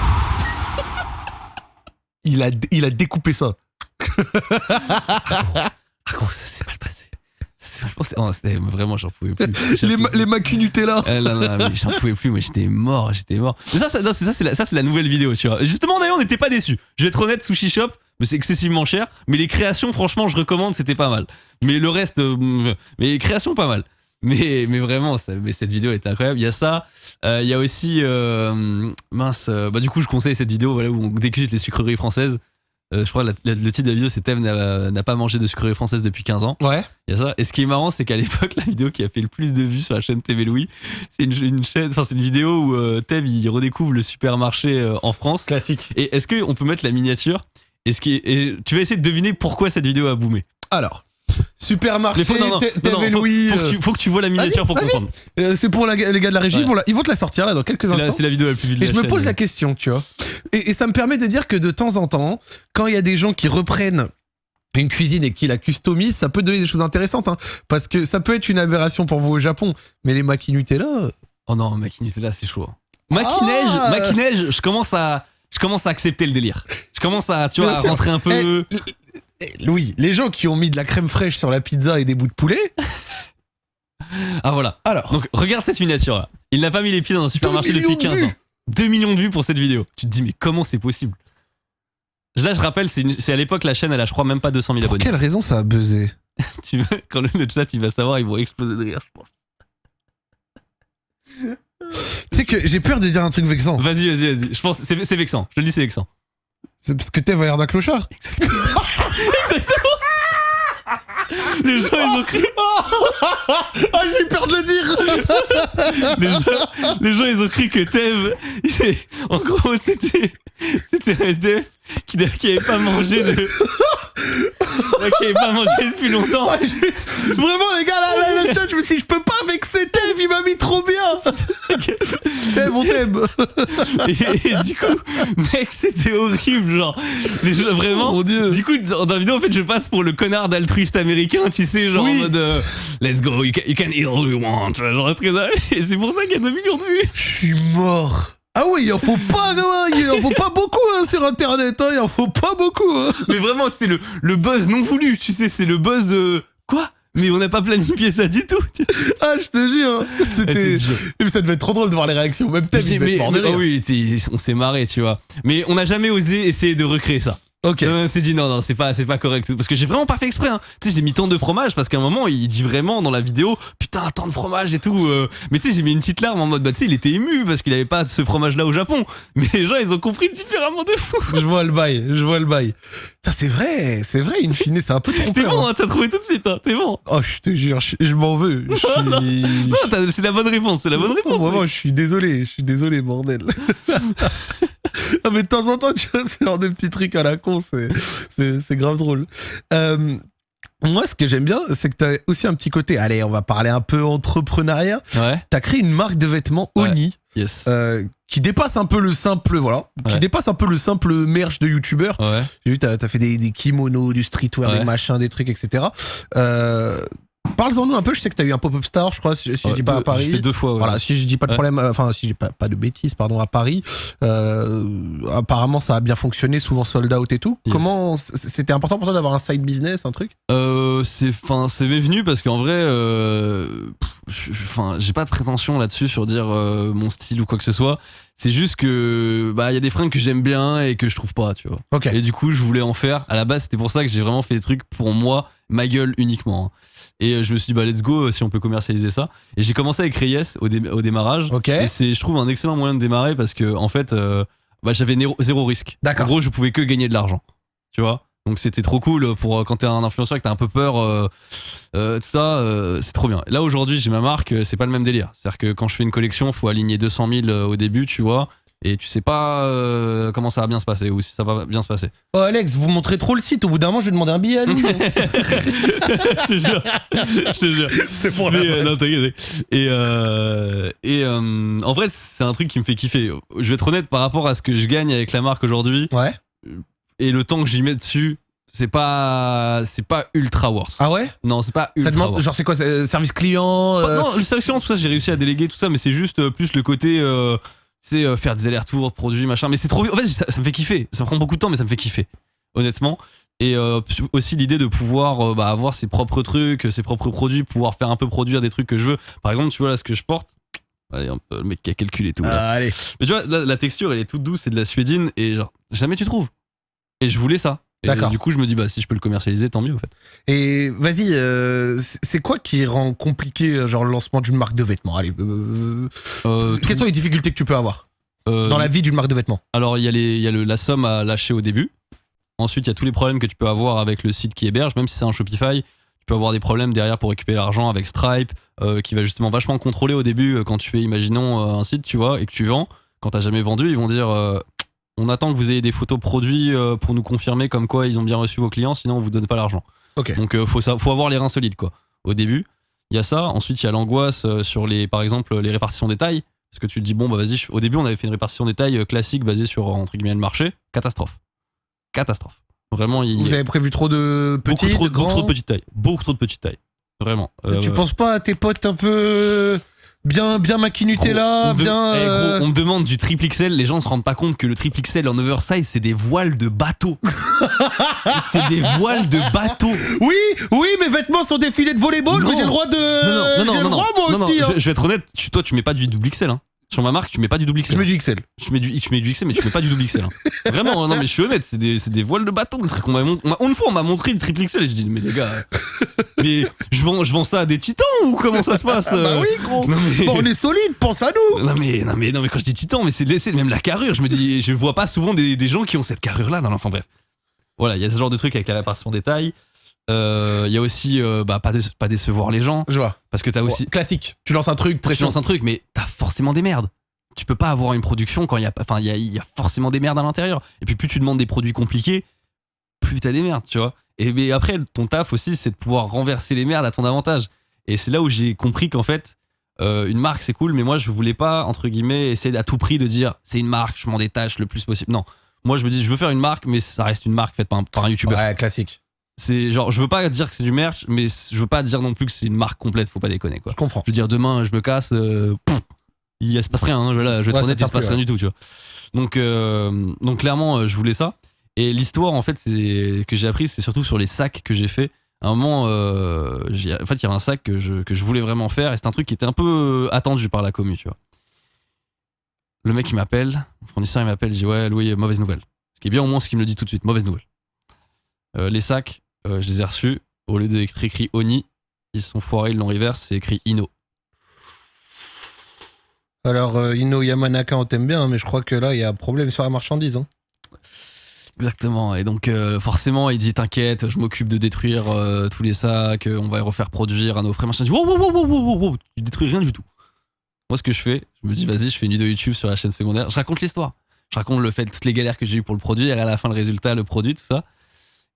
S1: Il a, il a découpé ça.
S2: ah gros ça s'est mal passé ça s'est mal passé oh, vraiment j'en pouvais plus
S1: Les, ma- les Macu Nutella.
S2: Là là, mais j'en pouvais plus, moi j'étais mort, j'étais mort. Mais ça, ça, non, c'est ça, c'est la, nouvelle vidéo, tu vois. Justement, d'ailleurs, on n'était pas déçus. Je vais être honnête, Sushi Shop, c'est excessivement cher. Mais les créations, franchement, je recommande, c'était pas mal. Mais le reste, euh, mais les créations, pas mal. Mais, mais vraiment, ça- mais cette vidéo était incroyable. Il y a ça. Euh, Il y a aussi, euh, mince, euh, bah du coup, je conseille cette vidéo voilà, où on déguste les sucreries françaises. Je crois que la- la- le titre de la vidéo, c'est Thème n'a pas mangé de sucreries françaises depuis 15 ans.
S1: Ouais.
S2: Il y a ça. Et ce qui est marrant, c'est qu'à l'époque, la vidéo qui a fait le plus de vues sur la chaîne TV Louis, c'est une, une chaîne, enfin c'est une vidéo où Tev il redécouvre le supermarché en France.
S1: Classique.
S2: Et est-ce qu'on peut mettre la miniature? Et, ce qui est- et tu vas essayer de deviner pourquoi cette vidéo a boomé?
S1: Alors, supermarché,
S2: Mais faut, non, non,
S1: T-
S2: non, non,
S1: TV
S2: faut-
S1: Louis.
S2: faut, que
S1: euh,
S2: tu, faut que tu vois la miniature pour comprendre.
S1: euh, c'est pour la- les gars de la régie,
S2: Ouais.
S1: ils, vont la, ils vont te la sortir là dans quelques instants.
S2: c'est la vidéo la plus vue de
S1: Et je me
S2: chaîne.
S1: pose la question, tu vois. Et, et ça me permet de dire que de temps en temps, quand il y a des gens qui reprennent une cuisine et qui la customisent, ça peut donner des choses intéressantes. hein. parce que ça peut être une aberration pour vous au Japon. Mais les Maki Nutella,
S2: Oh non, Maki Nutella, c'est chaud. Neige,
S1: Ah
S2: Neige, je commence à. Je commence à accepter le délire. Je commence à, tu vois, à rentrer un peu.
S1: Eh, eh, Louis, les gens qui ont mis de la crème fraîche sur la pizza et des bouts de poulet,
S2: Ah voilà.
S1: alors,
S2: Donc regarde cette miniature là. Il n'a pas mis les pieds dans un supermarché depuis
S1: de
S2: 15
S1: vues.
S2: ans. 2 millions de vues pour cette vidéo. Tu te dis mais comment c'est possible? Là je rappelle, c'est à l'époque la chaîne elle a je crois même pas 200 000
S1: pour
S2: abonnés.
S1: quelle raison ça a buzzé?
S2: Tu veux- quand le, le chat il va savoir, ils vont exploser de rire je pense.
S1: Tu sais que j'ai peur de dire un truc vexant.
S2: Vas-y, vas-y, vas-y. Je pense c'est c'est vexant. Je le dis c'est vexant.
S1: C'est parce que t'es l'air d'un clochard.
S2: Exactement. Les gens ils ont crié,
S1: Ah, j'ai eu peur de le dire
S2: les gens, les gens, ils ont cru que Tev, en gros c'était c'était un SDF qui, qui avait pas mangé de avait pas mangé depuis longtemps.
S1: Vraiment, les gars, là, là, le chat, je me suis dit, je peux pas vexer Tev, il m'a mis trop bien Tev, on t'aime
S2: Et, et du coup, mec, c'était horrible, genre. Vraiment.
S1: Mon Dieu
S2: Du coup, dans la vidéo, en fait, je passe pour le connard d'altruiste américain, tu sais, genre
S1: Oui.
S2: en mode euh, Let's go, you can, you can eat all you want. Genre un truc comme ça. Et c'est pour ça qu'il y a 2 millions de vues.
S1: Je suis mort ah oui, il en faut pas, hein, il en faut pas beaucoup hein, sur internet, hein, il en faut pas beaucoup. hein.
S2: Mais vraiment, c'est le, le buzz non voulu, tu sais, c'est le buzz. euh, quoi? Mais on n'a pas planifié ça du tout. tu vois.
S1: Ah, je te jure, c'était.
S2: Eh, dur.
S1: Mais ça devait être trop drôle de voir les réactions. Même Tev, il devait
S2: Mais-
S1: être mort de
S2: mais-
S1: rire.
S2: oh oui, on s'est marré, tu vois. Mais on n'a jamais osé essayer de recréer ça.
S1: Ok.
S2: S'est dit non, non, c'est pas, c'est pas correct. Parce que j'ai vraiment pas fait exprès. Hein. Tu sais, j'ai mis tant de fromage parce qu'à un moment, il dit vraiment dans la vidéo, putain, tant de fromage et tout. euh. Mais tu sais, j'ai mis une petite larme en mode, bah tu sais, il était ému parce qu'il avait pas ce fromage-là au Japon. Mais les gens, ils ont compris différemment de fou.
S1: Je vois le bail, je vois le bail. C'est vrai, c'est vrai, in fine, c'est un peu
S2: T'es
S1: trompeur.
S2: bon,
S1: hein.
S2: hein, t'as trouvé tout de suite, hein, t'es bon.
S1: Oh, je te jure, je, je m'en veux. Je suis.
S2: Non, t'as- c'est la bonne réponse, c'est la bonne réponse.
S1: Vraiment,
S2: mec.
S1: je suis désolé, je suis désolé, bordel. non, mais de temps en temps, tu vois, c'est genre des petits trucs à la con, c'est, grave drôle. Euh, moi, ce que j'aime bien, c'est que t'as aussi un petit côté. Allez, on va parler un peu entrepreneuriat.
S2: Ouais,
S1: T'as créé une marque de vêtements
S2: Ouais.
S1: Oni.
S2: yes.
S1: euh, qui dépasse un peu le simple, voilà, qui dépasse un peu le simple merch de youtubeur.
S2: Ouais.
S1: J'ai vu, t'as as fait des, des kimonos, du streetwear, des machins, des trucs, etc. Euh, Parle-en-nous un peu, je sais que t'as eu un pop-up star, je crois, si, si je dis pas
S2: Deux-
S1: à Paris.
S2: Je fais deux fois, ouais.
S1: Voilà, si je dis pas de problème, euh, enfin si j'ai pas, pas de bêtises, pardon, à Paris, euh, apparemment ça a bien fonctionné, souvent sold out et tout.
S2: Yes.
S1: Comment c'était important pour toi d'avoir un side business, un truc?
S2: Euh, c'est enfin c'est venu parce qu'en vrai euh, enfin j'ai pas de prétention là-dessus sur dire mon style ou quoi que ce soit c'est juste que bah il y a des fringues que j'aime bien et que je trouve pas tu vois
S1: Ok.
S2: et du coup je voulais en faire à la base c'était pour ça que j'ai vraiment fait des trucs pour moi ma gueule uniquement hein. Et euh, je me suis dit bah let's go euh, si on peut commercialiser ça et j'ai commencé avec Reyes au, dé- au démarrage
S1: Ok.
S2: et c'est je trouve un excellent moyen de démarrer parce que en fait euh, bah, j'avais zéro risque
S1: D'accord.
S2: en gros je pouvais que gagner de l'argent tu vois? Donc c'était trop cool pour quand t'es un influenceur et que t'as un peu peur, euh, euh, tout ça, euh, c'est trop bien. Là aujourd'hui j'ai ma marque, c'est pas le même délire. C'est-à-dire que quand je fais une collection, faut aligner 200 000 euh, au début, tu vois, et tu sais pas euh, comment ça va bien se passer ou si ça va bien se passer.
S1: Oh Alex, vous montrez trop le site. Au bout d'un moment, je vais demander un billet à
S2: je te jure, je te jure.
S1: C'est pour
S2: Mais, euh, non, t'inquiète. Et, euh, et euh, en vrai, c'est un truc qui me fait kiffer. Je vais être honnête par rapport à ce que je gagne avec la marque aujourd'hui
S1: Ouais.
S2: et le temps que j'y mets dessus, c'est pas, c'est pas ultra worse.
S1: Ah ouais?
S2: Non, c'est pas
S1: Ça
S2: ultra
S1: demande,
S2: worse.
S1: genre, c'est quoi Service client
S2: Non, le service client, tout ça, j'ai réussi à déléguer tout ça, mais c'est juste euh, plus le côté, euh, c'est euh, faire des allers-retours, produits, machin. Mais c'est trop. En fait, ça, ça me fait kiffer. Ça prend beaucoup de temps, mais ça me fait kiffer, honnêtement. Et euh, aussi l'idée de pouvoir euh, bah, avoir ses propres trucs, ses propres produits, pouvoir faire un peu produire des trucs que je veux. Par exemple, tu vois là ce que je porte. Allez, un peu, le mec qui a calculé tout. là.
S1: Ah, allez.
S2: Mais tu vois, là, la texture, elle est toute douce, c'est de la suédine, et genre, jamais tu trouves. Et je voulais ça.
S1: D'accord.
S2: Du coup, je me dis, bah, si je peux le commercialiser, tant mieux, en fait.
S1: Et vas-y, euh, c'est quoi qui rend compliqué euh, genre le lancement d'une marque de vêtements? Allez, euh,
S2: Euh,
S1: quelles sont les difficultés que tu peux avoir dans la vie d'une marque de vêtements?
S2: Alors, il y a, les, y a le, la somme à lâcher au début. Ensuite, il y a tous les problèmes que tu peux avoir avec le site qui héberge, même si c'est un Shopify. Tu peux avoir des problèmes derrière pour récupérer l'argent avec Stripe, qui va justement vachement contrôler au début quand tu fais, imaginons, un site, tu vois, et que tu vends. Quand t'as jamais vendu, ils vont dire on attend que vous ayez des photos produits euh, pour nous confirmer comme quoi ils ont bien reçu vos clients, sinon on vous donne pas l'argent. Donc euh, faut, ça, faut avoir les reins solides quoi. Au début, il y a ça. Ensuite, il y a l'angoisse euh, sur les, par exemple, les répartitions des tailles. Parce que tu te dis, bon, bah vas-y, je- au début, on avait fait une répartition des tailles classique basée sur, entre guillemets, le marché. Catastrophe. Catastrophe. Vraiment, il
S1: Vous avez prévu trop de
S2: beaucoup,
S1: petits,
S2: trop,
S1: de
S2: beaucoup trop de petites tailles. Beaucoup trop de petites tailles. Vraiment. Euh,
S1: Tu penses pas à tes potes un peu bien bien
S2: de-
S1: bien
S2: Eh, gros,
S1: euh,
S2: on me demande du triple XL, les gens se rendent pas compte que le triple XL en oversize, c'est des voiles de bateau. c'est des voiles de bateau.
S1: Oui, oui, mes vêtements sont des filets de volleyball,
S2: Non.
S1: mais j'ai le droit de
S2: Non, non, non,
S1: j'ai
S2: non,
S1: droit moi
S2: non,
S1: aussi.
S2: non,
S1: hein.
S2: je, je vais être honnête, tu- toi, tu mets pas du double XL. Hein. Sur ma marque, tu mets pas du double XL.
S1: Je mets du XL.
S2: Je mets du, je mets du XL, mais tu mets pas du double XL. hein. Vraiment, non, mais je suis honnête, c'est des, des voiles de bateau. Le truc, on mont- une fois, on m'a montré le triple XL et je dis, mais les gars, mais je vends, je vends ça à des titans ou comment ça se passe
S1: Ah bah
S2: euh
S1: oui, gros.
S2: non, mais-
S1: Bon, on est solide, pense à nous.
S2: Non mais, non mais non mais quand je dis titan mais c'est même la carrure je me dis je vois pas souvent des, des gens qui ont cette carrure là dans l'enfant bref voilà il y a ce genre de truc avec la répartition des tailles Euh, il y a aussi euh, bah, pas, de, pas décevoir les gens.
S1: Je vois.
S2: parce que t'as aussi
S1: classique. Tu lances un truc,
S2: tu lances un truc mais t'as forcément des merdes. Tu peux pas avoir une production quand il y a enfin il y a, il y a forcément des merdes à l'intérieur. Et puis plus tu demandes des produits compliqués plus t'as des merdes tu vois. Et mais après ton taf aussi c'est de pouvoir renverser les merdes à ton avantage. Et c'est là où j'ai compris qu'en fait euh, une marque c'est cool mais moi je voulais pas entre guillemets essayer à tout prix de dire c'est une marque je m'en détache le plus possible. Non. Moi je me dis je veux faire une marque mais ça reste une marque faite par un, par un youtubeur
S1: Ouais, classique.
S2: C'est genre je veux pas dire que c'est du merch mais je veux pas dire non plus que c'est une marque complète faut pas déconner quoi
S1: Je comprends.
S2: je veux dire, demain, je me casse, euh, pff, il se passe rien. hein, je vais
S1: Ouais, ça
S2: honnête, il se passe
S1: plus,
S2: rien du tout, tu vois. Donc, euh, donc clairement, euh, je voulais ça. Et l'histoire, en fait, c'est que j'ai appris, c'est surtout sur les sacs que j'ai fait. À un moment, euh, en fait, il y avait un sac que je, que je voulais vraiment faire, et c'est un truc qui était un peu attendu par la commu, tu vois. Le mec, il m'appelle, le fournisseur, il m'appelle, il dit Ouais, Louis, mauvaise nouvelle. Ce qui est bien au moins ce qu'il me le dit tout de suite, mauvaise nouvelle. Euh, les sacs, euh, je les ai reçus, au lieu d'être écrit Oni, ils sont foirés, ils l'ont reverse, c'est écrit Ino.
S1: Alors, euh, Ino Yamanaka, on t'aime bien, mais je crois que là, il y a un problème sur la marchandise. Hein.
S2: Exactement. Et donc, euh, forcément, il dit T'inquiète, je m'occupe de détruire euh, tous les sacs, on va les refaire produire à nos frais. Machin. Je dis Wow, wow, wow, wow, wow, wow, wow, tu détruis rien du tout. Moi, ce que je fais, je me dis Vas-y, je fais une vidéo YouTube sur la chaîne secondaire. Je raconte l'histoire. Je raconte le fait, toutes les galères que j'ai eues pour le produire, et à la fin, le résultat, le produit, tout ça.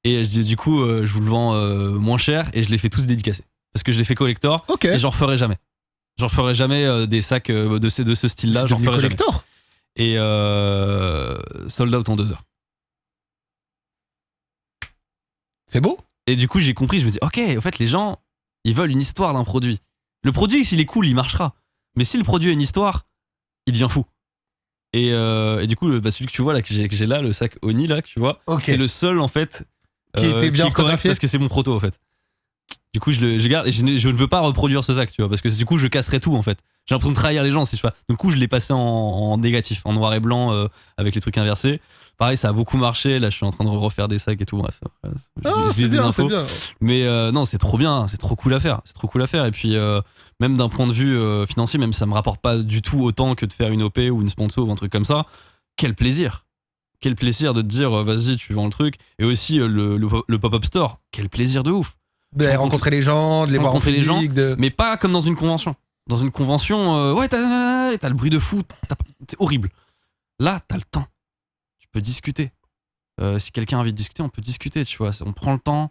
S2: Et je dis Du coup, euh, je vous le vends euh, moins cher, et je les fais tous dédicacés. Parce que je les fais collector,
S1: Ok.
S2: et j'en referai jamais. J'en referai jamais euh, des sacs euh, de, ces, de ce style-là,
S1: C'est
S2: j'en
S1: devenu
S2: referai jamais.
S1: collector.
S2: Et euh, sold out en deux heures.
S1: C'est beau.
S2: Et du coup, j'ai compris, je me dis, ok, en fait, les gens, ils veulent une histoire d'un produit. Le produit, s'il est cool, il marchera. Mais si le produit a une histoire, il devient fou. Et, euh, et du coup, le- bah, celui que tu vois là, que j'ai que j'ai là, le sac Oni là, que tu vois,
S1: Ok.
S2: c'est le seul en fait
S1: Qui était bien
S2: est correct
S1: photographié
S2: parce que c'est mon proto en fait. Du coup, je le je garde et je, ne- je ne veux pas reproduire ce sac, tu vois, parce que du coup, je casserais tout en fait. J'ai l'impression de trahir les gens si je fais. Du coup, je l'ai passé en, en négatif, en noir et blanc, euh, avec les trucs inversés. Pareil, ça a beaucoup marché. Là, je suis en train de refaire des sacs et tout. Bref, euh,
S1: Ah, c'est bien, c'est bien.
S2: Mais euh, non, c'est trop bien, c'est trop cool à faire, c'est trop cool à faire. Et puis euh, même d'un point de vue euh, financier, même si ça me rapporte pas du tout autant que de faire une OP ou une sponsor ou un truc comme ça, quel plaisir. Quel plaisir de te dire euh, vas-y tu vends le truc. Et aussi euh, le, le, le pop-up store. Quel plaisir de ouf.
S1: De rencontrer les gens, de les voir en
S2: rencontrer les gens,
S1: physique, de...
S2: mais pas comme dans une convention. Dans une convention euh, ouais t'as le bruit de fou c'est horrible. Là t'as le temps. Tu peux discuter. Euh, si quelqu'un a envie de discuter on peut discuter tu vois. On prend le temps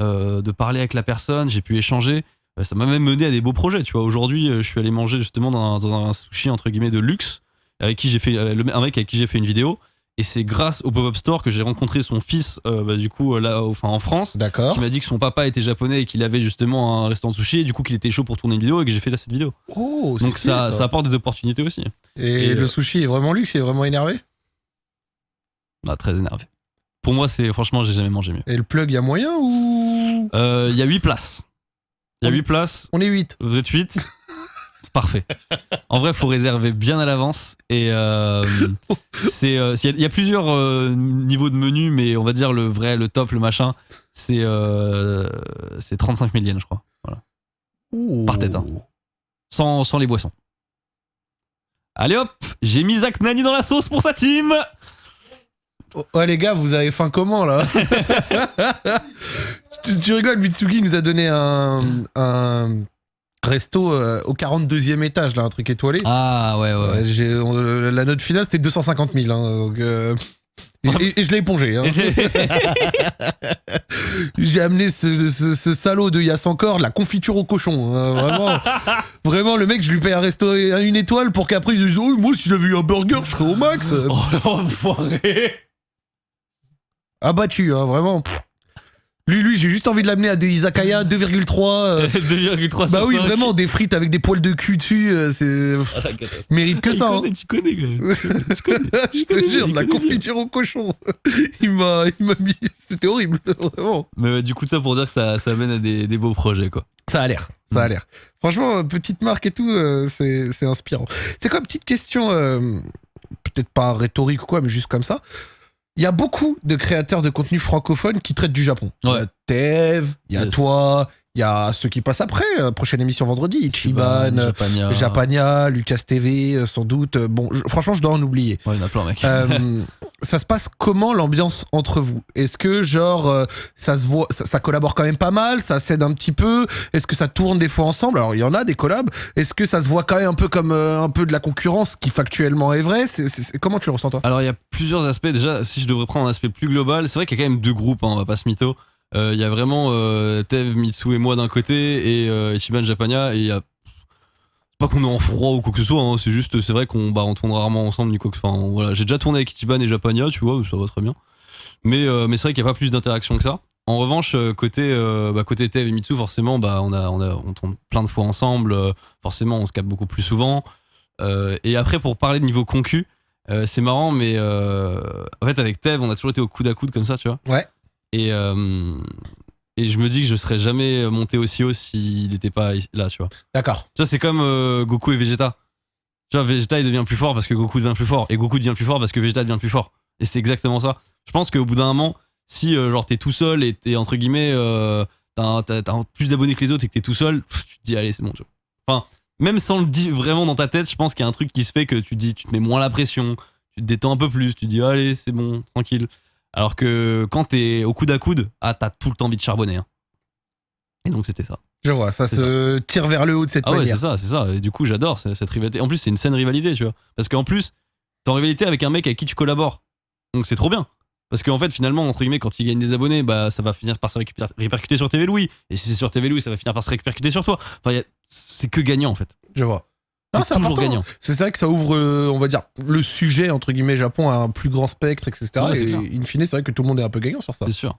S2: euh, de parler avec la personne. J'ai pu échanger. Ça m'a même mené à des beaux projets tu vois. Aujourd'hui je suis allé manger justement dans un, dans un sushi entre guillemets de luxe avec qui j'ai fait un mec avec qui j'ai fait une vidéo et c'est grâce au pop-up store que j'ai rencontré son fils euh, bah, du coup là enfin en France
S1: D'accord.
S2: qui m'a dit que son papa était japonais et qu'il avait justement un restaurant de sushi et du coup qu'il était chaud pour tourner une vidéo et que j'ai fait là cette vidéo.
S1: Oh,
S2: donc
S1: stylé,
S2: ça, ça. apporte des opportunités aussi.
S1: Et,
S2: et,
S1: le
S2: euh,
S1: sushi est vraiment luxe, est vraiment énervé?
S2: Ah, très énervé. Pour moi c'est franchement j'ai jamais mangé mieux.
S1: Et le plug, il y a moyen ou?
S2: Euh, il y a 8 places. Il y a
S1: On-
S2: 8 places.
S1: On est 8.
S2: Vous êtes 8 C'est parfait. En vrai, faut réserver bien à l'avance. Et euh, c'est, euh, il y, a- il y a plusieurs euh, niveaux de menu, mais on va dire le vrai, le top, le machin, c'est euh, c'est 35 000 yens, je crois. Voilà. Par tête, hein. Sans, sans les boissons. Allez hop, j'ai mis Zach Nani dans la sauce pour sa team.
S1: Oh, oh, les gars, vous avez faim comment là? Tu, tu rigoles, Mitsugi nous a donné un, un resto euh, au 42e étage, là, un truc étoilé.
S2: Ah ouais, ouais.
S1: Ouais, j'ai- on- la note finale c'était 250 000. hein, donc, euh, et, et- et je l'ai épongé. hein. J'ai amené ce, ce- ce salaud de Yass encore de la confiture au cochon. hein, vraiment, vraiment, le mec, je lui paye un resto une étoile pour qu'après il dise Oh, moi, si j'avais eu un burger, je serais au max.
S2: oh l'enfoiré
S1: Abattu, hein, vraiment. Pff. Lui, lui, j'ai juste envie de l'amener à des izakaya 2,3. euh,
S2: 2,3
S1: bah oui,
S2: 5.
S1: vraiment, des frites avec des poils de cul dessus. euh, c'est.
S2: Ah.
S1: Mérite que ça. hein.
S2: tu connais, quand même. Tu connais.
S1: je te jure, de la confiture au cochon. il m'a il m'a mis. C'était horrible, vraiment.
S2: Mais ouais, du coup, ça pour dire que ça, ça mène à des, des beaux projets, quoi.
S1: Ça a l'air, ça a l'air. Franchement, euh, petite marque et tout, euh, c'est c'est inspirant. C'est quoi, petite question, euh, peut-être pas rhétorique ou quoi, mais juste comme ça. Il y a beaucoup de créateurs de contenu francophones qui traitent du Japon. Il y a Tev, il y a
S2: Yes.
S1: toi, il y a ceux qui passent après. euh, prochaine émission vendredi, Ichiban, euh,
S2: Japania.
S1: Japania, Lucas TV, euh, sans doute. Bon, je- franchement, je dois en oublier.
S2: Ouais, il y en a plein, mec.
S1: Euh, ça se passe comment l'ambiance entre vous? Est-ce que genre ça se voit, ça, ça collabore quand même pas mal, ça s'aide un petit peu? Est-ce que ça tourne des fois ensemble? Alors il y en a des collabs. Est-ce que ça se voit quand même un peu comme euh, un peu de la concurrence qui factuellement est vrai Comment tu le ressens toi?
S2: Alors, il y a plusieurs aspects. Déjà, si je devrais prendre un aspect plus global, c'est vrai qu'il y a quand même deux groupes, hein, on va pas se mytho. Euh, Il y a vraiment euh, Tev, Mitsu et moi d'un côté, et euh, Ichiban, Japania, et il y a. Pas qu'on est en froid ou quoi que ce soit, hein, c'est juste, c'est vrai qu'on bah, on tourne rarement ensemble, ni quoi que voilà, j'ai déjà tourné avec Ichiban et Japania, tu vois, ça va très bien. Mais, euh, mais c'est vrai qu'il n'y a pas plus d'interaction que ça. En revanche, euh, côté, euh, bah, côté Tev et Mitsu, forcément, bah, on, a, on, tourne plein de fois ensemble, euh, forcément, on se capte beaucoup plus souvent. Euh, et après, pour parler de niveau concu, euh, c'est marrant, mais euh, en fait, avec Tev, on a toujours été au coude à coude comme ça, tu vois.
S1: Ouais.
S2: Et, euh, et je me dis que je serais jamais monté aussi haut s'il n'était pas là, tu vois.
S1: D'accord.
S2: Tu vois, c'est comme euh, Goku et Vegeta. Tu vois, Vegeta, il devient plus fort parce que Goku devient plus fort. Et Goku devient plus fort parce que Vegeta devient plus fort. Et c'est exactement ça. Je pense qu'au bout d'un moment, si euh, genre t'es tout seul et t'es entre guillemets, euh, t'as plus d'abonnés que les autres et que t'es tout seul, pff, tu te dis, allez, c'est bon, tu vois. Enfin, même sans le dire vraiment dans ta tête, je pense qu'il y a un truc qui se fait que tu te dis, tu te mets moins la pression, tu te détends un peu plus, tu te dis, allez, c'est bon, tranquille. Alors que quand t'es au coude à coude, ah, t'as tout le temps envie de charbonner. hein. Et donc c'était ça.
S1: Je vois, ça se tire vers le haut de cette
S2: Ah ouais,
S1: manière.
S2: c'est ça, c'est ça. Et du coup, j'adore cette rivalité. En plus, c'est une saine rivalité, tu vois. Parce qu'en plus, t'es en rivalité avec un mec avec qui tu collabores. Donc c'est trop bien. Parce qu'en fait, finalement, entre guillemets, quand il gagne des abonnés, bah, ça va finir par se répercuter sur TV Louis. Et si c'est sur TV Louis, ça va finir par se répercuter sur toi. Enfin, c'est que gagnant, en fait.
S1: Je vois. Non,
S2: C'est toujours
S1: important.
S2: gagnant.
S1: C'est vrai que ça ouvre, euh, on va dire, le sujet, entre guillemets, Japon à un plus grand spectre, etc.
S2: Ouais,
S1: et in fine, c'est vrai que tout le monde est un peu gagnant sur ça.
S2: C'est sûr.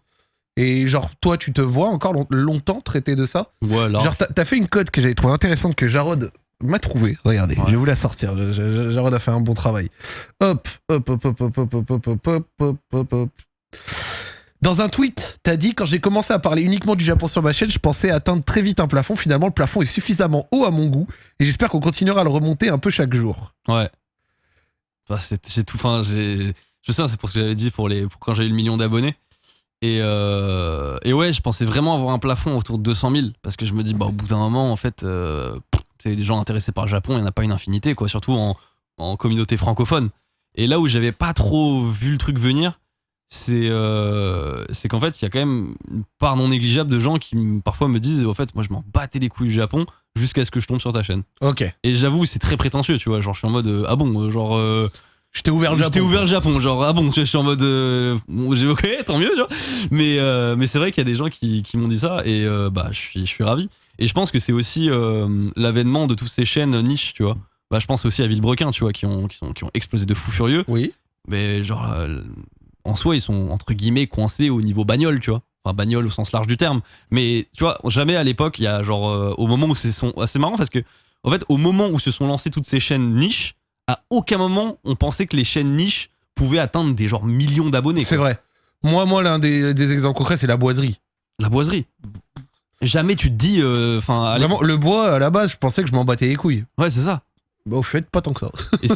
S1: Et genre, toi, tu te vois encore long- longtemps traiter de ça
S2: Voilà.
S1: Genre, t'as fait une cote que j'avais trouvé intéressante que Jarod m'a trouvé. Regardez,
S2: Ouais.
S1: je vais vous la sortir. Jarod a fait un bon travail. Hop, hop, hop, hop, hop, hop, hop, hop, hop, hop, hop, hop, hop. Dans un tweet, t'as dit quand j'ai commencé à parler uniquement du Japon sur ma chaîne, je pensais atteindre très vite un plafond. Finalement, le plafond est suffisamment haut à mon goût et j'espère qu'on continuera à le remonter un peu chaque jour.
S2: Ouais. Enfin, c'est tout. Enfin, j'ai- je sais, c'est pour ce que j'avais dit pour, les, pour quand j'ai eu le million d'abonnés. Et, euh, et ouais, je pensais vraiment avoir un plafond autour de 200 000 parce que je me dis, bah, au bout d'un moment, en fait, euh, les gens intéressés par le Japon, il n'y en a pas une infinité, quoi, surtout en, en communauté francophone. Et là où j'avais pas trop vu le truc venir, c'est euh, qu'en fait, il y a quand même une part non négligeable de gens qui parfois me disent en fait, moi je m'en battais les couilles du Japon jusqu'à ce que je tombe sur ta chaîne.
S1: Ok.
S2: Et j'avoue, c'est très prétentieux, tu vois. Genre, je suis en mode euh, ah bon, euh, genre. euh,
S1: Je t'ai ouvert le Japon.
S2: J'étais ouvert le Japon, genre ah bon, tu vois, je suis en mode euh, bon, j'ai ok, tant mieux, tu vois. Mais mais c'est vrai qu'il y a des gens qui, qui m'ont dit ça et bah je suis je suis ravi. Et je pense que c'est aussi l'avènement de toutes ces chaînes niches, tu vois. Bah je pense aussi à Villebrequin, tu vois, qui ont qui sont qui ont explosé de fou furieux.
S1: Oui.
S2: Mais genre en soi, ils sont entre guillemets coincés au niveau bagnole, tu vois. Enfin bagnole au sens large du terme. Mais tu vois, jamais à l'époque, il y a genre euh, au moment où ce sont assez marrant parce que en fait, au moment où se sont lancées toutes ces chaînes niches, à aucun moment on pensait que les chaînes niches pouvaient atteindre des genre millions d'abonnés.
S1: C'est vrai. Moi, moi, l'un des, des exemples concrets, c'est la boiserie.
S2: La boiserie. Jamais tu te dis, euh, enfin,
S1: Vraiment, le bois, à la base, je pensais que je m'en battais les couilles.
S2: ouais, c'est ça.
S1: Bah, au fait, pas tant que ça.
S2: Et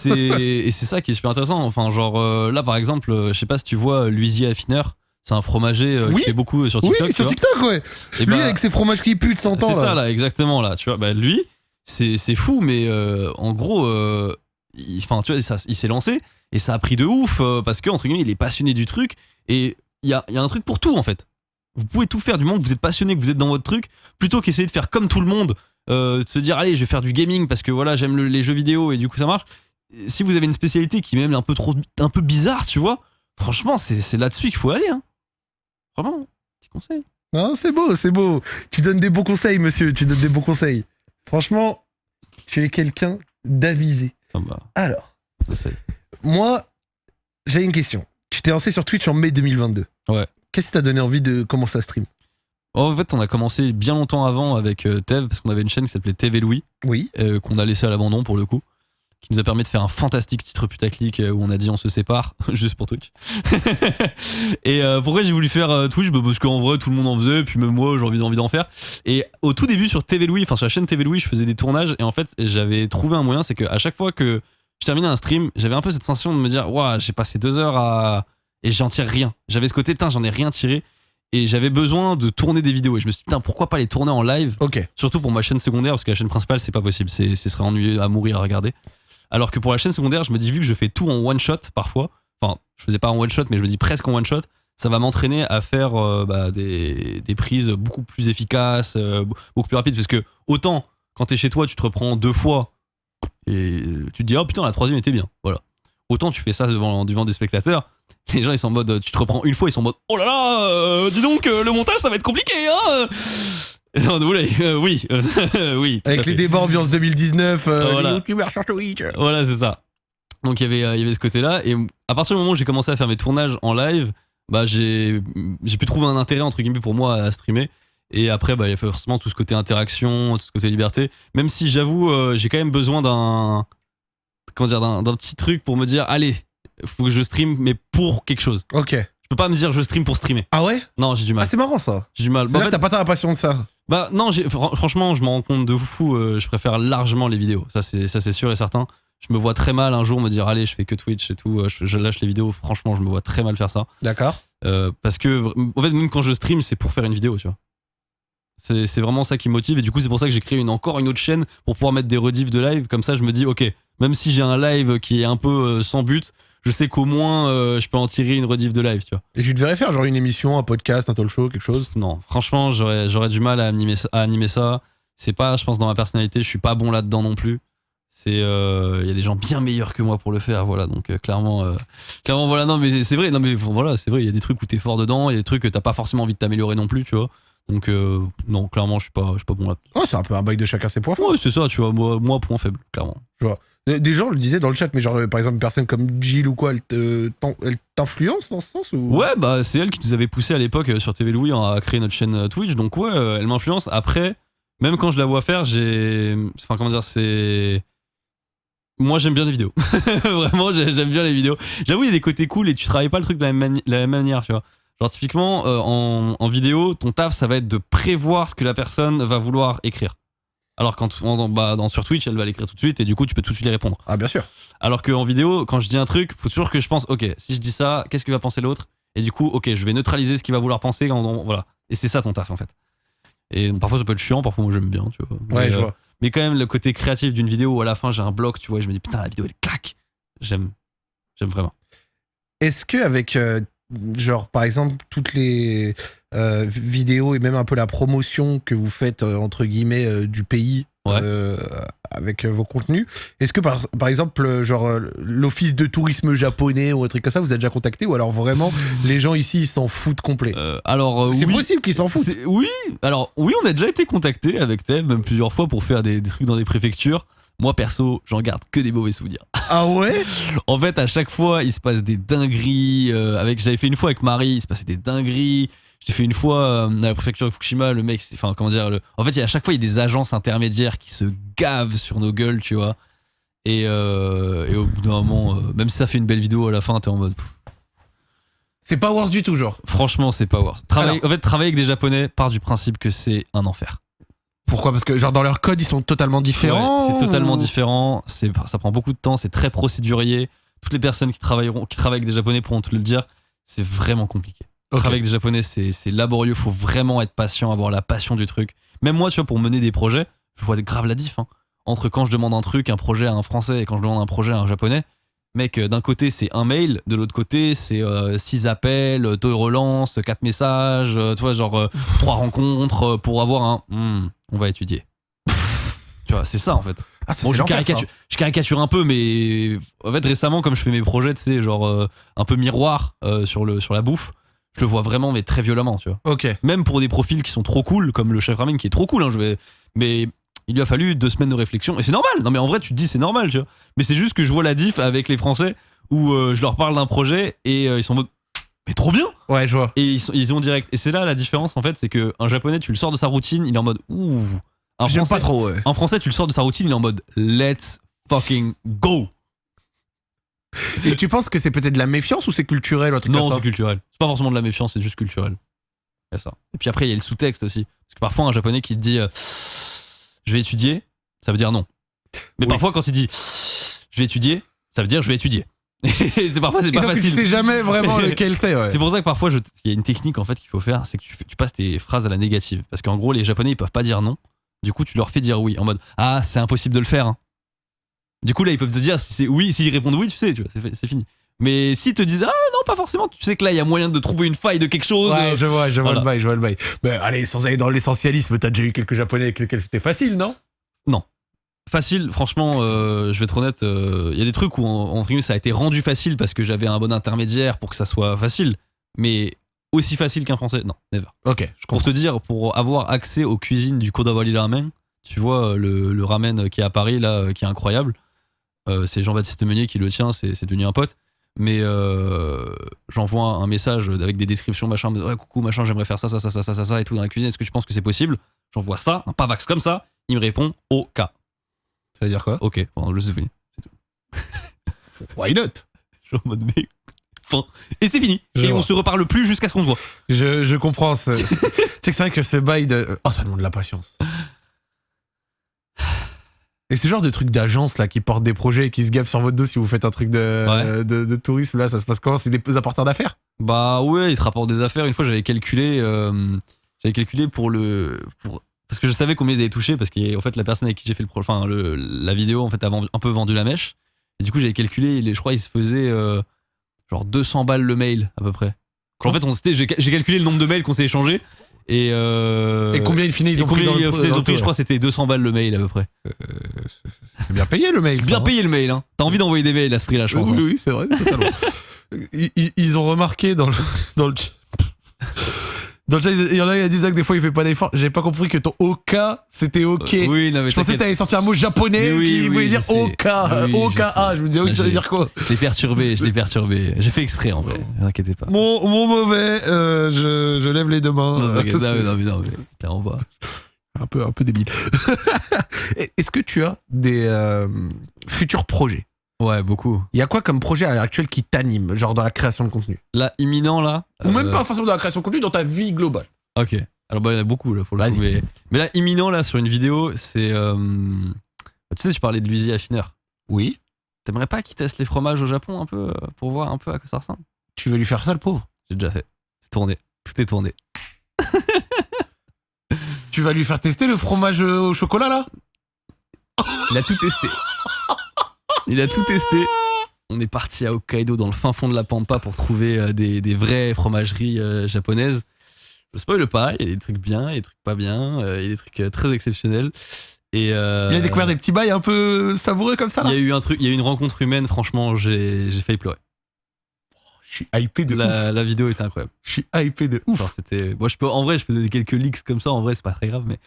S2: c'est ça qui est super intéressant. Enfin, genre euh, là, par exemple, euh, je sais pas si tu vois L'Huisier Affineur. C'est un fromager euh,
S1: Oui.
S2: qui fait beaucoup euh, sur
S1: oui,
S2: TikTok. tu
S1: sur. TikTok, ouais.
S2: Et
S1: Lui,
S2: bah,
S1: avec ses fromages qui puent de 100 ans.
S2: C'est ça là, exactement là. Tu vois, bah lui, c'est fou, mais euh, en gros, euh, il- enfin tu vois, ça, il s'est lancé et ça a pris de ouf euh, parce que entre guillemets, il est passionné du truc et il y a, y a un truc pour tout en fait. Vous pouvez tout faire du moment que vous êtes passionné, que vous êtes dans votre truc, plutôt qu'essayer de faire comme tout le monde, euh, de se dire allez, je vais faire du gaming parce que voilà, j'aime le- les jeux vidéo et du coup ça marche. Si vous avez une spécialité qui est même un peu trop, un peu bizarre, tu vois, franchement, c'est là-dessus qu'il faut aller. Hein. Vraiment, petit conseil.
S1: Non, c'est beau, c'est beau. Tu donnes des bons conseils, monsieur. Tu donnes des bons conseils. Franchement, tu es quelqu'un d'avisé.
S2: Enfin, bah,
S1: Alors, moi, j'ai une question. Tu t'es lancé sur Twitch en mai 2022.
S2: Ouais.
S1: Qu'est-ce qui t'a donné envie de commencer à stream?
S2: En fait, on a commencé bien longtemps avant avec euh, Tev, parce qu'on avait une chaîne qui s'appelait et Louis,
S1: Oui.
S2: euh, qu'on a laissé à l'abandon pour le coup, qui nous a permis de faire un fantastique titre putaclic euh, où on a dit on se sépare, juste pour Twitch. et euh, pourquoi j'ai voulu faire Twitch? Bah, Parce qu'en vrai, tout le monde en faisait, puis même moi, j'ai envie, envie d'en faire. Et au tout début, sur TV Louis, enfin sur la chaîne TV Louis, je faisais des tournages, et en fait, j'avais trouvé un moyen, c'est qu'à chaque fois que je terminais un stream, j'avais un peu cette sensation de me dire, waouh, j'ai passé deux heures à. Et j'en tire rien. J'avais ce côté, putain, j'en ai rien tiré. Et j'avais besoin de tourner des vidéos. Et je me suis dit, putain, pourquoi pas les tourner en live
S1: Ok.
S2: Surtout pour ma chaîne secondaire, parce que la chaîne principale, c'est pas possible. C'est, ce serait ennuyeux à mourir à regarder. Alors que pour la chaîne secondaire, je me dis, vu que je fais tout en one shot parfois, enfin, je faisais pas en one shot, mais je me dis presque en one shot, ça va m'entraîner à faire euh, bah, des, des prises beaucoup plus efficaces, euh, beaucoup plus rapides. Parce que autant, quand t'es chez toi, tu te reprends deux fois et tu te dis, oh putain, la troisième était bien. Voilà. Autant tu fais ça devant, devant des spectateurs. Les gens ils sont en mode, tu te reprends une fois, ils sont en mode, oh là là, euh, dis donc, euh, le montage ça va être compliqué, hein Non, oula, euh, oui, euh, oui.
S1: Avec les débats ambiance 2019, euh,
S2: Voilà.
S1: les youtubeurs sur Twitch.
S2: Voilà, c'est ça. Donc il y avait, il y avait ce côté-là. Et à partir du moment où j'ai commencé à faire mes tournages en live, bah j'ai, pu trouver un intérêt entre guillemets pour moi à streamer. Et après, bah il y a forcément tout ce côté interaction, tout ce côté liberté. Même si j'avoue, euh, j'ai quand même besoin d'un, comment dire, d'un, d'un petit truc pour me dire, allez, faut que je stream, mais pour quelque chose.
S1: Ok.
S2: Je peux pas me dire je stream pour streamer.
S1: Ah ouais?
S2: Non, j'ai du
S1: Ah,
S2: mal.
S1: c'est marrant ça.
S2: J'ai du mal. Bah, en fait-
S1: t'as pas tant la passion de ça.
S2: bah non, franchement, je me rends compte de fou. euh, je préfère largement les vidéos. Ça, c'est sûr et certain. Je me vois très mal un jour me dire allez, je fais que Twitch et tout. euh, Je, je lâche les vidéos. Franchement, je me vois très mal faire ça.
S1: D'accord.
S2: Euh, parce que en fait, même quand je stream, c'est pour faire une vidéo, tu vois. C'est vraiment ça qui me motive et du coup c'est pour ça que j'ai créé une, encore une autre chaîne pour pouvoir mettre des rediffs de live comme ça je me dis ok même si j'ai un live qui est un peu sans but je sais qu'au moins euh, je peux en tirer une rediff de live tu vois
S1: Et tu devrais faire genre une émission, un podcast, un talk show, quelque chose?
S2: non, franchement, j'aurais, j'aurais du mal à animer, ça- à animer ça. C'est pas, je pense, dans ma personnalité, je suis pas bon là-dedans non plus. C'est, euh, il y a des gens bien meilleurs que moi pour le faire, voilà. Donc euh, clairement, clairement, voilà. Non, mais c'est vrai. Non, mais voilà, c'est vrai. Il y a des trucs où t'es fort dedans, il y a des trucs que t'as pas forcément envie de t'améliorer non plus, tu vois. Donc euh, non, clairement, je suis pas, je suis pas bon là.
S1: Oh, c'est un peu un bail de chacun ses points forts.
S2: Ouais, c'est ça, tu vois. Moi, moi, point faible, clairement.
S1: Des- Des gens le disaient dans le chat, mais genre, euh, par exemple, une personne comme Jill ou quoi, elle t'influence dans ce sens ou...
S2: Ouais, bah c'est elle qui nous avait poussé à l'époque euh, sur TV Louis à créer notre chaîne euh, Twitch. Donc ouais, euh, elle m'influence. Après, même quand je la vois faire, j'ai, enfin comment dire, c'est moi j'aime bien les vidéos. Vraiment, j'ai- j'aime bien les vidéos. J'avoue, il y a des côtés cool et tu travailles pas le truc de la même, mani- la même manière, tu vois. Genre typiquement euh, en, en vidéo, ton taf ça va être de prévoir ce que la personne va vouloir écrire. Alors quand en- bah, dans, sur Twitch, elle va l'écrire tout de suite et du coup tu peux tout de suite y répondre.
S1: Ah, bien sûr.
S2: Alors qu'en vidéo, quand je dis un truc, faut toujours que je pense, ok, si je dis ça, qu'est-ce que va penser l'autre? Et du coup, ok, je vais neutraliser ce qu'il va vouloir penser. Quand on- voilà. Et c'est ça ton taf en fait. Et parfois ça peut être chiant, parfois moi j'aime bien, tu vois.
S1: Ouais,
S2: mais,
S1: je
S2: euh,
S1: vois.
S2: mais quand même, le côté créatif d'une vidéo où à la fin j'ai un bloc, tu vois, et je me dis putain, la vidéo elle claque. J'aime. J'aime vraiment.
S1: Est-ce que avec euh, genre par exemple toutes les euh, vidéos et même un peu la promotion que vous faites euh, entre guillemets euh, du pays
S2: Ouais.
S1: avec vos contenus, est-ce que par, par exemple genre l'office de tourisme japonais ou un truc comme ça vous êtes déjà contacté ou alors vraiment les gens ici ils s'en foutent complet?
S2: Alors,
S1: C'est
S2: oui.
S1: possible qu'ils s'en foutent.
S2: Oui, alors oui, on a déjà été contacté avec Tev, même plusieurs fois pour faire des, des trucs dans des préfectures. Moi perso, j'en garde que des mauvais souvenirs.
S1: Ah ouais?
S2: En fait, à chaque fois, il se passe des dingueries. euh, avec, j'avais fait une fois avec Marie, il se passait des dingueries. J'ai fait une fois euh, à la préfecture de Fukushima, le mec, enfin comment dire, le, en fait, à chaque fois, il y a des agences intermédiaires qui se gavent sur nos gueules, tu vois. Et, euh, et au bout d'un moment, euh, même si ça fait une belle vidéo à la fin, t'es en mode,
S1: C'est pas worse du tout genre.
S2: franchement, c'est pas
S1: Alors.
S2: en fait, travailler avec des Japonais part du principe que c'est un enfer.
S1: Pourquoi? Parce que genre dans leur code ils sont totalement différents.
S2: Ouais, c'est totalement différent. C'est, ça prend beaucoup de temps. C'est très procédurier. Toutes les personnes qui travailleront, qui travaillent avec des Japonais pourront te le dire. C'est vraiment compliqué. Travailler avec des Japonais, c'est, c'est laborieux. Faut vraiment être patient, avoir la passion du truc. Même moi, tu vois, pour mener des projets, je vois grave la diff. hein. Entre quand je demande un truc, un projet à un Français et quand je demande un projet à un Japonais. Mec, euh, d'un côté c'est un mail, de l'autre côté c'est euh, six appels, euh, deux relances, quatre messages, euh, tu vois, genre euh, trois rencontres euh, pour avoir un. Hmm, on va étudier. tu vois, c'est ça en fait.
S1: Ah,
S2: Bon, je caricature, je caricature un peu, mais en fait, récemment, comme je fais mes projets, tu sais, genre euh, un peu miroir euh, sur, le, sur la bouffe, je le vois vraiment, mais très violemment, tu vois.
S1: Ok.
S2: Même pour des profils qui sont trop cool, comme le chef ramen qui est trop cool, hein, je vais, mais il lui a fallu deux semaines de réflexion, et c'est normal. Non, mais en vrai, tu te dis, c'est normal, tu vois. Mais c'est juste que je vois la diff avec les Français où euh, je leur parle d'un projet et euh, ils sont en mode, mais trop bien!
S1: Ouais, je vois.
S2: Et ils, sont, ils ont direct. Et c'est là la différence, en fait, c'est qu'un japonais, tu le sors de sa routine, il est en mode, ouh. Un
S1: J'aime
S2: Français-
S1: pas trop. Ouais.
S2: en français, tu le sors de sa routine, il est en mode let's fucking go.
S1: Et tu penses que c'est peut-être de la méfiance ou c'est culturel ou un truc
S2: Non,
S1: comme ça?
S2: c'est culturel. C'est pas forcément de la méfiance, c'est juste culturel. C'est ça. Et puis après, il y a le sous-texte aussi. Parce que parfois, un japonais qui te dit euh, je vais étudier, ça veut dire non. Mais
S1: Oui.
S2: parfois, quand il dit je vais étudier, ça veut dire je vais étudier. Et c'est parfois, c'est pas
S1: tu
S2: facile.
S1: sais jamais vraiment lequel c'est. Ouais.
S2: C'est pour ça que parfois, je- il y a une technique en fait qu'il faut faire, c'est que tu, tu passes tes phrases à la négative. Parce qu'en gros, les Japonais, ils peuvent pas dire non. Du coup, tu leur fais dire oui. En mode, ah, c'est impossible de le faire. hein. Du coup, là, ils peuvent te dire si c'est oui. S'ils répondent oui, tu sais, tu vois, c'est fini. Mais s'ils te disent, ah non, pas forcément, tu sais que là, il y a moyen de trouver une faille de quelque chose.
S1: Ouais,
S2: euh,
S1: je vois, je vois
S2: voilà.
S1: le bail, je vois le bail. Mais allez, sans aller dans l'essentialisme, t'as déjà eu quelques japonais avec lesquels c'était facile, non?
S2: Facile, franchement, euh, je vais être honnête, euh, il y a des trucs où en, en ça a été rendu facile parce que j'avais un bon intermédiaire pour que ça soit facile. Mais aussi facile qu'un français, non, never.
S1: Ok, je
S2: Pour te dire, pour avoir accès aux cuisines du Kodawari Ramen, tu vois, euh, le, le ramen qui est à Paris, là, qui est incroyable, c'est Jean-Baptiste Meunier qui le tient, c'est devenu un pote. Mais euh, j'envoie un message avec des descriptions, machin, ouais, coucou, machin, j'aimerais faire ça, ça, ça, ça, ça, ça, et tout dans la cuisine, est-ce que tu penses que c'est possible? J'envoie ça, un pavax comme ça, il me répond OK.
S1: Ça veut dire quoi?
S2: OK, bon, je sais fini.
S1: Why not?
S2: Je suis en mode, mais fin. Et c'est fini.
S1: Je
S2: et
S1: vois.
S2: on se reparle plus jusqu'à ce qu'on se voit.
S1: je, je comprends. c'est vrai que ce bail de. Oh, ça demande de la patience. Et ce genre de truc d'agence là qui portent des projets et qui se gavent sur votre dos si vous faites un truc de,
S2: Ouais.
S1: de, de tourisme là, ça se passe comment? C'est des apporteurs d'affaires?
S2: Bah ouais, il te rapporte des affaires. Une fois, j'avais calculé, euh, j'avais calculé pour le, pour, parce que je savais combien ils avaient touché, parce qu'en fait, la personne avec qui j'ai fait le, pro- enfin, le, la vidéo, en fait, a un peu vendu la mèche. Et du coup, j'avais calculé, je crois, il se faisait euh, genre 200 balles le mail à peu près. en fait, on j'ai calculé le nombre de mails qu'on s'est échangé et. euh,
S1: Et combien in fine ils ont pris dans le dans le
S2: Je crois que c'était 200 balles le mail à peu près.
S1: C'est bien payé le mail.
S2: C'est bien
S1: hein.
S2: payé le mail, hein. T'as envie d'envoyer des mails à ce prix-là, je pense.
S1: Oui,
S2: hein.
S1: oui, c'est vrai, totalement. ils, ils- ont remarqué dans le, dans le chat. Dans le chat, il y en a qui disaient que des fois il fait pas d'effort. J'ai pas compris que ton OK c'était OK.
S2: Euh, oui, non, mais
S1: je pensais que t'avais sorti un mot japonais
S2: oui,
S1: qui
S2: oui,
S1: voulait dire
S2: sais.
S1: OK.
S2: Oui, je
S1: OKA.
S2: sais.
S1: Je me disais, oui, veut
S2: j'ai-
S1: dire quoi
S2: Je l'ai perturbé, je l'ai perturbé. J'ai fait exprès en vrai, ne t'inquiétez pas.
S1: mon, mon mauvais, euh, je, je lève les deux mains.
S2: Non, non, mais non, mais non, mais
S1: un, peu, un peu débile. Est-ce que tu as des euh, futurs projets?
S2: Ouais, beaucoup.
S1: Il y a quoi comme projet à l'heure actuelle qui t'anime, genre dans la création de contenu?
S2: Là, imminent, là.
S1: Ou même
S2: euh,
S1: pas forcément dans la création de contenu, dans ta vie globale.
S2: Ok. Alors, bah, il y en a beaucoup, là, pour le coup. Mais, mais là, imminent, là, sur une vidéo, c'est. euh, Tu sais, tu parlais de l'huisier affineur.
S1: Oui.
S2: T'aimerais pas qu'il teste les fromages au Japon un peu, euh, pour voir un peu à quoi ça ressemble?
S1: Tu veux lui faire ça, le pauvre?
S2: J'ai déjà fait. C'est tourné. Tout est tourné.
S1: Tu vas lui faire tester le fromage au chocolat là?
S2: Il a tout testé. Il a tout testé. on est parti à Hokkaido dans le fin fond de la pampa pour trouver euh, des, des vraies fromageries euh, japonaises. Je spoil pas, il y a des trucs bien, il y a des trucs pas bien, euh, il y a des trucs très exceptionnels. Et euh,
S1: Il a découvert des petits bails un peu savoureux comme ça
S2: il y a eu un truc, il y a eu une rencontre humaine, franchement, j'ai failli pleurer.
S1: Je suis hypé de ouf.
S2: La, la vidéo était incroyable.
S1: Je suis hypé de ouf.
S2: Genre c'était, moi je peux, en vrai, je peux donner quelques leaks comme ça. En vrai, c'est pas très grave, mais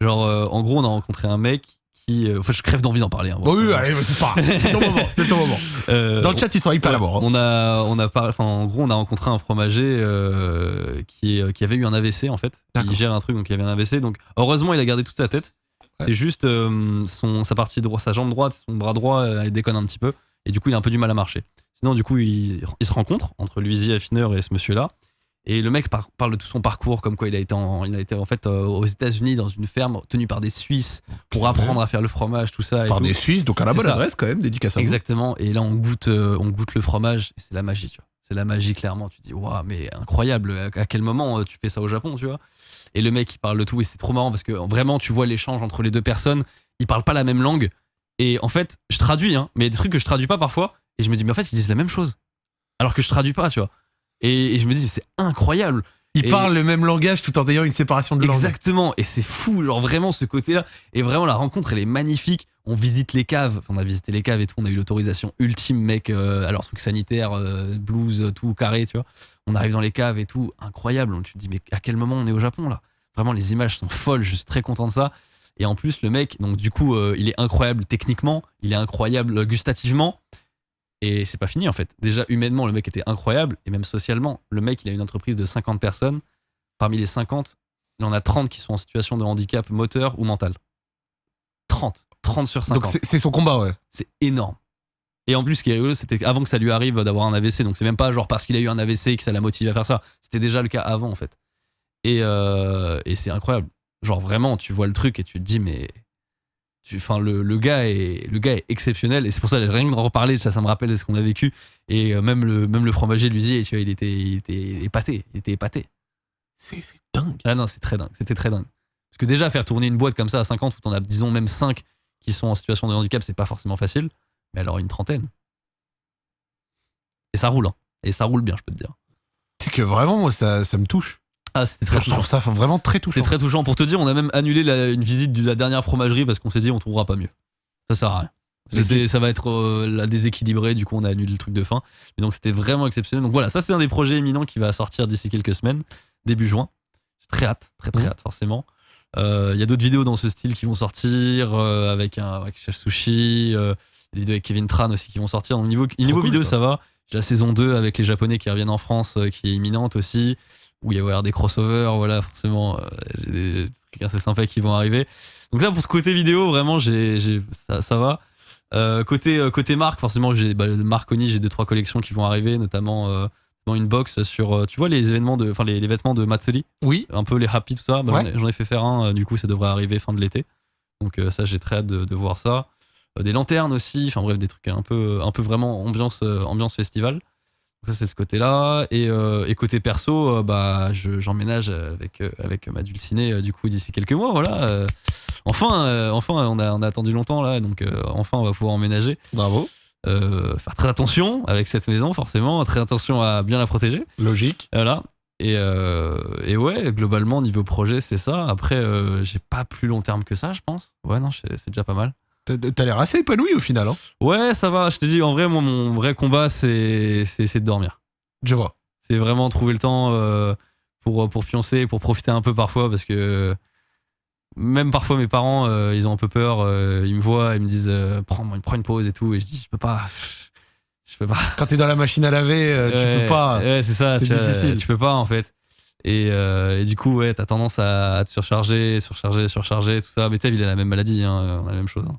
S2: genre, euh, en gros, on a rencontré un mec qui, euh, enfin, je crève d'envie d'en parler. hein, bon,
S1: Oh oui,
S2: ça-
S1: allez, c'est pas. C'est ton moment. C'est ton moment.
S2: Euh,
S1: Dans le chat, ils sont hyper
S2: Ouais,
S1: à bord. hein.
S2: On a, on a par- enfin, en gros, on a rencontré un fromager euh, qui, qui avait eu un AVC en fait. Il gère un truc, donc il avait un AVC. Donc, heureusement, il a gardé toute sa tête.
S1: Ouais.
S2: C'est juste euh, son, sa partie droite, sa jambe droite, son bras droit, il déconne un petit peu. Et du coup, il a un peu du mal à marcher. Sinon, du coup, il, il se rencontre entre Luizy Affineur et ce monsieur-là. Et le mec par- parle de tout son parcours, comme quoi il a été en, il a été en fait euh, aux États-Unis dans une ferme tenue par des Suisses pour apprendre à faire le fromage, tout ça. et
S1: Par
S2: tout.
S1: des Suisses, donc à la bonne
S2: ça.
S1: adresse quand même, dédicace à vous.
S2: Exactement. Et là, on goûte, euh, on goûte le fromage. C'est la magie, tu vois. C'est la magie, clairement. Tu te dis, waouh, mais incroyable. À à quel moment euh, tu fais ça au Japon, tu vois? Et le mec, il parle de tout. Et c'est trop marrant parce que vraiment, tu vois l'échange entre les deux personnes. Ils parlent pas la même langue. Et en fait, je traduis, hein, mais il y a des trucs que je traduis pas parfois. Et je me dis, mais en fait, ils disent la même chose. Alors que je traduis pas, tu vois. Et, et je me dis, c'est incroyable.
S1: Ils
S2: Et-
S1: parlent le même langage tout en ayant une séparation de langue.
S2: Exactement, et c'est fou, genre vraiment ce côté-là. Et vraiment, la rencontre, elle est magnifique. On visite les caves, on a visité les caves et tout, on a eu l'autorisation ultime, mec. euh, alors, truc sanitaire, euh, blues, tout carré, tu vois. On arrive dans les caves et tout, incroyable. Tu te dis, mais à quel moment on est au Japon là? Vraiment, les images sont folles, je suis très content de ça. Et en plus, le mec, donc du coup, euh, il est incroyable techniquement, il est incroyable gustativement. Et c'est pas fini en fait. Déjà, humainement, le mec était incroyable. Et même socialement, le mec, il a une entreprise de 50 personnes. Parmi les 50, il en a 30 qui sont en situation de handicap moteur ou mental. 30. 30 sur 50.
S1: Donc c'est son combat, ouais.
S2: C'est énorme. Et en plus, ce qui est rigolo, c'était avant que ça lui arrive d'avoir un AVC. Donc, c'est même pas genre parce qu'il a eu un AVC que ça l'a motivé à faire ça. C'était déjà le cas avant, en fait. Et, euh, et c'est incroyable. Genre, vraiment, tu vois le truc et tu te dis, mais. Enfin, le, le, gars est, le gars est exceptionnel. Et c'est pour ça, rien que d'en reparler, ça, ça me rappelle ce qu'on a vécu. Et euh, même le, même le fromager lui dit, tu vois, il était, il était épaté. Il était épaté.
S1: C'est c'est dingue.
S2: Ah non, c'est très dingue. C'était très dingue. Parce que déjà, faire tourner une boîte comme ça à 50, où t'en as, disons, même 5 qui sont en situation de handicap, c'est pas forcément facile. Mais alors, une trentaine. Et ça roule, hein. Et ça roule bien, je peux te dire.
S1: C'est que vraiment, moi, ça, ça me touche.
S2: Ah, c'était très
S1: je trouve
S2: touchant.
S1: ça vraiment très touchant.
S2: C'était très touchant. Pour te dire, on a même annulé la- une visite de la dernière fromagerie parce qu'on s'est dit, on trouvera pas mieux. Ça sert à rien. C'était- ça va être euh, la déséquilibré, du coup on a annulé le truc de fin. Mais donc c'était vraiment exceptionnel. Donc voilà, ça c'est un des projets éminents qui va sortir d'ici quelques semaines, début juin. J'ai très hâte, très très
S1: Mhm.
S2: hâte forcément. Euh, Il y a d'autres vidéos dans ce style qui vont sortir euh, avec un avec Chef Sushi, euh, des vidéos avec Kevin Tran aussi qui vont sortir. Donc niveau, niveau
S1: cool,
S2: vidéo
S1: ça.
S2: ça va. J'ai la saison 2 avec les Japonais qui reviennent en France qui est imminente aussi où il va y avoir des crossovers, voilà, forcément, euh, j'ai des, trucs assez sympas qui vont arriver. Donc ça, pour ce côté vidéo, vraiment, j'ai, ça, ça va. Euh, côté, euh, côté marque, forcément, j'ai bah, Marconi, j'ai deux trois collections qui vont arriver, notamment euh, dans une box sur, euh, tu vois, les événements de, enfin les, les vêtements de Matsuri,
S1: Oui.
S2: un peu les happy tout ça. Bah,
S1: Ouais.
S2: j'en, ai, fait faire un, euh, du coup, ça devrait arriver fin de l'été. Donc euh, ça, j'ai très hâte de, de voir ça. Euh, des lanternes aussi, enfin bref, des trucs un peu, un peu vraiment ambiance, euh, ambiance festival. Ça, c'est ce côté-là. Et, euh, et côté perso, euh, bah, je- j'emménage avec, euh, avec ma dulcinée, du coup, d'ici quelques mois. Voilà. Enfin, enfin on, a, on a attendu longtemps, là. Donc, enfin, on va pouvoir emménager.
S1: Bravo.
S2: Faire très attention avec cette maison, forcément. Très attention à bien la protéger.
S1: Logique.
S2: Voilà. Et, et ouais, globalement, niveau projet, c'est ça. Après, j'ai pas plus long terme que ça, je pense. Ouais, non, c'est déjà pas mal.
S1: T'as l'air assez épanoui au final. Hein.
S2: Ouais, ça va. Je te dis, en vrai, moi, mon vrai combat, c'est de dormir.
S1: Je vois.
S2: C'est vraiment trouver le temps euh, pour, pour pioncer, pour profiter un peu parfois, parce que même parfois mes parents, euh, ils ont un peu peur. euh, ils me voient, ils me disent prends, prends une pause et tout, et je dis je peux pas. Je peux pas.
S1: Quand t'es dans la machine à laver, tu
S2: Ouais,
S1: peux pas.
S2: Ouais, c'est ça.
S1: C'est
S2: tu
S1: difficile.
S2: Tu peux pas en fait. Et, euh, et du coup, ouais, t'as tendance à, à te surcharger, surcharger, surcharger, tout ça. Mais Tev, il a la même maladie, hein, on a la même chose, hein,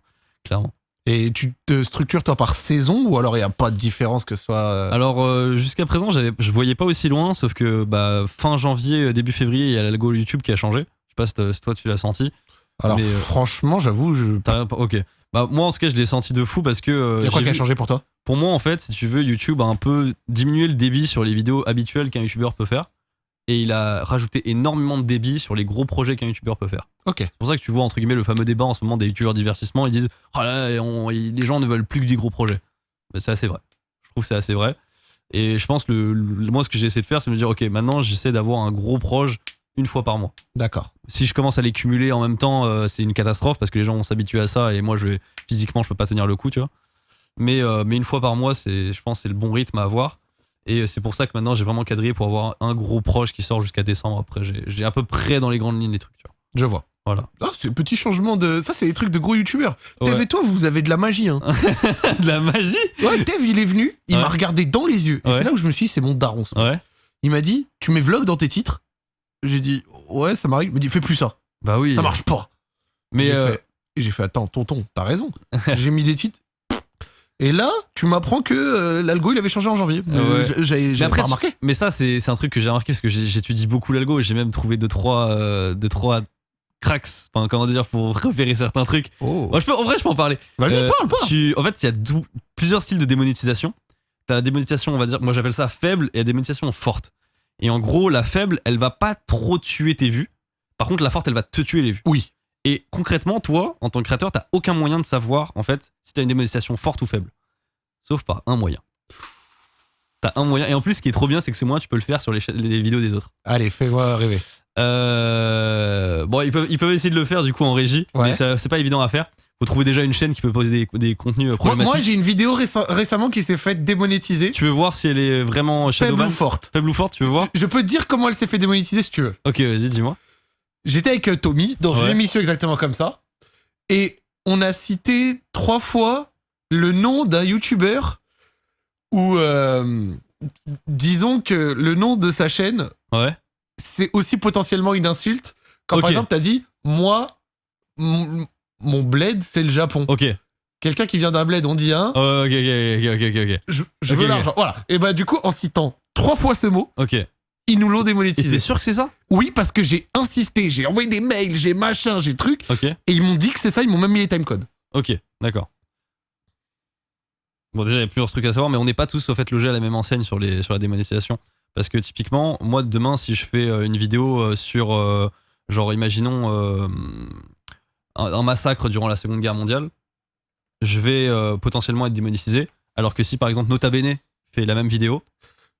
S2: clairement.
S1: Et tu te structures toi par saison ou alors il n'y a pas de différence que ce soit. euh,
S2: Alors euh, jusqu'à présent, je voyais pas aussi loin, sauf que bah, fin janvier, euh, début février, il y a l'algo YouTube qui a changé. Je sais pas si, toi tu l'as senti.
S1: Alors
S2: mais, euh,
S1: franchement, j'avoue, je.
S2: Ok. Bah moi en tout cas, je l'ai senti de fou parce que euh,
S1: Il y a quoi qui a changé pour toi?
S2: Pour moi en fait, si tu veux, YouTube a un peu diminué le débit sur les vidéos habituelles qu'un YouTuber peut faire, et il a rajouté énormément de débit sur les gros projets qu'un YouTuber peut faire.
S1: Ok.
S2: C'est pour ça que tu vois entre guillemets le fameux débat en ce moment des youtubeurs divertissement. Ils disent oh là là, on- les gens ne veulent plus que des gros projets. C'est assez vrai. trouve que c'est assez vrai. Et je pense, le, le- moi, ce que j'ai essayé de faire, c'est me dire, ok, maintenant, j'essaie d'avoir un gros proche une fois par mois.
S1: D'accord.
S2: Si je commence à les cumuler en même temps, euh, c'est une catastrophe parce que les gens vont s'habituer à ça et moi, je vais, physiquement, je peux pas tenir le coup, tu vois. Mais, euh, mais une fois par mois, c'est, je pense, que c'est le bon rythme à avoir. Et c'est pour ça que maintenant, j'ai vraiment quadrillé pour avoir un gros proche qui sort jusqu'à décembre. Après, j'ai, à peu près dans les grandes lignes les trucs, tu vois.
S1: Je vois.
S2: Voilà.
S1: Ah, c'est un petit changement de. Ça, c'est des trucs de gros youtubeurs. Tev
S2: Ouais.
S1: et toi, vous avez de la magie. Hein.
S2: de la magie?
S1: Ouais, Tev, il est venu, il
S2: Ouais.
S1: m'a regardé dans les yeux. Et
S2: Ouais.
S1: c'est là où je me suis dit, c'est mon daron. ça.
S2: Ouais.
S1: Il m'a dit, tu mets vlog dans tes titres? J'ai dit, ouais, ça m'arrive. Il m'a dit, fais plus ça.
S2: Bah oui.
S1: Ça marche pas.
S2: Mais
S1: J'ai
S2: euh,
S1: fait- et j'ai fait, attends, tonton, t'as raison. j'ai mis des titres. Et là, tu m'apprends que euh, l'algo, il avait changé en janvier. Mais
S2: Ouais.
S1: j- J'avais
S2: Mais
S1: j'avais
S2: après,
S1: pas remarqué.
S2: Mais ça, c'est un truc que j'ai remarqué parce que j'ai- j'étudie beaucoup l'algo et j'ai même trouvé deux trois, euh, deux, trois cracks, enfin, comment dire, pour repérer certains trucs.
S1: Oh.
S2: Moi, je peux, en vrai, je peux en parler.
S1: Vas-y,
S2: Euh,
S1: parle, parle.
S2: tu- en fait, il y a plusieurs styles de démonétisation. T'as la démonétisation, on va dire, moi j'appelle ça faible et la démonétisation forte. Et en gros, la faible, elle va pas trop tuer tes vues. Par contre, la forte, elle va te tuer les vues.
S1: Oui.
S2: Et concrètement, toi, en tant que créateur, t'as aucun moyen de savoir, en fait, si t'as une démonétisation forte ou faible. Sauf par un moyen. T'as un moyen. Et en plus, ce qui est trop bien, c'est que ce moyen, tu peux le faire sur les, vidéos des autres.
S1: Allez, fais-moi rêver.
S2: Euh, Bon, ils peuvent, ils peuvent essayer de le faire du coup en régie,
S1: Ouais.
S2: mais c'est pas évident à faire. Faut trouver déjà une chaîne qui peut poser des, des contenus euh,
S1: Moi,
S2: problématiques.
S1: moi, j'ai une vidéo récem- récemment qui s'est faite démonétiser.
S2: tu veux voir si elle est vraiment
S1: Faible
S2: Shadowban
S1: ou forte.
S2: Faible ou forte, tu veux voir
S1: Je peux te dire comment elle s'est fait démonétiser si tu veux.
S2: Ok, vas-y, dis-moi.
S1: J'étais avec euh, Tommy dans une émission exactement comme ça. Et on a cité trois fois le nom d'un YouTuber où, euh, disons que le nom de sa chaîne,
S2: Ouais.
S1: c'est aussi potentiellement une insulte. Quand par exemple, t'as dit, moi, mon, mon bled, c'est le Japon.
S2: Ok.
S1: Quelqu'un qui vient d'un bled, on dit un,
S2: Oh, ok, ok, ok, ok, ok,
S1: je, veux l'argent. Voilà. Et bah, du coup, en citant trois fois ce mot,
S2: ok.
S1: Ils nous l'ont
S2: Et
S1: démonétisé.
S2: t'es sûr que c'est ça?
S1: Oui, parce que j'ai insisté, j'ai envoyé des mails, j'ai machin, j'ai truc, et ils m'ont dit que c'est ça, ils m'ont même mis les timecodes.
S2: Ok, d'accord. Bon, déjà, il y a plusieurs trucs à savoir, mais on n'est pas tous au fait logés à la même enseigne sur, les, sur la démonétisation. Parce que typiquement, moi, demain, si je fais euh, une vidéo euh, sur, euh, genre, imaginons euh, un, un massacre durant la Seconde Guerre mondiale, je vais euh, potentiellement être démonétisé. Alors que si, par exemple, Nota Bene fait la même vidéo,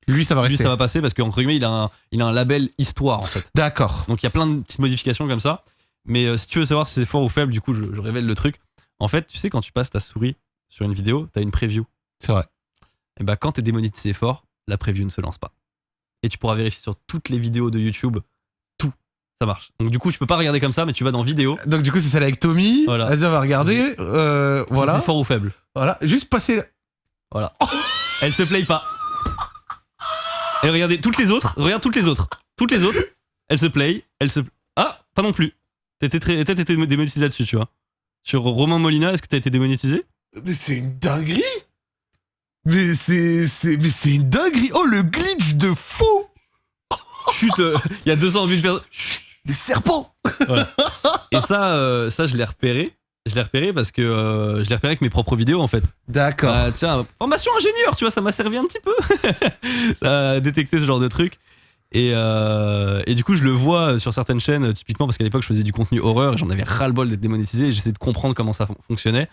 S1: Lui, ça va
S2: lui,
S1: rester.
S2: ça va passer parce qu'entre guillemets, il a, un, il a un label histoire, en fait.
S1: D'accord.
S2: Donc il y a plein de petites modifications comme ça. Mais euh, si tu veux savoir si c'est fort ou faible, du coup, je, je révèle le truc. En fait, tu sais, quand tu passes ta souris sur une vidéo, t'as une preview.
S1: C'est vrai.
S2: Et bah, quand t'es démonétisé fort, la preview ne se lance pas. Et tu pourras vérifier sur toutes les vidéos de YouTube, tout, ça marche. Donc du coup, tu peux pas regarder comme ça, mais tu vas dans vidéo.
S1: Donc, du coup, c'est celle avec Tommy.
S2: Voilà.
S1: Vas-y, on va regarder. Euh,
S2: si
S1: voilà.
S2: c'est fort ou faible.
S1: Voilà. Juste passer.
S2: Voilà. Elle se play pas. Et regardez toutes les autres. Regarde toutes les autres. Toutes les autres. Elle se play. Elle se. Ah, pas non plus. T'étais très- t'as été démonétisé là-dessus, tu vois. Sur Romain Molina, est-ce que t'as été démonétisé?
S1: Mais c'est une dinguerie. Mais c'est, c'est, mais c'est une dinguerie. Oh, le glitch de fou.
S2: Chut, euh, il y a 200 vues de personnes.
S1: Des serpents.
S2: Et ça, euh, ça, je l'ai repéré. Je l'ai repéré parce que euh, je l'ai repéré avec mes propres vidéos en fait.
S1: D'accord.
S2: Bah, tiens, formation ingénieur, tu vois, ça m'a servi un petit peu. ça a détecté ce genre de truc. Et, euh, et du coup, je le vois sur certaines chaînes, typiquement parce qu'à l'époque, je faisais du contenu horreur et j'en avais ras-le-bol d'être démonétisé. et J'essayais de comprendre comment ça fon- fonctionnait.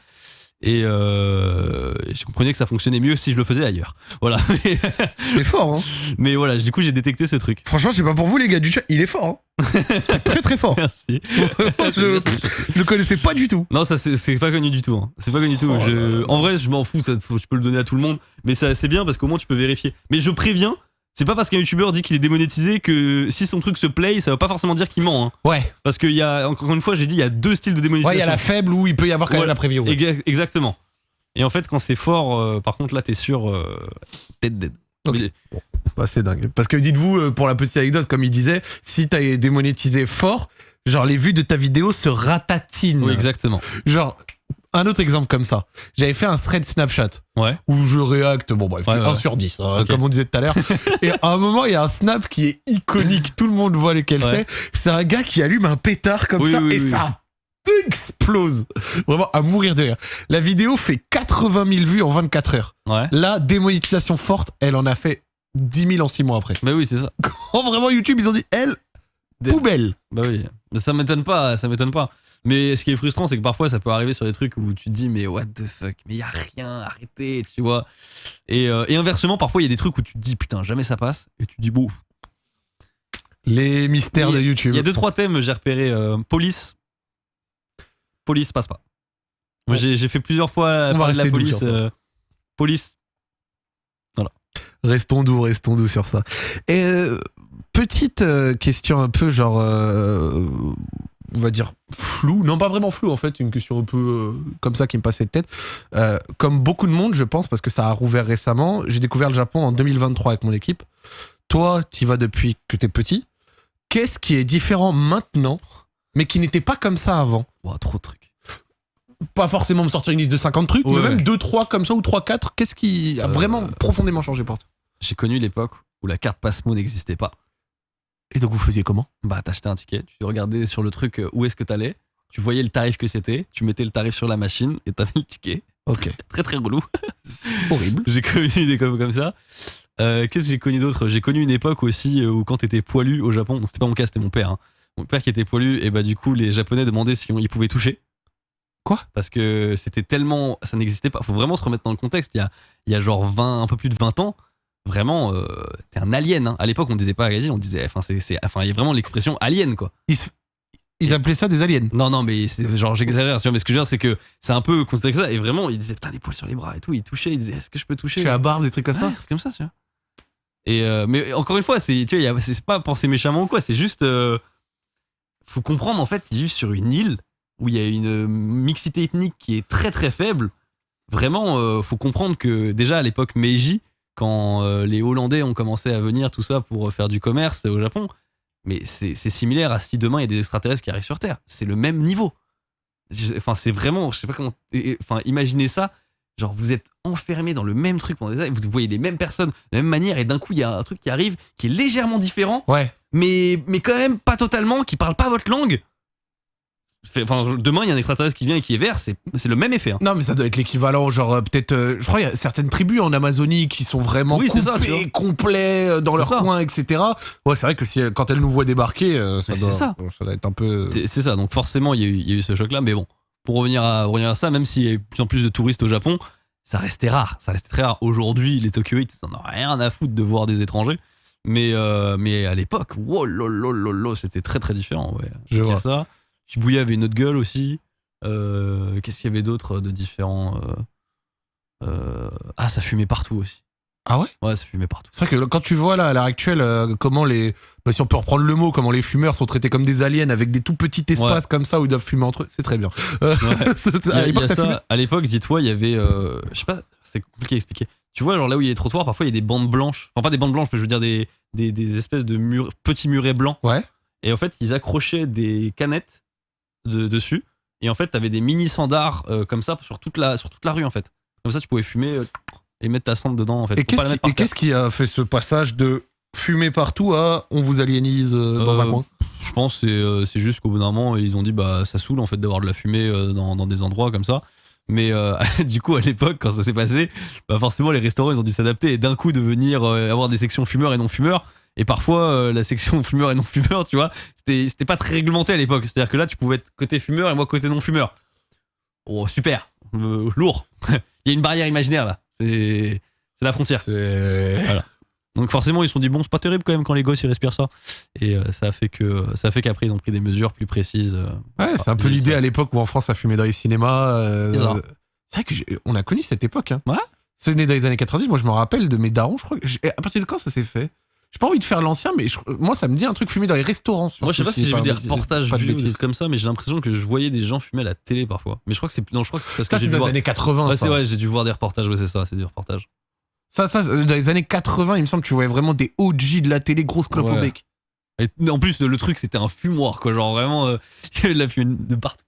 S2: Et, euh, et je comprenais que ça fonctionnait mieux si je le faisais ailleurs. Voilà. Mais,
S1: c'est fort, hein.
S2: mais voilà, du coup, j'ai détecté ce truc.
S1: Franchement, je sais pas pour vous, les gars du chat. Il est fort, hein. C'est très, très fort.
S2: Merci.
S1: je, je le connaissais pas du tout.
S2: Non, ça c'est c'est pas connu du tout. hein. C'est pas connu du tout.
S1: Oh
S2: Je-
S1: là là.
S2: en vrai, je m'en fous. Ça, tu peux le donner à tout le monde. Mais c'est bien parce qu'au moins tu peux vérifier. Mais je préviens, c'est pas parce qu'un youtubeur dit qu'il est démonétisé que si son truc se play, ça veut pas forcément dire qu'il ment. hein.
S1: Ouais.
S2: Parce qu'il y a, encore une fois, j'ai dit, il y a deux styles de démonétisation.
S1: Ouais, il y a la faible où il peut y avoir quand
S2: Ouais.
S1: même la preview. ouais.
S2: Exactement. Et en fait, quand c'est fort, euh, par contre, là, t'es sûr, euh, dead, dead.
S1: Ok.
S2: Mais-
S1: Bah, c'est dingue. Parce que dites-vous, euh, pour la petite anecdote, comme il disait, si t'as démonétisé fort, genre les vues de ta vidéo se ratatinent.
S2: oui, exactement.
S1: Genre, un autre exemple comme ça. J'avais fait un thread Snapchat
S2: Ouais.
S1: où je réacte, bon bref,
S2: Ouais,
S1: 1
S2: ouais.
S1: sur 10, hein, comme on disait tout à l'heure. Et à un moment, il y a un snap qui est iconique, tout le monde voit lequel c'est. C'est un gars qui allume un pétard comme
S2: Oui,
S1: ça
S2: oui,
S1: et
S2: oui.
S1: ça explose. Vraiment à mourir de rire. La vidéo fait 80 000 vues en 24 heures.
S2: Ouais.
S1: La démonétisation forte, elle en a fait 10 000 en 6 mois après.
S2: Bah oui, c'est ça.
S1: Oh, vraiment, YouTube, ils ont dit, elle,
S2: Des-
S1: poubelle.
S2: Bah oui. Mais ça m'étonne pas, ça m'étonne pas. Mais ce qui est frustrant, c'est que parfois ça peut arriver sur des trucs où tu te dis, mais what the fuck, mais y a rien, arrêtez, tu vois. Et, euh, et inversement, parfois il y a des trucs où tu te dis, putain, jamais ça passe. Et tu te dis, bon.
S1: Les mystères de YouTube.
S2: Il y a deux, trois thèmes, j'ai repéré. euh, police. Police passe pas. Moi,
S1: Bon.
S2: j'ai fait plusieurs fois
S1: On va
S2: parler de la police. euh, police.
S1: Restons doux, restons doux sur ça. Et petite question un peu genre, on va dire floue, non pas vraiment floue en fait, une question un peu euh, comme ça qui me passait de tête. Euh, comme beaucoup de monde, je pense, parce que ça a rouvert récemment, j'ai découvert le Japon en 2023 avec mon équipe. Toi, tu vas depuis que t'es petit. Qu'est-ce qui est différent maintenant, mais qui n'était pas comme ça avant?
S2: Trop de trucs.
S1: Pas forcément me sortir une liste de 50 trucs,
S2: Ouais,
S1: mais même
S2: ouais.
S1: 2, 3 comme ça ou 3, 4. Qu'est-ce qui a
S2: Euh,
S1: vraiment profondément changé pour toi?
S2: J'ai connu l'époque où la carte Passmo n'existait pas.
S1: Et donc vous faisiez comment
S2: Bah, t'achetais un ticket, tu regardais sur le truc euh, où est-ce que t'allais, tu voyais le tarif que c'était, tu mettais le tarif sur la machine et t'avais le ticket.
S1: Ok.
S2: Très très relou.
S1: Horrible.
S2: J'ai connu des comme, comme ça. Euh, Qu'est-ce que j'ai connu d'autre? J'ai connu une époque aussi euh, où quand t'étais poilu au Japon, c'était pas mon cas, c'était mon père. hein. Mon père qui était poilu, et bah du coup les Japonais demandaient si on, ils pouvaient toucher.
S1: Quoi?
S2: Parce que c'était tellement, ça n'existait pas. Faut vraiment se remettre dans le contexte. Il y a, il y a genre 20, un peu plus de 20 ans. Vraiment, euh, t'es un alien. hein. À l'époque, on disait pas alien, on disait, enfin c'est, enfin il y a vraiment l'expression alien quoi.
S1: Ils, ils appelaient ça des aliens.
S2: Non, non, mais c'est genre j'exagère, mais ce que je veux dire, c'est que c'est un peu considéré comme ça. Et vraiment, ils disaient putain les poils sur les bras et tout, ils touchaient, ils disaient est-ce que je peux toucher?
S1: Tu as la barbe, des trucs comme
S2: Ouais,
S1: ça
S2: des trucs comme ça, tu vois. Et euh, mais encore une fois, c'est tu vois, c'est pas penser méchamment ou quoi, c'est juste euh, faut comprendre en fait, ils vivent sur une île où il y a une mixité ethnique qui est très très faible. Vraiment, euh, faut comprendre que déjà à l'époque Meiji, quand euh, les Hollandais ont commencé à venir tout ça pour faire du commerce au Japon, mais c'est similaire à si demain il y a des extraterrestres qui arrivent sur Terre. C'est le même niveau. Enfin, c'est vraiment, je sais pas comment. Enfin, imaginez ça. Genre, vous êtes enfermé dans le même truc pendant des années, vous voyez les mêmes personnes de la même manière, et d'un coup, il y a un truc qui arrive qui est légèrement différent,
S1: Ouais.
S2: mais, mais quand même pas totalement, qui parle pas votre langue. Enfin, je- demain, il y a un extraterrestre qui vient et qui est vert, c'est le même effet. hein.
S1: Non, mais ça doit être l'équivalent, genre euh, peut-être. euh, je crois qu'il y a certaines tribus en Amazonie qui sont vraiment
S2: Oui, ça,
S1: coupées,
S2: vois.
S1: complets euh, dans leur
S2: ça.
S1: coin, etc. Ouais, c'est vrai que si, quand elles nous voient débarquer, euh, ça, doit,
S2: ça.
S1: ça doit être un peu.
S2: C'est ça, donc forcément, il y, eu- y a eu ce choc-là, mais bon, pour revenir à, revenir à ça, même s'il y a de plus en plus de touristes au Japon, ça restait rare, ça restait très rare. Aujourd'hui, les Tokyoïtes, ils en ont rien à foutre de voir des étrangers, mais, euh, mais à l'époque, wow, c'était très très différent. Ouais.
S1: Je
S2: a
S1: vois.
S2: ça. Shibuya avait une autre gueule aussi. Euh, Qu'est-ce qu'il y avait d'autre de différent euh, euh, Ah, ça fumait partout aussi.
S1: Ah ouais?
S2: Ouais, ça fumait partout.
S1: C'est vrai que quand tu vois là à l'heure actuelle euh, comment les, bah, si on peut reprendre le mot, comment les fumeurs sont traités comme des aliens avec des tout petits espaces comme ça où ils doivent fumer entre eux, c'est très bien. Euh,
S2: Ouais.
S1: à l'époque, ça
S2: ça,
S1: fumait.
S2: à l'époque, dis-toi, il y avait. euh, je sais pas, c'est compliqué à expliquer. Tu vois, genre là où il y a les trottoirs, parfois il y a des bandes blanches. Enfin, pas des bandes blanches, mais je veux dire des, des, des espèces de murs, petits murets blancs.
S1: Ouais.
S2: Et en fait, ils accrochaient des canettes de- dessus. Et en fait, t'avais des mini sandars euh, comme ça sur toute, la, sur toute la rue, en fait. Comme ça, tu pouvais fumer euh, et mettre ta cendre dedans, en fait.
S1: Et qu'est-ce qui, a fait ce passage de fumer partout à on vous aliénise euh, dans un coin
S2: Je pense que c'est juste qu'au bout d'un moment, ils ont dit bah ça saoule en fait d'avoir de la fumée dans, dans des endroits comme ça. Mais euh, du coup, à l'époque, quand ça s'est passé, bah forcément, les restaurants, ils ont dû s'adapter et d'un coup devenir euh, avoir des sections fumeurs et non fumeurs. Et parfois, euh, la section fumeur et non fumeur, tu vois, c'était pas très réglementé à l'époque. C'est-à-dire que là, tu pouvais être côté fumeur et moi côté non fumeur. Oh, super, Euh, lourd. Il y a une barrière imaginaire là. C'est la frontière. Donc forcément, ils se sont dit bon, c'est pas terrible quand même quand les gosses ils respirent ça. Et euh, ça fait que ça fait qu'après ils ont pris des mesures plus précises.
S1: Ouais, c'est un peu l'idée à l'époque où en France ça fumait dans les cinémas.
S2: C'est
S1: vrai que j'ai- on a connu cette époque. Hein.
S2: Ouais.
S1: C'est né dans les années 90. Moi, je me rappelle de mes darons. Je crois à partir de quand ça s'est fait? J'ai pas envie de faire l'ancien, mais je- moi, ça me dit un truc fumé dans les restaurants.
S2: Moi, je sais pas si j'ai vu des reportages
S1: de
S2: vus des comme ça, mais j'ai l'impression que je voyais des gens fumer à la télé parfois. Mais je crois que c'est non, je crois que c'est parce
S1: Ça,
S2: que
S1: c'est dans les années 80.
S2: Ouais, c'est ouais, j'ai dû voir des reportages. Ouais, c'est ça, c'est du reportage.
S1: Ça, ça, euh, dans les années 80, il me semble que tu voyais vraiment des OG de la télé, grosse clope au bec.
S2: Et en plus, le truc c'était un fumoir quoi, genre vraiment, euh, il y avait de la fumée de partout.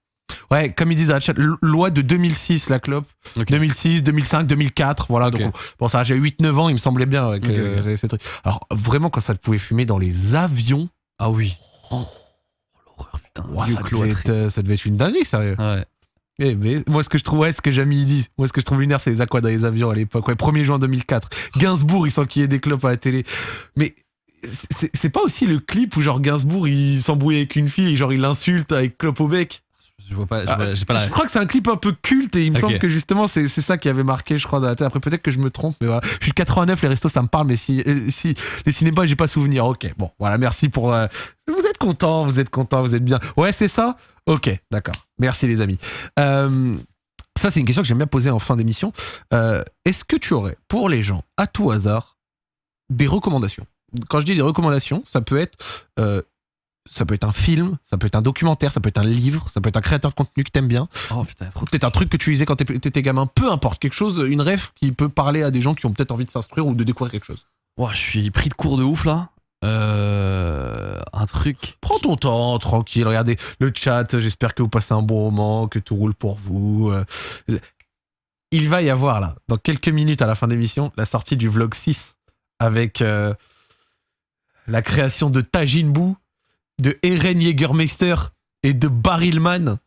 S1: Ouais, comme ils disent à la chat, loi de 2006, la clope.
S2: Ok.
S1: 2006, 2005, 2004, voilà. Donc, on- bon, ça, j'ai 8-9 ans, il me semblait bien que j'avais ces trucs. Alors, vraiment, quand ça pouvait fumer dans les avions,
S2: Ah oui. Oh, l'horreur putain.
S1: ça, devait être, euh, ça devait être une dinguerie, sérieux.
S2: Ouais.
S1: Eh, mais moi, ce que je trouve, ouais, ce que Jamie dit, moi, ce que je trouve lunaire, c'est les aquas dans les avions à l'époque. Ouais, 1er juin 2004. Gainsbourg, il s'enquillait des clopes à la télé. Mais c'est c'est pas aussi le clip où, genre, Gainsbourg, il s'embrouille avec une fille et, genre, il l'insulte avec clope au bec.
S2: Je vois pas, je
S1: Ah,
S2: j'ai pas la
S1: Je crois que c'est un clip un peu culte et il me semble que justement c'est c'est ça qui avait marqué, je crois, dans la tête. Après, peut-être que je me trompe, mais voilà. Je suis de 89, les restos ça me parle, mais si, euh, si les cinémas, j'ai pas souvenir. Ok, bon, voilà, merci pour. euh, vous êtes content, vous êtes content, vous êtes bien. Ouais, c'est ça? Ok, d'accord. Merci les amis. Euh, ça, c'est une question que j'aime bien poser en fin d'émission. Euh, Est-ce que tu aurais, pour les gens, à tout hasard, des recommandations? Quand je dis des recommandations, ça peut être. Ça peut être un film, ça peut être un documentaire, ça peut être un livre, ça peut être un créateur de contenu que t'aimes bien.
S2: Oh putain, trop
S1: Peut-être un truc que tu lisais quand t'étais gamin, peu importe, quelque chose, une rêve qui peut parler à des gens qui ont peut-être envie de s'instruire ou de découvrir quelque chose.
S2: Ouah, je suis pris de cours de ouf là. Euh, un truc.
S1: Prends ton temps, tranquille, regardez le chat, j'espère que vous passez un bon moment, que tout roule pour vous. Euh, Il va y avoir là, dans quelques minutes à la fin de l'émission, la sortie du vlog 6 avec euh, la création de Tajin Buu, de Eren Jägermeister et de Barrilman.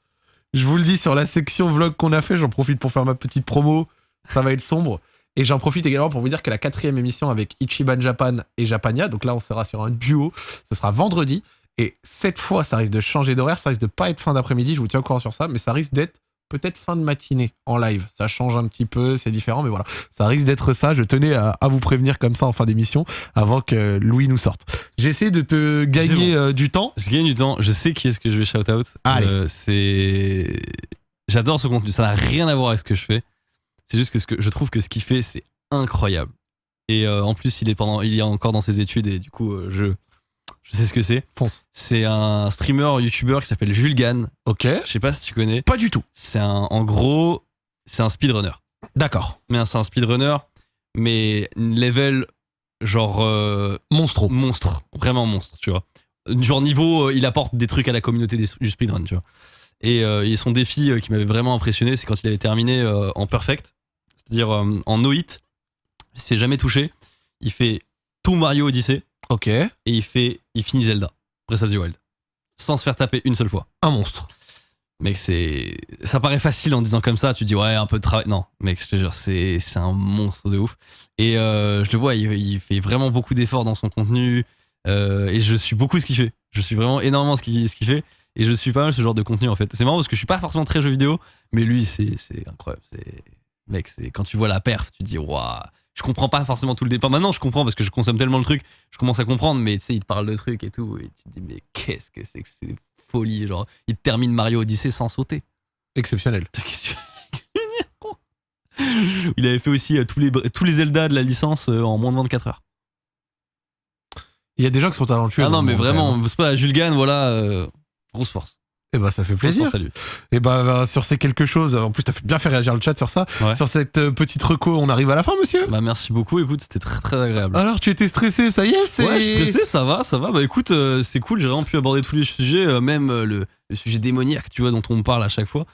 S1: Je vous le dis sur la section vlog qu'on a fait, j'en profite pour faire ma petite promo. Ça va être sombre. Et j'en profite également pour vous dire que la quatrième émission avec Ichiban Japan et Japania, donc là on sera sur un duo, ce sera vendredi. Et cette fois, ça risque de changer d'horaire, ça risque de pas être fin d'après-midi, je vous tiens au courant sur ça, mais ça risque d'être peut-être fin de matinée en live. Ça change un petit peu, c'est différent, mais voilà. Ça risque d'être ça. Je tenais à, à vous prévenir comme ça en fin d'émission avant que Louis nous sorte. J'essaie de te gagner euh, du temps.
S2: Je gagne du temps. Je sais qui est-ce que je vais shout out.
S1: Allez.
S2: Euh, c'est. J'adore ce contenu. Ça n'a rien à voir avec ce que je fais. C'est juste que, ce que je trouve que ce qu'il fait, c'est incroyable. Et euh, en plus, il est pendant, il est encore dans ses études et du coup, euh, je, je sais ce que c'est.
S1: Fonce.
S2: C'est un streamer, youtubeur qui s'appelle Jules Gann.
S1: Ok.
S2: Je sais pas si tu connais.
S1: Pas du tout.
S2: C'est un, en gros, c'est un speedrunner.
S1: D'accord.
S2: Mais c'est un speedrunner, mais level genre euh,
S1: Monstro.
S2: monstre, vraiment monstre, tu vois. Genre niveau, euh, il apporte des trucs à la communauté des- du speedrun, tu vois. Et, euh, et son défi euh, qui m'avait vraiment impressionné, c'est quand il avait terminé en perfect, c'est-à-dire en no hit, il se fait jamais toucher, il fait tout Mario Odyssey
S1: Ok.
S2: et il fait, il finit Zelda, Breath of the Wild, sans se faire taper une seule fois.
S1: Un monstre.
S2: Mec, c'est. Ça paraît facile en disant comme ça, tu dis ouais, un peu de travail. Non, mec, je te jure, c'est un monstre de ouf. Et euh, je le vois, il, il fait vraiment beaucoup d'efforts dans son contenu. euh, et je suis beaucoup ce qu'il fait. Je suis vraiment énormément ce qu'il qu'il fait. Et je suis pas mal ce genre de contenu en fait. C'est marrant parce que je suis pas forcément très jeu vidéo, mais lui, c'est c'est incroyable. Mec, quand tu vois la perf, tu te dis waouh. Je comprends pas forcément tout le départ. Maintenant, je comprends parce que je consomme tellement le truc, je commence à comprendre, mais tu sais, il te parle de trucs et tout, et tu te dis, mais qu'est-ce que c'est que c'est folie, genre, il termine Mario Odyssey sans sauter.
S1: Exceptionnel.
S2: Il avait fait aussi euh, tous, les, tous les Zelda de la licence euh, en moins de 24 heures.
S1: Il y a des gens qui sont talentueux.
S2: Ah non, mais vraiment,
S1: même.
S2: c'est pas Jules Gann, voilà, euh, grosse force.
S1: Eh ben, ça fait plaisir.
S2: à lui.
S1: Et bah, sur ces quelque chose, en plus, t'as bien fait réagir le chat sur ça.
S2: Ouais.
S1: Sur cette euh, petite reco, on arrive à la fin, monsieur.
S2: Bah, merci beaucoup, écoute, c'était très très agréable.
S1: Alors, tu étais stressé, ça y est, c'est.
S2: Ouais, stressé, ça va, ça va. Bah écoute, euh, c'est cool, j'ai vraiment pu aborder tous les sujets, euh, même euh, le, le sujet démoniaque, tu vois, dont on parle à chaque fois.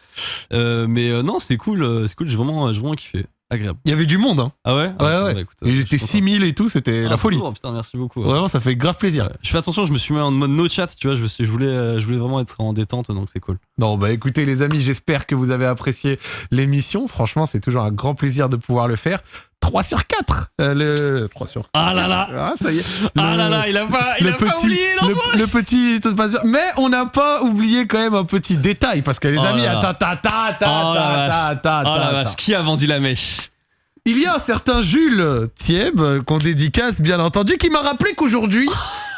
S2: Euh, mais euh, non, c'est cool, euh, c'est cool, j'ai vraiment, j'ai vraiment kiffé. Agréable.
S1: Il y avait du monde, hein.
S2: Ah ouais? Ah,
S1: Ouais, ouais.
S2: écoute, euh,
S1: Ils
S2: je
S1: étaient
S2: suis content.
S1: 6000 et tout, c'était
S2: Ah,
S1: la folie.
S2: trop, putain, merci beaucoup. ouais.
S1: Vraiment, ça fait grave plaisir.
S2: Je fais attention, je me suis mis en mode no chat, tu vois, je, me suis- je, voulais, euh, je voulais vraiment être en détente, donc c'est cool.
S1: Non, bah écoutez, les amis, j'espère que vous avez apprécié l'émission. Franchement, c'est toujours un grand plaisir de pouvoir le faire. 3 sur 4 euh, le 3 sur
S2: Ah là là.
S1: Ah, ça y est.
S2: Ah là là, il a pas, il a pas oublié,
S1: le, le petit, mais on n'a pas oublié quand même un petit détail parce que les
S2: Oh
S1: amis,
S2: là.
S1: attends, attends, attends, attends,
S2: Oh la
S1: attends,
S2: vache.
S1: attends,
S2: Oh la vache, qui a vendu la mèche
S1: Il y a un certain Jules Thieb euh, qu'on dédicace bien entendu qui m'a rappelé qu'aujourd'hui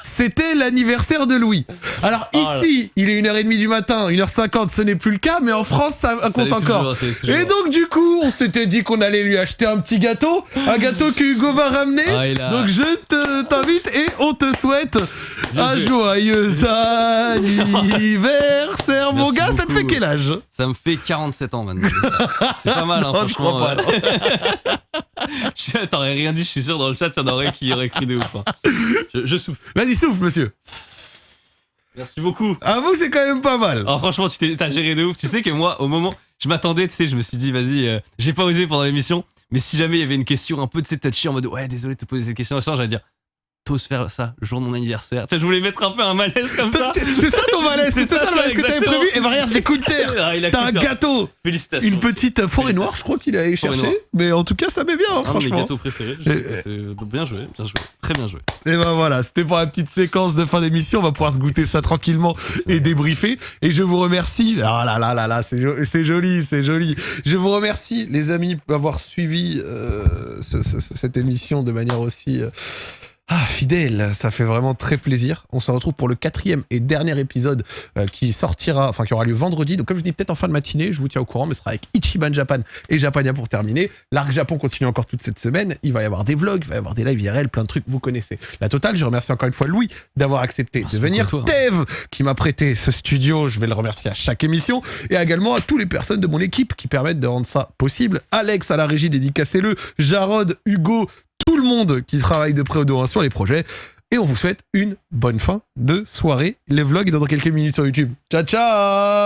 S1: c'était l'anniversaire de Louis. Alors
S2: Oh
S1: ici, il est 1h30 du matin, 1h50, ce n'est plus le cas, mais en France ça
S2: Ça
S1: compte encore.
S2: toujours, ça.
S1: Et donc du coup, on s'était dit qu'on allait lui acheter un petit gâteau, un gâteau que Hugo va ramener.
S2: Ah, a-
S1: Donc je te- t'invite et on te souhaite un
S2: joué.
S1: joyeux anniversaire. Mon gars, ça te fait quel âge?
S2: Ça me fait 47 ans maintenant. C'est pas mal, hein,
S1: Non, je
S2: franchement.
S1: crois pas,
S2: T'aurais rien dit, je suis sûr dans le chat, il y en aurait qui auraient cru de ouf. hein. Je, je souffle.
S1: Vas-y, souffle, monsieur.
S2: Merci beaucoup.
S1: À vous, c'est quand même pas mal.
S2: Alors franchement, tu t'as géré de ouf. Tu sais que moi, au moment, je m'attendais, tu sais, je me suis dit, vas-y, euh, j'ai pas osé pendant l'émission, mais si jamais il y avait une question un peu de cette touchy en mode, ouais, désolé de te poser cette question, j'allais dire, t'oses faire ça, jour de mon anniversaire. Tu sais, je voulais mettre un peu un malaise comme ça.
S1: C'est ça ton malaise, c'est ça, le malaise que t'avais prévu. Et regarde, les coups de terre.
S2: Ah,
S1: T'as un gâteau,
S2: Félicitations.
S1: une petite forêt noire, je crois qu'il a allé
S2: Forêt
S1: chercher. Mais en tout cas, ça met bien, hein,
S2: Un de mes
S1: franchement.
S2: gâteaux préférés.
S1: Euh,
S2: Bien joué, bien joué. Très bien joué.
S1: Et ben voilà, c'était pour la petite séquence de fin d'émission. On va pouvoir se goûter ça tranquillement et débriefer. Et je vous remercie. Ah là là là là, c'est jo- c'est joli, c'est joli. Je vous remercie, les amis, d'avoir suivi euh, ce- ce- cette émission de manière aussi. euh, ah, fidèle, ça fait vraiment très plaisir. On se retrouve pour le quatrième et dernier épisode euh, qui sortira, enfin qui aura lieu vendredi. Donc comme je dis, peut-être en fin de matinée, je vous tiens au courant, mais ce sera avec Ichiban Japan et Japania pour terminer. L'arc Japon continue encore toute cette semaine. Il va y avoir des vlogs, il va y avoir des lives IRL, plein de trucs, vous connaissez. La totale, je remercie encore une fois Louis d'avoir accepté
S2: Merci
S1: de venir.
S2: toi.
S1: Tev qui m'a prêté ce studio, je vais le remercier à chaque émission. Et également à toutes les personnes de mon équipe qui permettent de rendre ça possible. Alex à la régie, dédicacez-le. Jarod, Hugo, tout le monde qui travaille de près ou de loin sur les projets. Et on vous souhaite une bonne fin de soirée. Les vlogs dans quelques minutes sur YouTube. Ciao, ciao